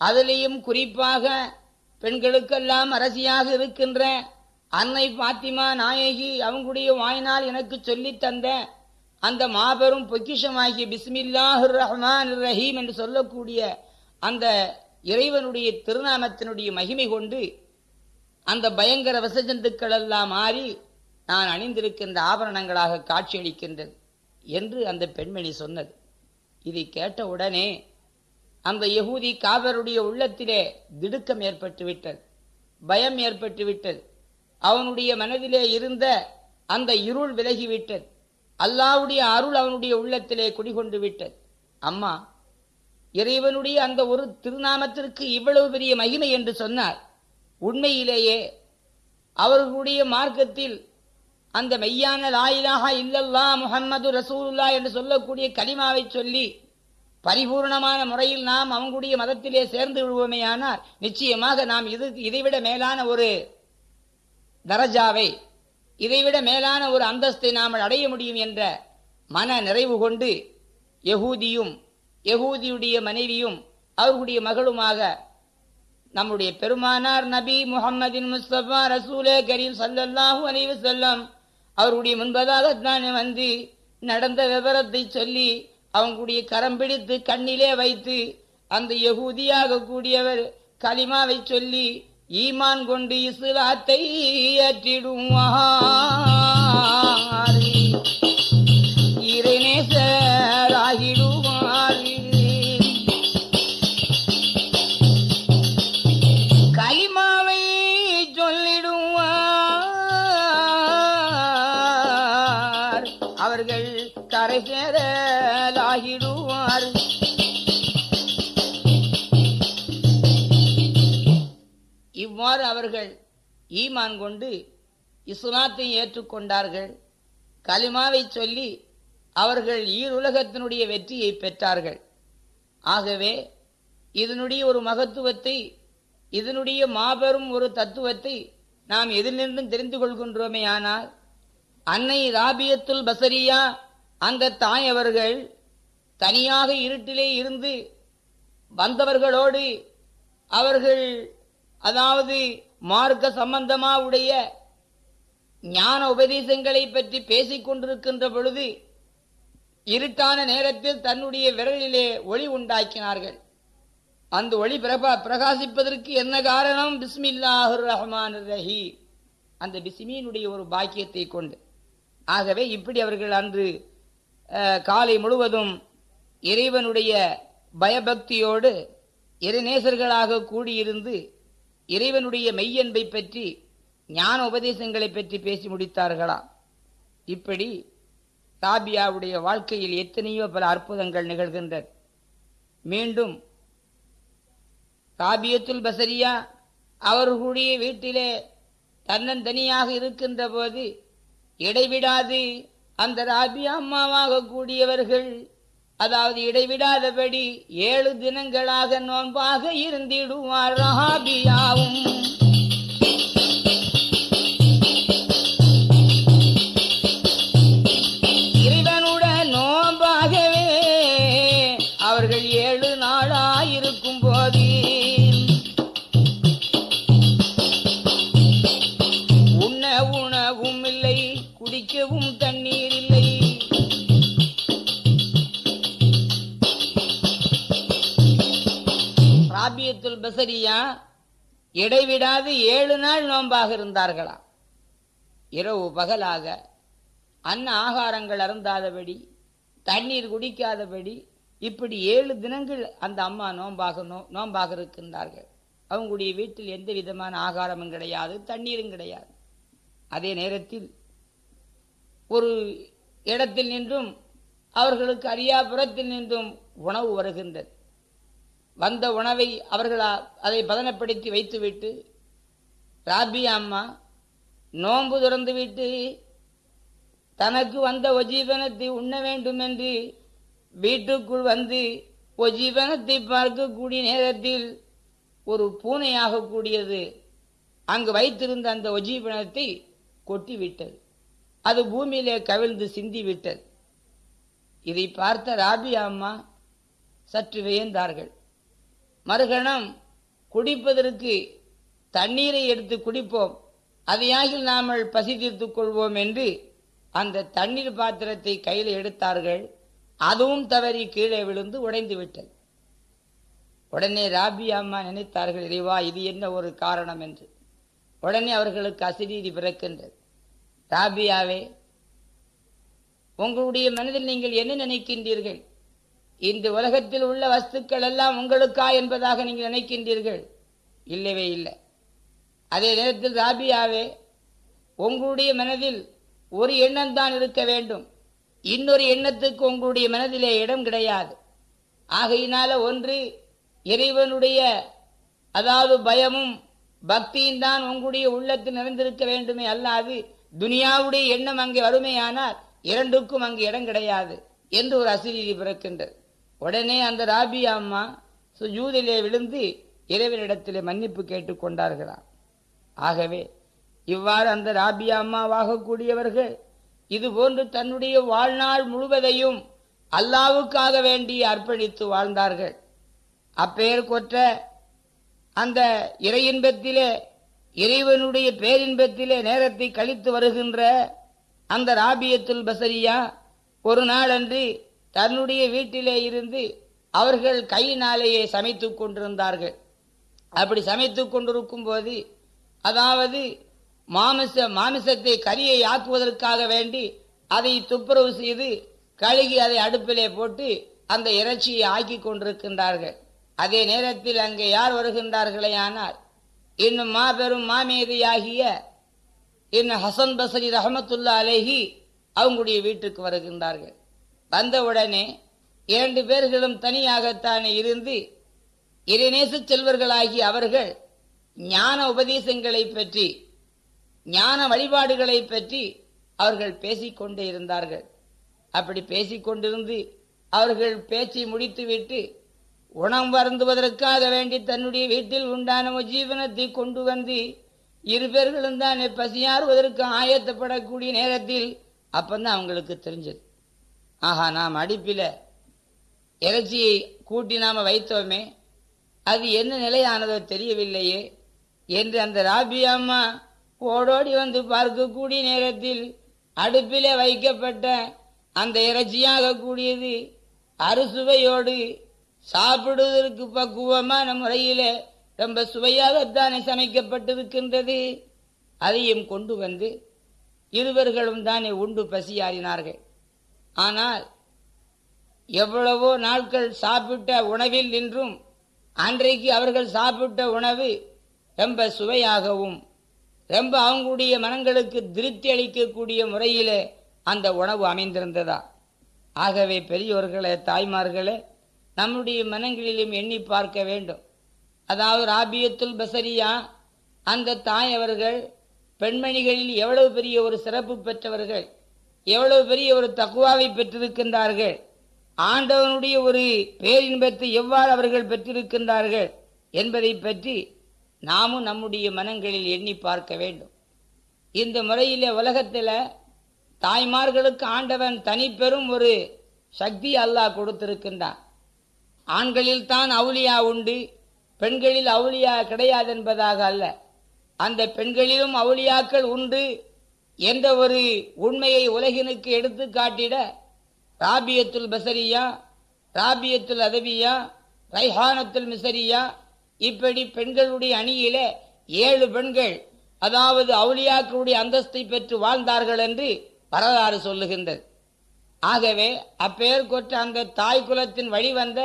அதிலையும் குறிப்பாக பெண்களுக்கெல்லாம் அரசியாக இருக்கின்ற அன்னை பாத்திமா நாயகி அவங்களுடைய வாயினால் எனக்கு சொல்லித் தந்த அந்த மாபெரும் பொக்கிஷமாகிய பிஸ்மில்லாஹு ரஹ்மான் ரஹீம் என்று சொல்லக்கூடிய அந்த இறைவனுடைய திருநாமத்தினுடைய மகிமை கொண்டு அந்த பயங்கர வசஜந்துக்கள் எல்லாம் மாறி நான் அணிந்திருக்கின்ற ஆபரணங்களாக காட்சியளிக்கின்றது என்று அந்த பெண்மணி சொன்னது. இதை கேட்ட உடனே அந்த யகூதி காவருடைய உள்ளத்திலே திடுக்கம் ஏற்பட்டு விட்டது பயம் ஏற்பட்டு விட்டது. அவனுடைய மனதிலே இருந்த அந்த இருள் விலகிவிட்டது அல்லாவுடைய அருள் அவனுடைய உள்ளத்திலே குடிகொண்டு விட்டது. அம்மா இறைவனுடைய அந்த ஒரு திருநாமத்திற்கு இவ்வளவு பெரிய மகிமை என்று சொன்னார். உண்மையிலேயே அவர்களுடைய மார்க்கத்தில் அந்த மெய்யான லாயிலாக இல்லல்லா முஹம்மது ரசூலுல்லா என்று சொல்லக்கூடிய கலிமாவை சொல்லி பரிபூர்ணமான முறையில் நாம் அவங்களுடைய மதத்திலே சேர்ந்து விடுவோமேயானால் நிச்சயமாக நாம் இது இதைவிட மேலான ஒரு தரஜாவை இதைவிட மேலான ஒரு அந்தஸ்தை நாம் அடைய முடியும் என்ற மன நிறைவு கொண்டு யகூதியும் யகூதியுடைய மனைவியும் அவர்களுடைய மகளுமாக நம்முடைய பெருமானார் நபி முகம்மதின் முஸ்தபா ரசூலே கரீம் சல்லல்லாஹு அனைவு செல்லம் அவருடைய முன்பதாக வந்து நடந்த விவரத்தை சொல்லி அவங்களுடைய கரம் பிடித்து கண்ணிலே வைத்து அந்த யகூதியாக கூடியவர் கலிமாவை சொல்லி ஈமான் கொண்டு இஸ்லாத்தை ஏற்றிடுவான் அவர்கள் ஈமான் கொண்டு இஸ்லாத்தை ஏற்றுக்கொண்டார்கள். கலிமாவை சொல்லி அவர்கள் ஈருலகத்தினுடைய வெற்றியை பெற்றார்கள். ஆகவே இதனுடைய ஒரு மகத்துவத்தை இதனுடைய மாபெரும் ஒரு தத்துவத்தை நாம் எதிலிருந்தும் தெரிந்து கொள்கின்றோமே ஆனால் அன்னை ராபியத்துல் பசரியா அந்த தாய் அவர்கள் தனியாக இருட்டிலே இருந்து வந்தவர்களோடு அவர்கள் அதாவது மார்க்க சம்பந்தமா உடைய ஞான உபதேசங்களை பற்றி பேசிக் கொண்டிருக்கின்ற பொழுது இருட்டான நேரத்தில் தன்னுடைய விரலிலே ஒளி உண்டாக்கினார்கள். அந்த ஒளி பிரபா பிரகாசிப்பதற்கு என்ன காரணம்? பிஸ்மில்லாஹு ரஹ்மான் ரஹி அந்த பிஸ்மியினுடைய ஒரு பாக்கியத்தை கொண்டு. ஆகவே இப்படி அவர்கள் அன்று காலை முழுவதும் இறைவனுடைய பயபக்தியோடு இறைநேசர்களாக கூடியிருந்து இறைவனுடைய மெய்யன்பை பற்றி ஞான உபதேசங்களை பற்றி பேசி முடித்தார்களா? இப்படி தாபியாவுடைய வாழ்க்கையில் எத்தனையோ பல அற்புதங்கள் நிகழ்கின்றன. மீண்டும் ராபியத்துல் பசரியா அவர்களுடைய வீட்டிலே தன்னந்தனியாக இருக்கின்ற போது இடைவிடாது அந்த ராபியா அம்மாவாக கூடியவர்கள் அதாவது இடைவிடாதபடி ஏழு தினங்களாக நோன்பாக இருந்திடுவார் ராபியாவும் ராபியத்துல் இடைவிடாது ஏழு நாள் நோன்பாக இருந்தார்களாம் இரவு பகலாக அன்ன ஆகாரங்கள் அருந்தாதபடி தண்ணீர் குடிக்காதபடி இப்படி ஏழு தினங்கள் அந்த அம்மா நோன்பாக நோ நோன்பாக இருக்கின்றார்கள். அவங்களுடைய வீட்டில் எந்த விதமான ஆகாரமும் கிடையாது தண்ணீரும் கிடையாது. அதே நேரத்தில் ஒரு இடத்தில் நின்றும் அவர்களுக்கு அரியாபுரத்தில் நின்றும் உணவு வருகின்றது. வந்த உணவை அவர்கள் அதை பதனப்படுத்தி வைத்துவிட்டு ராபி அம்மா நோன்பு திறந்துவிட்டு தனக்கு வந்த ஒஜீவனத்தை உண்ண வேண்டும் என்று வீட்டுக்குள் வந்து ஒஜீவனத்தை பார்க்கக்கூடிய நேரத்தில் ஒரு பூனையாக கூடியது. அங்கு வைத்திருந்த அந்த ஒஜீவனத்தை கொட்டிவிட்டது. அது பூமியிலே கவிழ்ந்து சிந்திவிட்டது. இதை பார்த்த ராபி அம்மா சற்று வியந்தார்கள். மறுகணம் குடிப்பதற்கு தண்ணீரை எடுத்து குடிப்போம். அதையாகில் நாமல் பசி தீர்த்துக் கொள்வோம் என்று அந்த தண்ணீர் பாத்திரத்தை கையில் எடுத்தார்கள். அதுவும் தவறி கீழே விழுந்து உடைந்து விட்டது. உடனே ராபி அம்மா நினைத்தார்கள் இறைவா இது என்ன ஒரு காரணம்? என்று. உடனே அவர்களுக்கு அசிரீதி பிறக்கின்றது. ராபியாவே உங்களுடைய மனதில் நீங்கள் என்ன நினைக்கின்றீர்கள்? இந்த உலகத்தில் உள்ள வஸ்துக்கள் எல்லாம் உங்களுக்கா என்பதாக நீங்கள் நினைக்கின்றீர்கள்? இல்லவே இல்லை. அதே நேரத்தில் ராபியாவே உங்களுடைய மனதில் ஒரு எண்ணம் தான் இருக்க வேண்டும். இன்னொரு எண்ணத்துக்கு உங்களுடைய மனதிலே இடம் கிடையாது. ஆகையினால ஒன்று இறைவனுடைய அதாவது பயமும் பக்தியும் தான் உங்களுடைய உள்ளத்தில் நிறைந்திருக்க வேண்டுமே அல்லாது துனியாவுடைய எண்ணம் அங்கே வறுமையானால் இரண்டுக்கும் அங்கு இடம் கிடையாது என்று ஒரு அசிரீதி பிறக்கின்றது. உடனே அந்த ராபி அம்மா சுஜூதிலே விழுந்து இறைவனிடத்திலே மன்னிப்பு கேட்டுக் கொண்டார்களாம். ஆகவே இவ்வாறு அந்த ராபியா அம்மாவாகக்கூடியவர்கள் இது போன்று தன்னுடைய வாழ்நாள் முழுவதையும் அல்லாவுக்காக வேண்டி அர்ப்பணித்து வாழ்ந்தார்கள். அப்பெயர் கொற்ற அந்த இறையின்பத்திலே இறைவனுடைய பேரின்பத்திலே நேரத்தை கழித்து வருகின்ற அந்த ராபியத்துல் பசரியா ஒரு நாளன்று தன்னுடைய வீட்டிலே இருந்து அவர்கள் கையினாலேயே சமைத்து கொண்டிருந்தார்கள். அப்படி சமைத்து கொண்டிருக்கும் போது அதாவது மாமிச மாமிசத்தை கரியை ஆக்குவதற்காக வேண்டி அதை துப்புரவு செய்து கழுகி அதை அடுப்பிலே போட்டு அந்த இறைச்சியை ஆக்கி கொண்டிருக்கின்றார்கள். அதே நேரத்தில் அங்கே யார் வருகின்றார்களே ஆனால் இன்னும் மாபெரும் மாமேதியாகிய இன்னும் ஹசன் பசரி ரஹமத்துல்லா அலேஹி அவங்களுடைய வீட்டுக்கு வருகின்றார்கள். வந்தவுடனே இரண்டு பேர்களும் தனியாகத்தானே இருந்து இறைநேச செல்வர்களாகி அவர்கள் ஞான உபதேசங்களை பற்றி ஞான வழிபாடுகளை பற்றி அவர்கள் பேசிக்கொண்டே இருந்தார்கள். அப்படி பேசிக்கொண்டிருந்து அவர்கள் பேச்சை முடித்துவிட்டு உணம் வருந்துவதற்காக வேண்டி தன்னுடைய வீட்டில் உண்டான ஜீவனத்தை கொண்டு வந்து இரு பேர்களும் தான் பசியாறுவதற்கு ஆயத்தப்படக்கூடிய நேரத்தில் அப்பந்தான் அவங்களுக்கு தெரிஞ்சது. ஆஹா நாம் அடுப்பில் இறைச்சியை கூட்டி நாம் வைத்தோமே அது என்ன நிலையானதோ தெரியவில்லையே என்று அந்த ராபி அம்மா ஓடோடி வந்து பார்க்கக்கூடிய நேரத்தில் அடுப்பிலே வைக்கப்பட்ட அந்த இறைச்சியாக கூடியது அறுசுவையோடு சாப்பிடுவதற்கு பக்குவமான முறையிலே ரொம்ப சுவையாகத்தானே சமைக்கப்பட்டிருக்கின்றது. அதையும் கொண்டு வந்து இருவர்களும் தானே உண்டு பசியாறினார்கள். ஆனால் எவ்வளவோ நாட்கள் சாப்பிட்ட உணவில் நின்றும் அன்றைக்கு அவர்கள் சாப்பிட்ட உணவு ரொம்ப சுவையாகவும் ரொம்ப அவங்களுடைய மனங்களுக்கு திருப்தி அளிக்கக்கூடிய முறையிலே அந்த உணவு அமைந்திருந்ததா? ஆகவே பெரியோர்களே தாய்மார்களே நம்முடைய மனங்களிலும் எண்ணி பார்க்க வேண்டும். அதாவது ராபியத்துல் பசரியா அந்த தாய் அவர்கள் பெண்மணிகளில் எவ்வளவு பெரிய ஒரு சிறப்பு பெற்றவர்கள் எவ்வளவு பெரிய ஒரு தக்குவாவை பெற்றிருக்கின்றார்கள்? ஆண்டவனுடைய ஒரு பேரின்பத்தை எவ்வாறு அவர்கள் பெற்றிருக்கின்றார்கள் என்பதை பற்றி நாமும் நம்முடைய மனங்களில் எண்ணி பார்க்க வேண்டும். இந்த முறையில் உலகத்தில் தாய்மார்களுக்கு ஆண்டவன் தனிப்பெரும் ஒரு சக்தி அல்லாஹ் கொடுத்திருக்கின்றான். ஆண்களில் தான் அவுலியா உண்டு பெண்களில் அவுலியா கிடையாது என்பதாக அல்ல. அந்த பெண்களிலும் அவுலியாக்கள் உண்டு என்ற ஒரு உண்மையை உலகினுக்கு எடுத்து காட்டிட ராபியத்துல் பசரியா ராபியத்துல் அதவியா ரைஹானத்துல் மிசரியா இப்படி பெண்களுடைய அணியில ஏழு பெண்கள் அதாவது அவுளியாக்களுடைய அந்தஸ்தை பெற்று வாழ்ந்தார்கள் என்று வரலாறு சொல்லுகின்றது. ஆகவே அப்பெயர் கொற்ற அந்த தாய் குலத்தின் வழிவந்த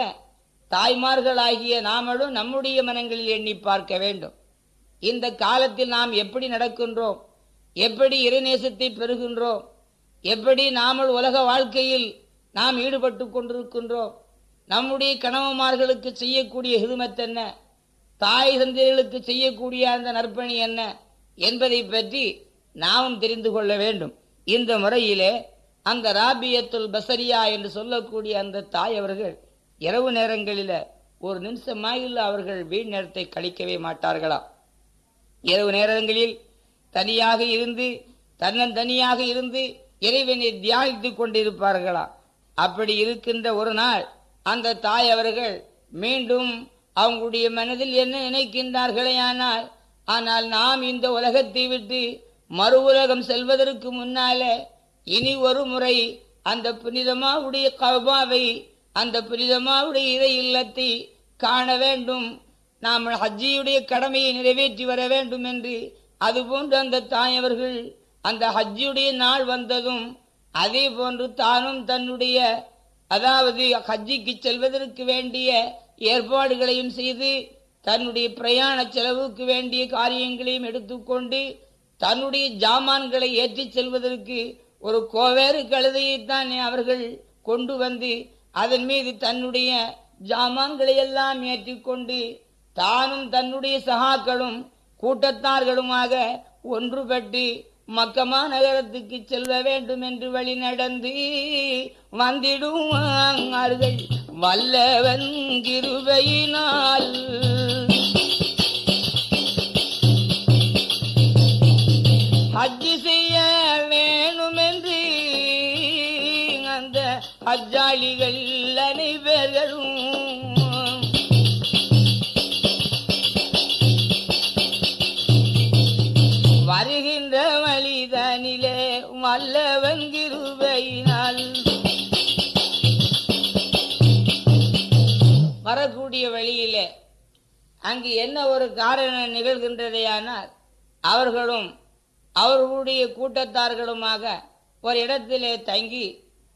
தாய்மார்களாகிய நாமளும் நம்முடைய மனங்களில் எண்ணி பார்க்க வேண்டும். இந்த காலத்தில் நாம் எப்படி நடக்கின்றோம்? எப்படி இறைநேசத்தை பெறுகின்றோம்? எப்படி நாமல் உலக வாழ்க்கையில் நாம் ஈடுபட்டு கொண்டிருக்கின்றோம்? நம்முடைய கணவன்மார்களுக்கு செய்யக்கூடிய ஹிதுமத் என்ன? தாய் தந்தைகளுக்கு செய்யக்கூடிய அந்த நற்பணி என்ன? என்பதை பற்றி நாமும் தெரிந்து கொள்ள வேண்டும். இந்த முறையிலே அந்த ராபியத்துல் பசரியா என்று சொல்லக்கூடிய அந்த தாய் அவர்கள் இரவு நேரங்களில் ஒரு நிமிஷமாயில் அவர்கள் வீண் நேரத்தை கழிக்கவே மாட்டார்களாம். இரவு நேரங்களில் தனியாக இருந்து தன்னந்தனியாக இருந்து இறைவனை தியானித்துக் கொண்டிருப்பார்களா? அப்படி இருக்கின்ற ஒரு நாள் அந்த தாய் அவர்கள் மீண்டும் அவங்களுடைய மனதில் என்ன நினைக்கின்றார்களே ஆனால் ஆனால் நாம் இந்த உலகத்தை விட்டு மறு உலகம் செல்வதற்கு முன்னாலே இனி ஒரு முறை அந்த புனிதமாவுடைய கபாவை அந்த புனிதமாவுடைய இறை இல்லத்தை காண வேண்டும். நாம் ஹஜ்ஜியுடைய கடமையை நிறைவேற்றி வர வேண்டும் என்று அதுபோன்று அந்த தாய் அவர்கள் அந்த ஹஜ்ஜுடைய நாள் வந்ததும் அதே போன்று தானும் தன்னுடைய அதாவது ஹஜ்ஜிக்கு செல்வதற்கு வேண்டிய ஏற்பாடுகளையும் செய்து தன்னுடைய பிரயாண செலவுக்கு வேண்டிய காரியங்களையும் எடுத்துக்கொண்டு தன்னுடைய ஜாமான்களை ஏற்றிச் செல்வதற்கு ஒரு கோவேறு கழுதையைத்தான் அவர்கள் கொண்டு வந்து அதன் மீது தன்னுடைய ஜாமான்களை எல்லாம் ஏற்றிக்கொண்டு தானும் தன்னுடைய சகாக்களும் கூட்டத்தார்களுமாக ஒன்றுபட்டு மக்கமா நகரத்துக்கு செல்ல வேண்டும் என்று வழி நடந்து வந்திடுவார்கள் வல்லவன் கிருபையினால். ஹஜ்ஜி வரக்கூடிய வழியிலே. அங்கு என்ன ஒரு காரணம் நிகழ்கின்றதையானால் அவர்களும் அவர்களுடைய கூட்டத்தார்களுமாக ஒரு இடத்திலே தங்கி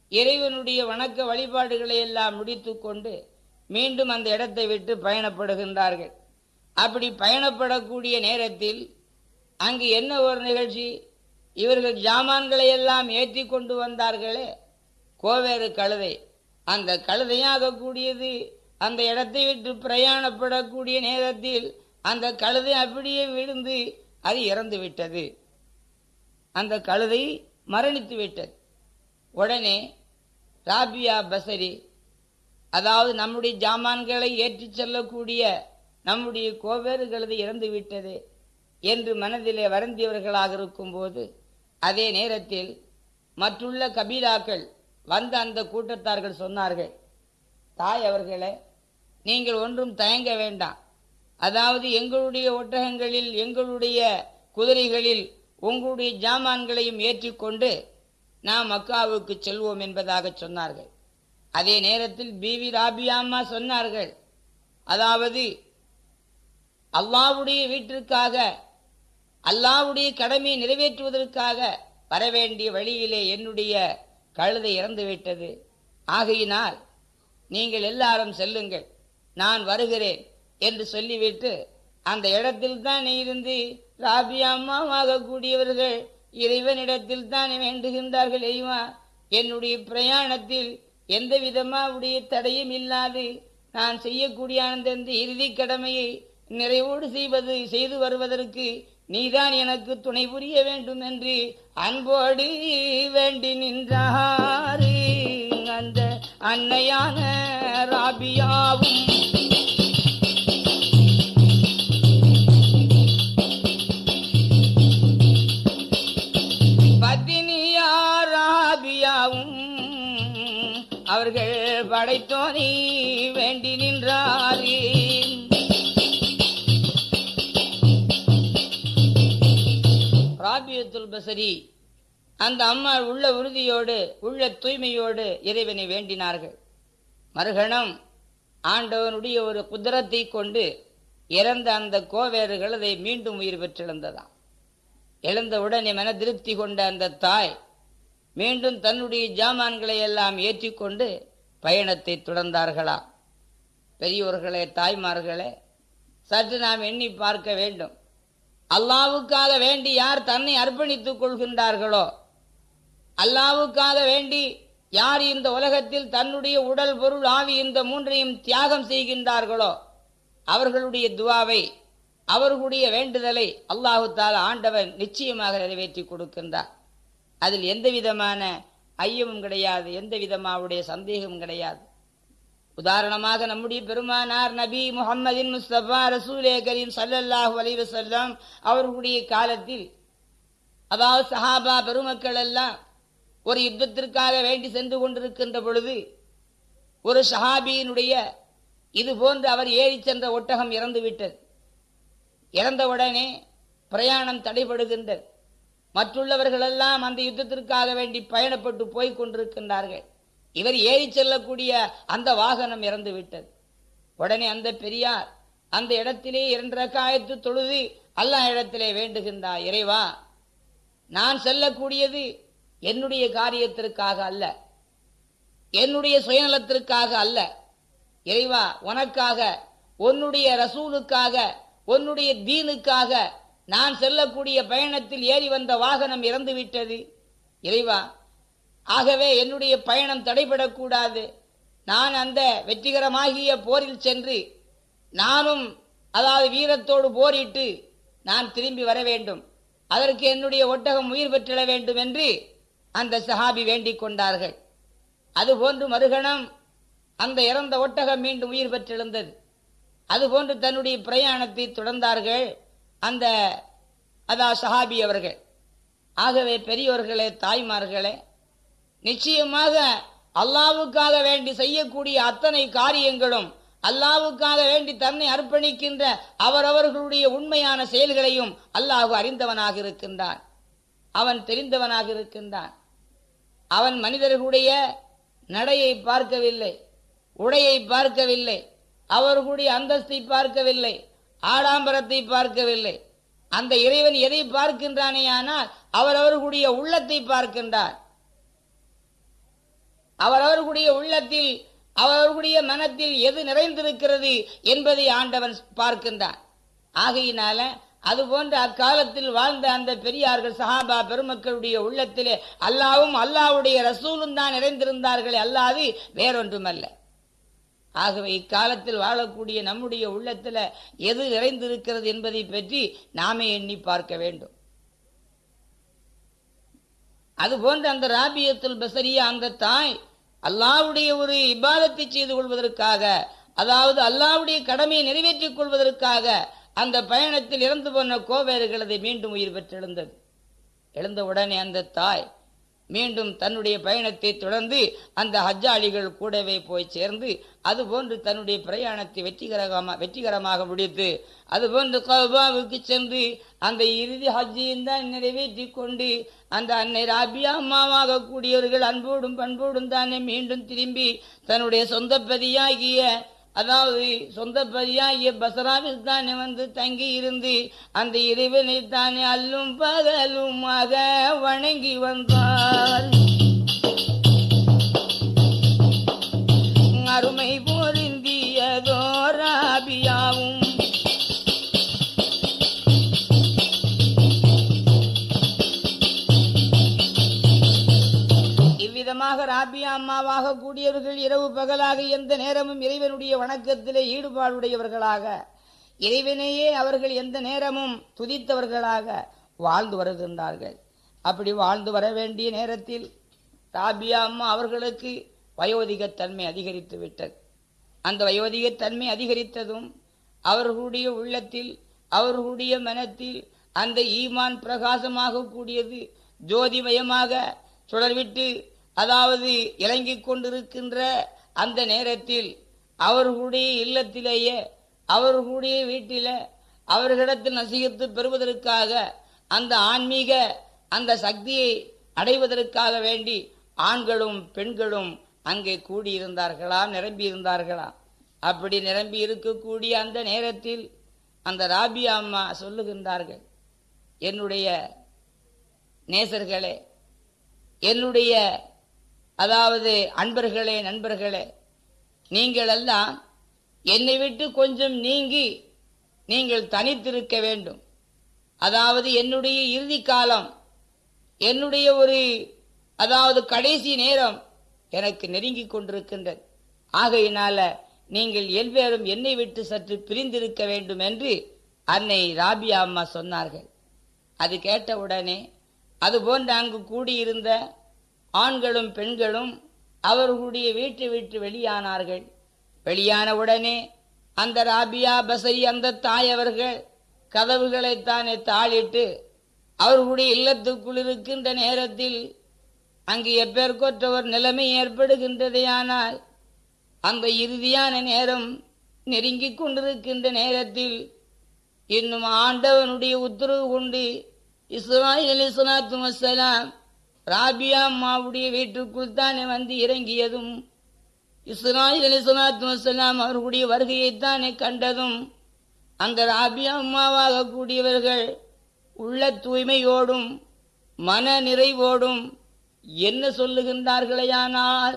இறைவனுடைய வணக்க வழிபாடுகளை எல்லாம் முடித்து கொண்டு மீண்டும் அந்த இடத்தை விட்டு பயணப்படுகின்றார்கள். அப்படி பயணப்படக்கூடிய நேரத்தில் அங்கு என்ன ஒரு நிகழ்ச்சி? இவர்கள் ஜாமான்களை எல்லாம் ஏற்றி கொண்டு வந்தார்களே. கோவேறு கழுதை. அந்த கழுதையாகக்கூடியது அந்த இடத்தை விட்டு பிரயாணப்படக்கூடிய நேரத்தில் அந்த கழுதை அப்படியே விழுந்து அது இறந்து விட்டது. அந்த கழுதை மரணித்து விட்டது. உடனே ராபியா பசரி அதாவது நம்முடைய ஜாமான்களை ஏற்றிச் செல்லக்கூடிய நம்முடைய கோவேறு கழுதை இறந்து விட்டது என்று மனதிலே வருந்தியவர்களாக இருக்கும்போது அதே நேரத்தில் மற்றுள்ள கபீலாக்கள் வந்த அந்த கூட்டத்தார்கள் சொன்னார்கள் தாய் அவர்களே நீங்கள் ஒன்றும் தயங்க வேண்டாம். அதாவது எங்களுடைய ஒட்டகங்களில் எங்களுடைய குதிரைகளில் உங்களுடைய ஜாமான்களையும் ஏற்றிக்கொண்டு நாம் மக்காவுக்கு செல்வோம் என்பதாக சொன்னார்கள். அதே நேரத்தில் பிவி ராபியாம்மா சொன்னார்கள் அதாவது அல்லாவுடைய வீட்டிற்காக அல்லாவுடைய கடமையை நிறைவேற்றுவதற்காக வரவேண்டிய வழியிலே என்னுடைய கழுதை இறந்துவிட்டது. ஆகையினால் நீங்கள் எல்லாரும் செல்லுங்கள். நான் வருகிறேன் என்று சொல்லிவிட்டு அந்த இடத்தில் தான் இருந்து ராபியாமாவாக கூடியவர்கள் இறைவனிடத்தில் தான் வேண்டுகின்றார்கள் ஐயா என்னுடைய பிரயாணத்தில் எந்த விதமாவுடைய தடையும் இல்லாது நான் செய்யக்கூடிய அந்த இறுதி கடமையை நிறைவோடு செய்வது செய்து வருவதற்கு நீதான் எனக்கு துணை புரிய வேண்டும் என்று அன்போடு வேண்டி நின்றாரு அந்த அன்னையான ராபியாவும் பத்தினியா ராபியாவும் அவர்கள் படைத்தோனி வேண்டி நின்றாரே. ராபியத்துல் பசரி அந்த அம்மா உள்ள உறுதியோடு உள்ள தூய்மையோடு இறைவனை வேண்டினார்கள். மறுகணம் ஆண்டவனுடைய ஒரு குதிரத்தை கொண்டு இறந்த அந்த கோவேறுகள் அதை மீண்டும் உயிர் பெற்றெழுந்ததாம். எழுந்தவுடனே மன திருப்தி கொண்ட அந்த தாய் மீண்டும் தன்னுடைய ஜாமான்களை எல்லாம் ஏற்றிக்கொண்டு பயணத்தை தொடர்ந்தார்களா பெரியோர்களே தாய்மார்களே சற்று நாம் எண்ணி பார்க்க வேண்டும். அல்லாவுக்காக வேண்டி யார் தன்னை அர்ப்பணித்துக் கொள்கின்றார்களோ அல்லாவுக்காக வேண்டி யார் இந்த உலகத்தில் தன்னுடைய உடல் பொருள் ஆவி இந்த மூன்றையும் தியாகம் செய்கின்றார்களோ அவர்களுடைய துவாவை அவர்களுடைய வேண்டுதலை அல்லாஹு ஆண்டவன் நிச்சயமாக நிறைவேற்றி கொடுக்கின்றார். அதில் எந்த விதமான ஐயமும் கிடையாது எந்த விதமாவுடைய சந்தேகமும் கிடையாது. உதாரணமாக நம்முடைய பெருமானார் நபி முகமதின் முஸ்தபா ரசூலே கரீம் சல்லல்லாஹு அலைவசல்லாம் அவர்களுடைய காலத்தில் அதாவது சஹாபா பெருமக்கள் எல்லாம் ஒரு யுத்தத்திற்காக வேண்டி சென்று கொண்டிருக்கின்ற பொழுது ஒரு சஹாபியினுடைய இது போன்று அவர் ஏறி சென்ற ஒட்டகம் இறந்துவிட்டது. இறந்தவுடனே பிரயாணம் தடைபடுகின்றது. மற்றுள்ளவர்களெல்லாம் அந்த யுத்தத்திற்காக வேண்டி பயணப்பட்டு போய் கொண்டிருக்கின்றார்கள். இவர் ஏறி செல்லக்கூடிய அந்த வாகனம் இறந்து விட்டது உடனே அந்த பெரியார் அந்த இடத்திலே இரண்டு ரக்காயத்து தொழுது அல்லாஹ் இடத்திலே வேண்டுகின்றார். இறைவா நான் செல்லக்கூடியது என்னுடைய காரியத்திற்காக அல்ல. என்னுடைய சுயநலத்திற்காக அல்ல. இறைவா உனக்காக உன்னுடைய ரசூலுக்காக உன்னுடைய தீனுக்காக நான் செல்லக்கூடிய பயணத்தில் ஏறி வந்த வாகனம் இறந்து விட்டது இறைவா ஆகவே என்னுடைய பயணம் தடைபடக்கூடாது. நான் அந்த வெற்றிகரமாகிய போரில் சென்று நானும் அதாவது வீரத்தோடு போரிட்டு நான் திரும்பி வர வேண்டும். அதற்கு என்னுடைய ஒட்டகம் உயிர் பெற்றிட வேண்டும் என்று அந்த சஹாபி வேண்டிக் கொண்டார்கள். அதுபோன்று மறுகணம் அந்த இறந்த ஒட்டகம் மீண்டும் உயிர் பெற்றெழுந்தது. அதுபோன்று தன்னுடைய பிரயாணத்தை தொடர்ந்தார்கள் அந்த அதா சஹாபி அவர்கள். ஆகவே பெரியோர்களே தாய்மார்களே நிச்சயமாக அல்லாவுக்காக வேண்டி செய்யக்கூடிய அத்தனை காரியங்களும் அல்லாவுக்காக வேண்டி தன்னை அர்ப்பணிக்கின்ற அவரவர்களுடைய உண்மையான செயல்களையும் அல்லாஹ் அறிந்தவனாக இருக்கின்றான். அவன் தெரிந்தவனாக இருக்கின்றான். அவன் மனிதர்களுடைய நடையை பார்க்கவில்லை உடையை பார்க்கவில்லை அவர்களுடைய அந்தஸ்தை பார்க்கவில்லை ஆடாம்பரத்தை பார்க்கவில்லை. அந்த இறைவன் எதை பார்க்கின்றானே ஆனால் அவரவர்களுடைய உள்ளத்தை பார்க்கின்றார். அவரவர்களுடைய உள்ளத்தில் அவர்களுடைய மனத்தில் எது நிறைந்திருக்கிறது என்பதை ஆண்டவன் பார்க்கின்றான். ஆகையினால அதுபோன்ற அக்காலத்தில் வாழ்ந்த அந்த பெரியார்கள் சஹாபா பெருமக்களுடைய உள்ளத்திலே அல்லாவும் அல்லாவுடைய ரசூலும் தான் நிறைந்திருந்தார்களே அல்லாது வேறொன்றுமல்ல. ஆகவே இக்காலத்தில் வாழக்கூடிய நம்முடைய உள்ளத்தில் எது நிறைந்திருக்கிறது என்பதை பற்றி நாமே எண்ணி பார்க்க வேண்டும். அதுபோன்று அந்த ராபியத்துல் பசரியா அந்த தாய் அல்லாவுடைய ஒரு இபாதத்தை செய்து கொள்வதற்காக அதாவது அல்லாவுடைய கடமையை நிறைவேற்றிக் கொள்வதற்காக அந்த பயணத்தில் இறந்து போன கோவேறுகளது மீண்டும் உயிர் பெற்றெழுந்தது. எழுந்த உடனே அந்த தாய் மீண்டும் தன்னுடைய பயணத்தை தொடர்ந்து அந்த ஹஜ்ஜாளிகள் கூடவே போய் சேர்ந்து அதுபோன்று தன்னுடைய பிரயாணத்தை வெற்றிகரமாக வெற்றிகரமாக முடித்து அதுபோன்று கபாவுக்கு சென்று அந்த இறுதி ஹஜ்ஜியும் தான் நிறைவேற்றி கொண்டு அந்த அன்னை ராபியா அம்மாவாக கூடியவர்கள் அன்போடும் பண்போடும் தானே மீண்டும் திரும்பி தன்னுடைய சொந்த பதியாகிய அதாவது சொந்த பதியாகிய பசராவில் தானே வந்து தங்கி இருந்து அந்த இறைவனை தானே அல்லும் பகலுமாக வணங்கி வந்தார் அருமை பொருந்தியதோ ராபியா அம்மாவாக கூடியவர்கள் இரவு பகலாக எந்த நேரமும் இறைவனுடைய வணக்கத்திலே ஈடுபாடுடையவர்களாக. இறைவனையே அவர்கள் எந்த நேரமும் துதித்தவர்களாக வாழ்ந்து வருகின்றார்கள். அப்படி வாழ்ந்து வர வேண்டிய நேரத்தில் ராபியா அம்மா அவர்களுக்கு வயோதிகத்தன்மை அதிகரித்து விட்டது. அந்த வயோதிகத்தன்மை அதிகரித்ததும் அவர்களுடைய உள்ளத்தில் அவர்களுடைய மனத்தில் அந்த ஈமான் பிரகாசமாக கூடியது ஜோதிமயமாக சுடர்விட்டு அதாவது இறங்கிக் கொண்டிருக்கின்ற அந்த நேரத்தில் அவர்களுடைய இல்லத்திலேயே அவர்களுடைய வீட்டில அவர்களிடத்தில் நசிகத்து பெறுவதற்காக அந்த ஆன்மீக அந்த சக்தியை அடைவதற்காக வேண்டி ஆண்களும் பெண்களும் அங்கே கூடியிருந்தார்களாம் நிரம்பி இருந்தார்களாம் அப்படி நிரம்பி இருக்கக்கூடிய அந்த நேரத்தில் அந்த ராபி அம்மா சொல்லுகின்றார்கள் என்னுடைய நேசர்களே என்னுடைய அதாவது அன்பர்களே நண்பர்களே நீங்கள் எல்லாம் என்னை விட்டு கொஞ்சம் நீங்கி நீங்கள் தனித்திருக்க வேண்டும். அதாவது என்னுடைய இறுதி காலம் என்னுடைய ஒரு அதாவது கடைசி நேரம் எனக்கு நெருங்கி கொண்டிருக்கின்றது. ஆகையினால நீங்கள் எல்வேறும் என்னை விட்டு சற்று பிரிந்திருக்க வேண்டும் என்று அன்னை ராபியா அம்மா சொன்னார்கள். அது கேட்டவுடனே அதுபோன்று அங்கு கூடியிருந்த ஆண்களும் பெண்களும் அவர்களுடைய வீட்டை விட்டு வெளியானார்கள். வெளியான உடனே அந்த ராபியா பசரி அந்த தாய் அவர்கள் கதவுகளைத்தானே தாளிட்டு அவர்களுடைய இல்லத்துக்குள் இருக்கின்ற நேரத்தில் அங்கு எப்பேற்கொற்றவர் நிலைமை ஏற்படுகின்றதையானால் அந்த இறுதியான நேரம் நெருங்கிக் கொண்டிருக்கின்ற நேரத்தில் இன்னும் ஆண்டவனுடைய உத்தரவு கொண்டு இஸ்ராயில் அலி சலாத்து வசலாம் ராபியா அம்மாவுடைய வீட்டுக்குள் தானே வந்து இறங்கியதும் இஸ்ராயில் அலி சலாத்து வசலாம் அவர்களுடைய வருகையைத்தானே கண்டதும் அந்த ராபியா அம்மாவாக கூடியவர்கள் உள்ள தூய்மையோடும் மன நிறைவோடும் என்ன சொல்லுகின்றார்களேயானால்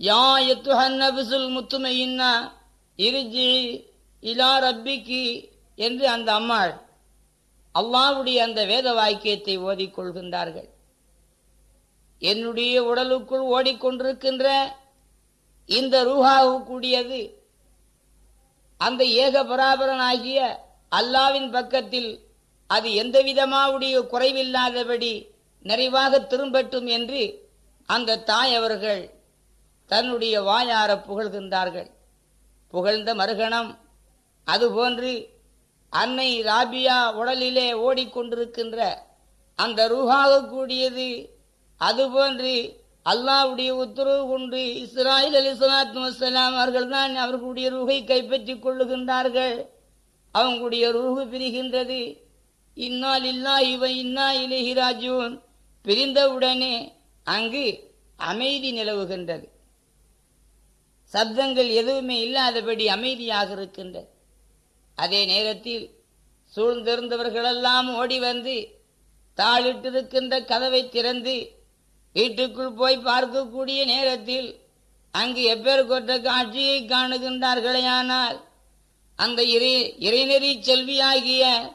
யா எத்துஹன்னபிசுல் முத்துமையின்னா இருஜி இலா ரப்பிக்கு என்று அந்த அம்மாள் அல்லாவுடைய அந்த வேத வாக்கியத்தை ஓதிக்கொள்கின்றார்கள். என்னுடைய உடலுக்குள் ஓடிக்கொண்டிருக்கின்ற இந்த ரூஹாவுக்குடியது அந்த ஏக பராபரனாகிய அல்லாவின் பக்கத்தில் அது எந்த விதமாவுடைய குறைவில்லாதபடி நிறைவாக திரும்பட்டும் என்று அந்த தாய் அவர்கள் தன்னுடைய வாயார புகழ்கின்றார்கள். புகழ்ந்த மறுகணம் அதுபோன்று அன்னை ராபியா உடலிலே ஓடிக்கொண்டிருக்கின்ற அந்த ரூஹாக கூடியது அதுபோன்று அல்லாவுடைய உத்தரவு கொண்டு இஸ்ராயில் அலி சலாத்து வசலாம் அவர்கள் தான் அவர்களுடைய ரூகை கைப்பற்றிக் கொள்ளுகின்றார்கள். அவங்களுடைய ரூகு பிரிகின்றது. இன்னால் இல்லா இவ இன்னா இலகிராஜூன் பிரிந்தவுடனே அங்கு அமைதி நிலவுகின்றது. சப்தங்கள் எதுவுமே இல்லாதபடி அமைதியாக இருக்கின்றது. அதே நேரத்தில் சூழ்ந்திருந்தவர்களெல்லாம் ஓடி வந்து தாளிட்டிருக்கின்ற கதவை திறந்து வீட்டுக்குள் போய் பார்க்கக்கூடிய நேரத்தில் அங்கு எப்பேர் காட்சியை காணுகின்றார்களேயானால் அந்த இறை இறைநெறி செல்வியாகிய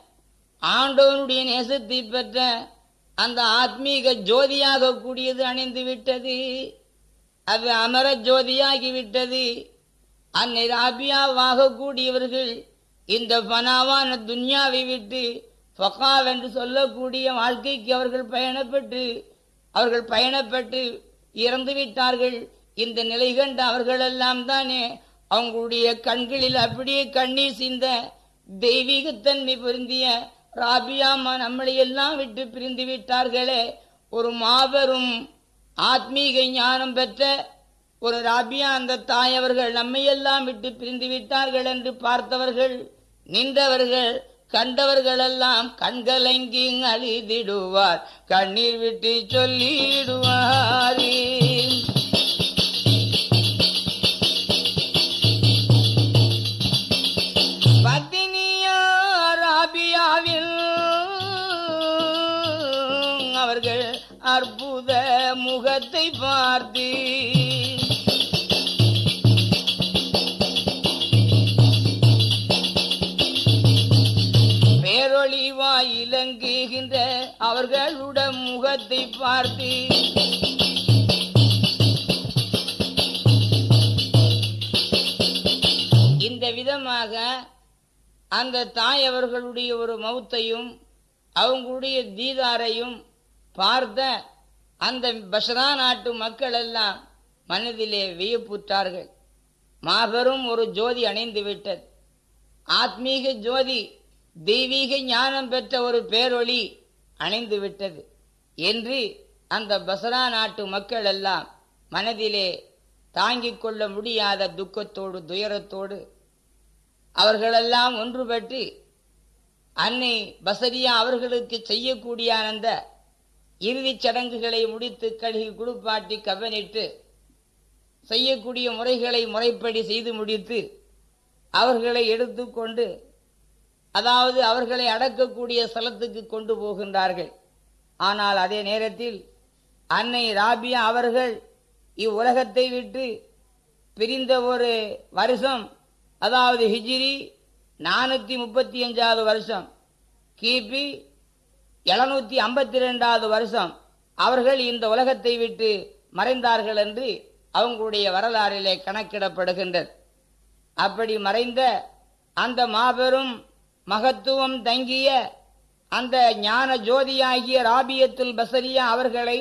ஆண்டவனுடைய நேசத்தை பெற்ற அந்த ஆத்மீக ஜோதியாக கூடியது அணிந்து விட்டது அது அமர ஜோதியாகிவிட்டது. அன்னை ராபியாவாக கூடியவர்கள் இந்த பனாவான துன்யாவை விட்டு ஃபகாவென்று சொல்லக்கூடிய வாழ்க்கைக்கு அவர்கள் பயணப்பட்டு அவர்கள் பயணப்பட்டு இறந்து விட்டார்கள் இந்த நிலை கண்ட அவர்களெல்லாம் தானே அவங்களுடைய கண்களில் அப்படியே கண்ணீர் சிந்த தெய்வீகத்தன்மை பொருந்திய ராபியாமா நம்மளை எல்லாம் விட்டு பிரிந்து விட்டார்களே. ஒரு மாபெரும் ஆத்மீக ஞானம் பெற்ற ஒரு ராபியா அந்த தாயவர்கள் நம்மையெல்லாம் விட்டு பிரிந்து விட்டார்கள் என்று பார்த்தவர்கள் நின்றவர்கள் கண்டவர்களெல்லாம் கண்கலங்கி அழிதிடுவார். கண்ணீர் விட்டு சொல்லிடுவாரே. அற்புத முகத்தை பார்த்து அவர்களுடன் முகத்தை பார்த்து இந்த விதமாக அந்த தாய் அவர்களுடைய ஒரு மௌத்தையும் அவங்களுடைய தீதாரையும் பார்த்த அந்த பஷ்ரா நாட்டு மக்கள் எல்லாம் மனதிலே வியப்புற்றார்கள். மாபெரும் ஒரு ஜோதி அணைந்து விட்டது. ஆத்மீக ஜோதி தெய்வீக ஞானம் பெற்ற ஒரு பேரொளி அணைந்து விட்டது என்று அந்த பசரா நாட்டு மக்கள் எல்லாம் மனதிலே தாங்கிக் கொள்ள முடியாத துக்கத்தோடு துயரத்தோடு அவர்களெல்லாம் ஒன்றுபட்டு அன்னை பசரியா அவர்களுக்கு செய்யக்கூடிய அந்த இறுதிச் சடங்குகளை முடித்து கழுகி குடுப்பாட்டி கவனிட்டு செய்யக்கூடிய முறைகளை முறைப்படி செய்து முடித்து அவர்களை எடுத்துக்கொண்டு அதாவது அவர்களை அடக்கக்கூடிய ஸ்தலத்துக்கு கொண்டு போகின்றார்கள். ஆனால் அதே நேரத்தில் அன்னை ராபியா அவர்கள் இவ்வுலகத்தை விட்டு பிரிந்த ஒரு வருஷம் அதாவது ஹிஜிரி நானூற்றி முப்பத்தி அஞ்சாவது வருஷம் கிபி எழுநூற்றி ஐம்பத்தி ரெண்டாவது வருஷம் அவர்கள் இந்த உலகத்தை விட்டு மறைந்தார்கள் என்று அவங்களுடைய வரலாறிலே கணக்கிடப்படுகின்றது. அப்படி மறைந்த அந்த மாபெரும் மகத்துவம் தங்கிய அந்த ஞான ஜோதியாகிய ராபியத்துல் பசரியா அவர்களை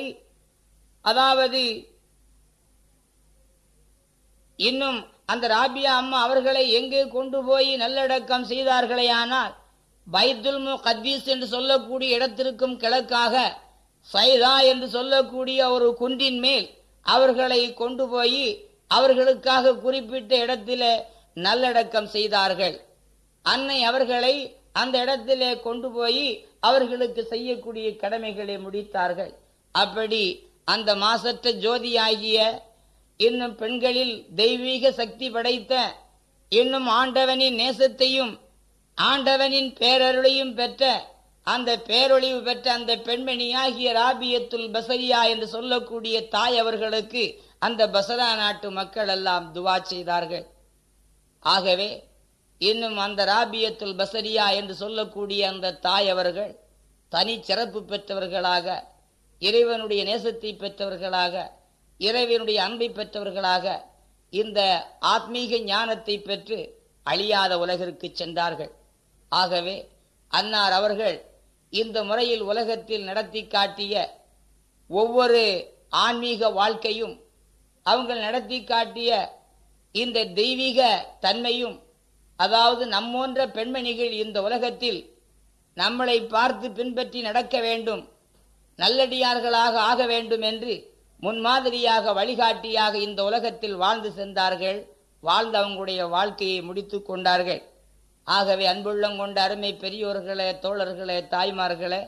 அதாவது இன்னும் அந்த ராபியா அம்மா அவர்களை எங்கே கொண்டு போய் நல்லடக்கம் செய்தார்களேயானால் பைத்துல் கத்தீஸ் என்று சொல்லக்கூடிய இடத்திற்கும் கிழக்காக சைதா என்று சொல்லக்கூடிய ஒரு குன்றின் மேல் அவர்களை கொண்டு போய் அவர்களுக்காக குறிப்பிட்ட இடத்தில் நல்லடக்கம் செய்தார்கள். அன்னை அவர்களை அந்த இடத்திலே கொண்டு போய் அவர்களுக்கு செய்யக்கூடிய கடமைகளை முடித்தார்கள். அப்படி அந்த மாசற்ற ஜோதியாகிய இன்னும் பெண்களில் தெய்வீக சக்தி படைத்த இன்னும் ஆண்டவனின் நேசத்தையும் ஆண்டவனின் பேரருளையும் பெற்ற அந்த பேரொழிவு பெற்ற அந்த பெண்மணியாகிய ராபியத்துல் பசரியா என்று சொல்லக்கூடிய தாய் அவர்களுக்கு அந்த பசரா நாட்டு மக்கள் எல்லாம் துவா செய்தார்கள். ஆகவே இன்னும் அந்த ராபியத்துல் பசரியா என்று சொல்லக்கூடிய அந்த தாய் அவர்கள் தனி சிறப்பு பெற்றவர்களாக இறைவனுடைய நேசத்தை பெற்றவர்களாக இறைவனுடைய அன்பை பெற்றவர்களாக இந்த ஆத்மீக ஞானத்தை பெற்று அழியாத உலகிற்கு சென்றார்கள். ஆகவே அன்னார் அவர்கள் இந்த முறையில் உலகத்தில் நடத்தி காட்டிய ஒவ்வொரு ஆன்மீக வாழ்க்கையும் அவங்க நடத்தி காட்டிய இந்த தெய்வீக தன்மையும் அதாவது நம்மோன்ற பெண்மணிகள் இந்த உலகத்தில் நம்மளை பார்த்து பின்பற்றி நடக்க வேண்டும் நல்லடியார்களாக ஆக வேண்டும் என்று முன்மாதிரியாக வழிகாட்டியாக இந்த உலகத்தில் வாழ்ந்து சென்றார்கள் வாழ்ந்து அவங்களுடைய வாழ்க்கையை முடித்து கொண்டார்கள். ஆகவே அன்புள்ளம் கொண்ட அருமை பெரியோர்களே தோழர்களே தாய்மார்களே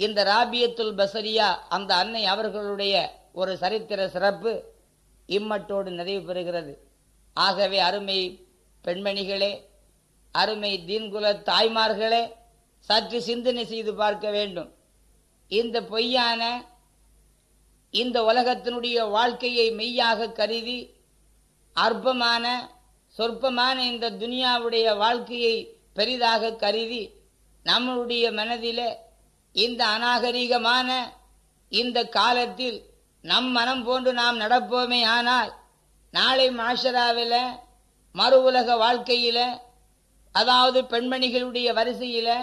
இந்த ராபியத்துல் பசரியா அந்த அன்னை அவர்களுடைய ஒரு சரித்திர சிறப்பு இம்மட்டோடு நிறைவு பெறுகிறது. ஆகவே அருமை பெண்மணிகளே அருமை தீன்குல தாய்மார்களே சற்று சிந்தனை செய்து பார்க்க வேண்டும். இந்த பொய்யான இந்த உலகத்தினுடைய வாழ்க்கையை மெய்யாக கருதி அற்பமான சொற்பமான இந்த துனியாவுடைய வாழ்க்கையை பெரிதாக கருதி நம்மளுடைய மனதில் இந்த அநாகரிகமான இந்த காலத்தில் நம் மனம் போன்று நாம் நடப்போமே ஆனால் நாளை மாஷராவில் மறு உலக வாழ்க்கையில் அதாவது பெண்மணிகளுடைய வரிசையில்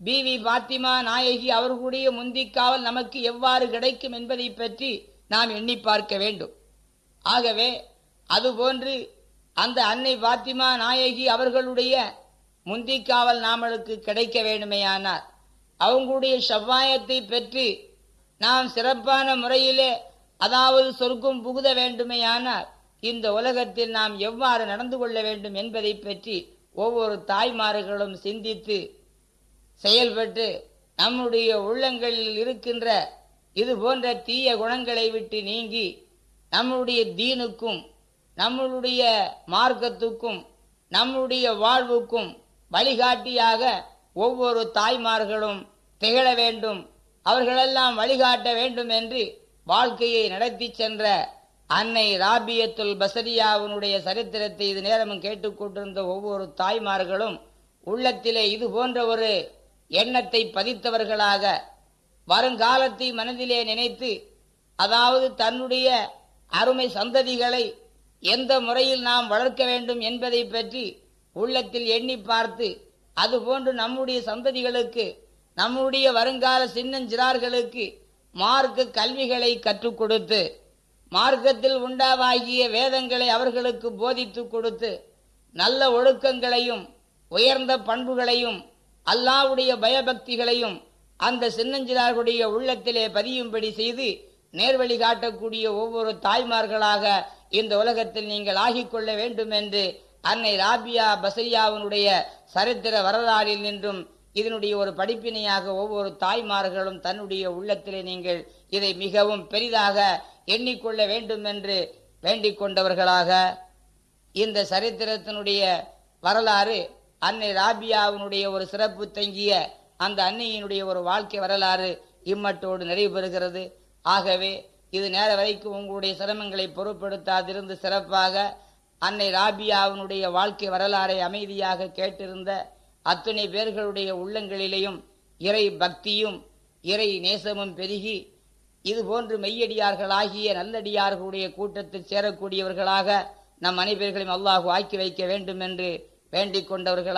பிவி பாத்திமா நாயகி அவர்களுடைய முந்திக்காவல் நமக்கு எவ்வாறு கிடைக்கும் என்பதை பற்றி நாம் எண்ணி பார்க்க வேண்டும். ஆகவே அதுபோன்று அந்த அன்னை பாத்திமா நாயகி அவர்களுடைய முந்திக்காவல் நாமளுக்கு கிடைக்க வேண்டுமேயானார் அவங்களுடைய செவ்வாயத்தை பெற்று நாம் சிறப்பான முறையிலே அதாவது சொர்க்கும் புகுத வேண்டுமேயானால் இந்த உலகத்தில் நாம் எவ்வாறு நடந்து கொள்ள வேண்டும் என்பதை பற்றி ஒவ்வொரு தாய்மார்களும் சிந்தித்து செயல்பட்டு நம்முடைய உள்ளங்களில் இருக்கின்ற இது போன்ற தீய குணங்களை விட்டு நீங்கி நம்முடைய தீனுக்கும் நம்மளுடைய மார்க்கத்துக்கும் நம்முடைய வாழ்வுக்கும் வழிகாட்டியாக ஒவ்வொரு தாய்மார்களும் திகழ வேண்டும். அவர்களெல்லாம் வழிகாட்ட வேண்டும் என்று வாழ்க்கையை நடத்தி சென்ற அன்னை ராபியத்துல் பசரியாவினுடைய சரித்திரத்தை இது நேரமும் கேட்டுக்கொண்டிருந்த ஒவ்வொரு தாய்மார்களும் உள்ளத்திலே இது போன்ற ஒரு எண்ணத்தை பதித்தவர்களாக வருங்காலத்தை மனதிலே நினைத்து அதாவது தன்னுடைய அருமை சந்ததிகளை எந்த முறையில் நாம் வளர்க்க வேண்டும் என்பதை பற்றி உள்ளத்தில் எண்ணி பார்த்து அதுபோன்று நம்முடைய சந்ததிகளுக்கு நம்முடைய வருங்கால சின்னஞ்சிறார்களுக்கு மார்க்க கல்விகளை கற்றுக் கொடுத்து மார்க்கத்தில் உண்டாவாகிய வேதங்களை அவர்களுக்கு போதித்து கொடுத்து நல்ல ஒழுக்கங்களையும் உயர்ந்த பண்புகளையும் அல்லாவுடைய பயபக்திகளையும் அந்த சின்னஞ்சிறார்களுடைய உள்ளத்திலே பதியும்படி செய்து நேர்வழி காட்டக்கூடிய ஒவ்வொரு தாய்மார்களாக இந்த உலகத்தில் நீங்கள் ஆகிக்கொள்ள வேண்டும் என்று அன்னை ராபியா பசரியாவினுடைய சரித்திர வரலாறில் நின்றும் இதனுடைய ஒரு படிப்பினையாக ஒவ்வொரு தாய்மார்களும் தன்னுடைய உள்ளத்திலே நீங்கள் இதை மிகவும் பெரிதாக எண்ணிக்கொள்ள வேண்டும் என்று வேண்டிக் கொண்டவர்களாக இந்த சரித்திரத்தினுடைய வரலாறு அன்னை ராபியாவினுடைய ஒரு சிறப்பு தங்கிய அந்த அன்னையினுடைய ஒரு வாழ்க்கை வரலாறு இம்மட்டோடு நிறைவு பெறுகிறது. ஆகவே இது நேர வரைக்கும் உங்களுடைய சிரமங்களை பொருட்படுத்தாதிருந்து சிறப்பாக அன்னை ராபியாவினுடைய வாழ்க்கை வரலாறை அமைதியாக கேட்டிருந்த அத்துணை பேர்களுடைய உள்ளங்களிலேயும் இறை பக்தியும் இறை நேசமும் பெருகி இது போன்று மெய்யடியார்களாகிய நல்லடியார்களுடைய கூட்டத்தில் சேரக்கூடியவர்களாக நம் அனைவர்களையும் அல்லாஹு ஆக்கி வைக்க வேண்டும் என்று வேண்டிக் கொண்டவர்களாக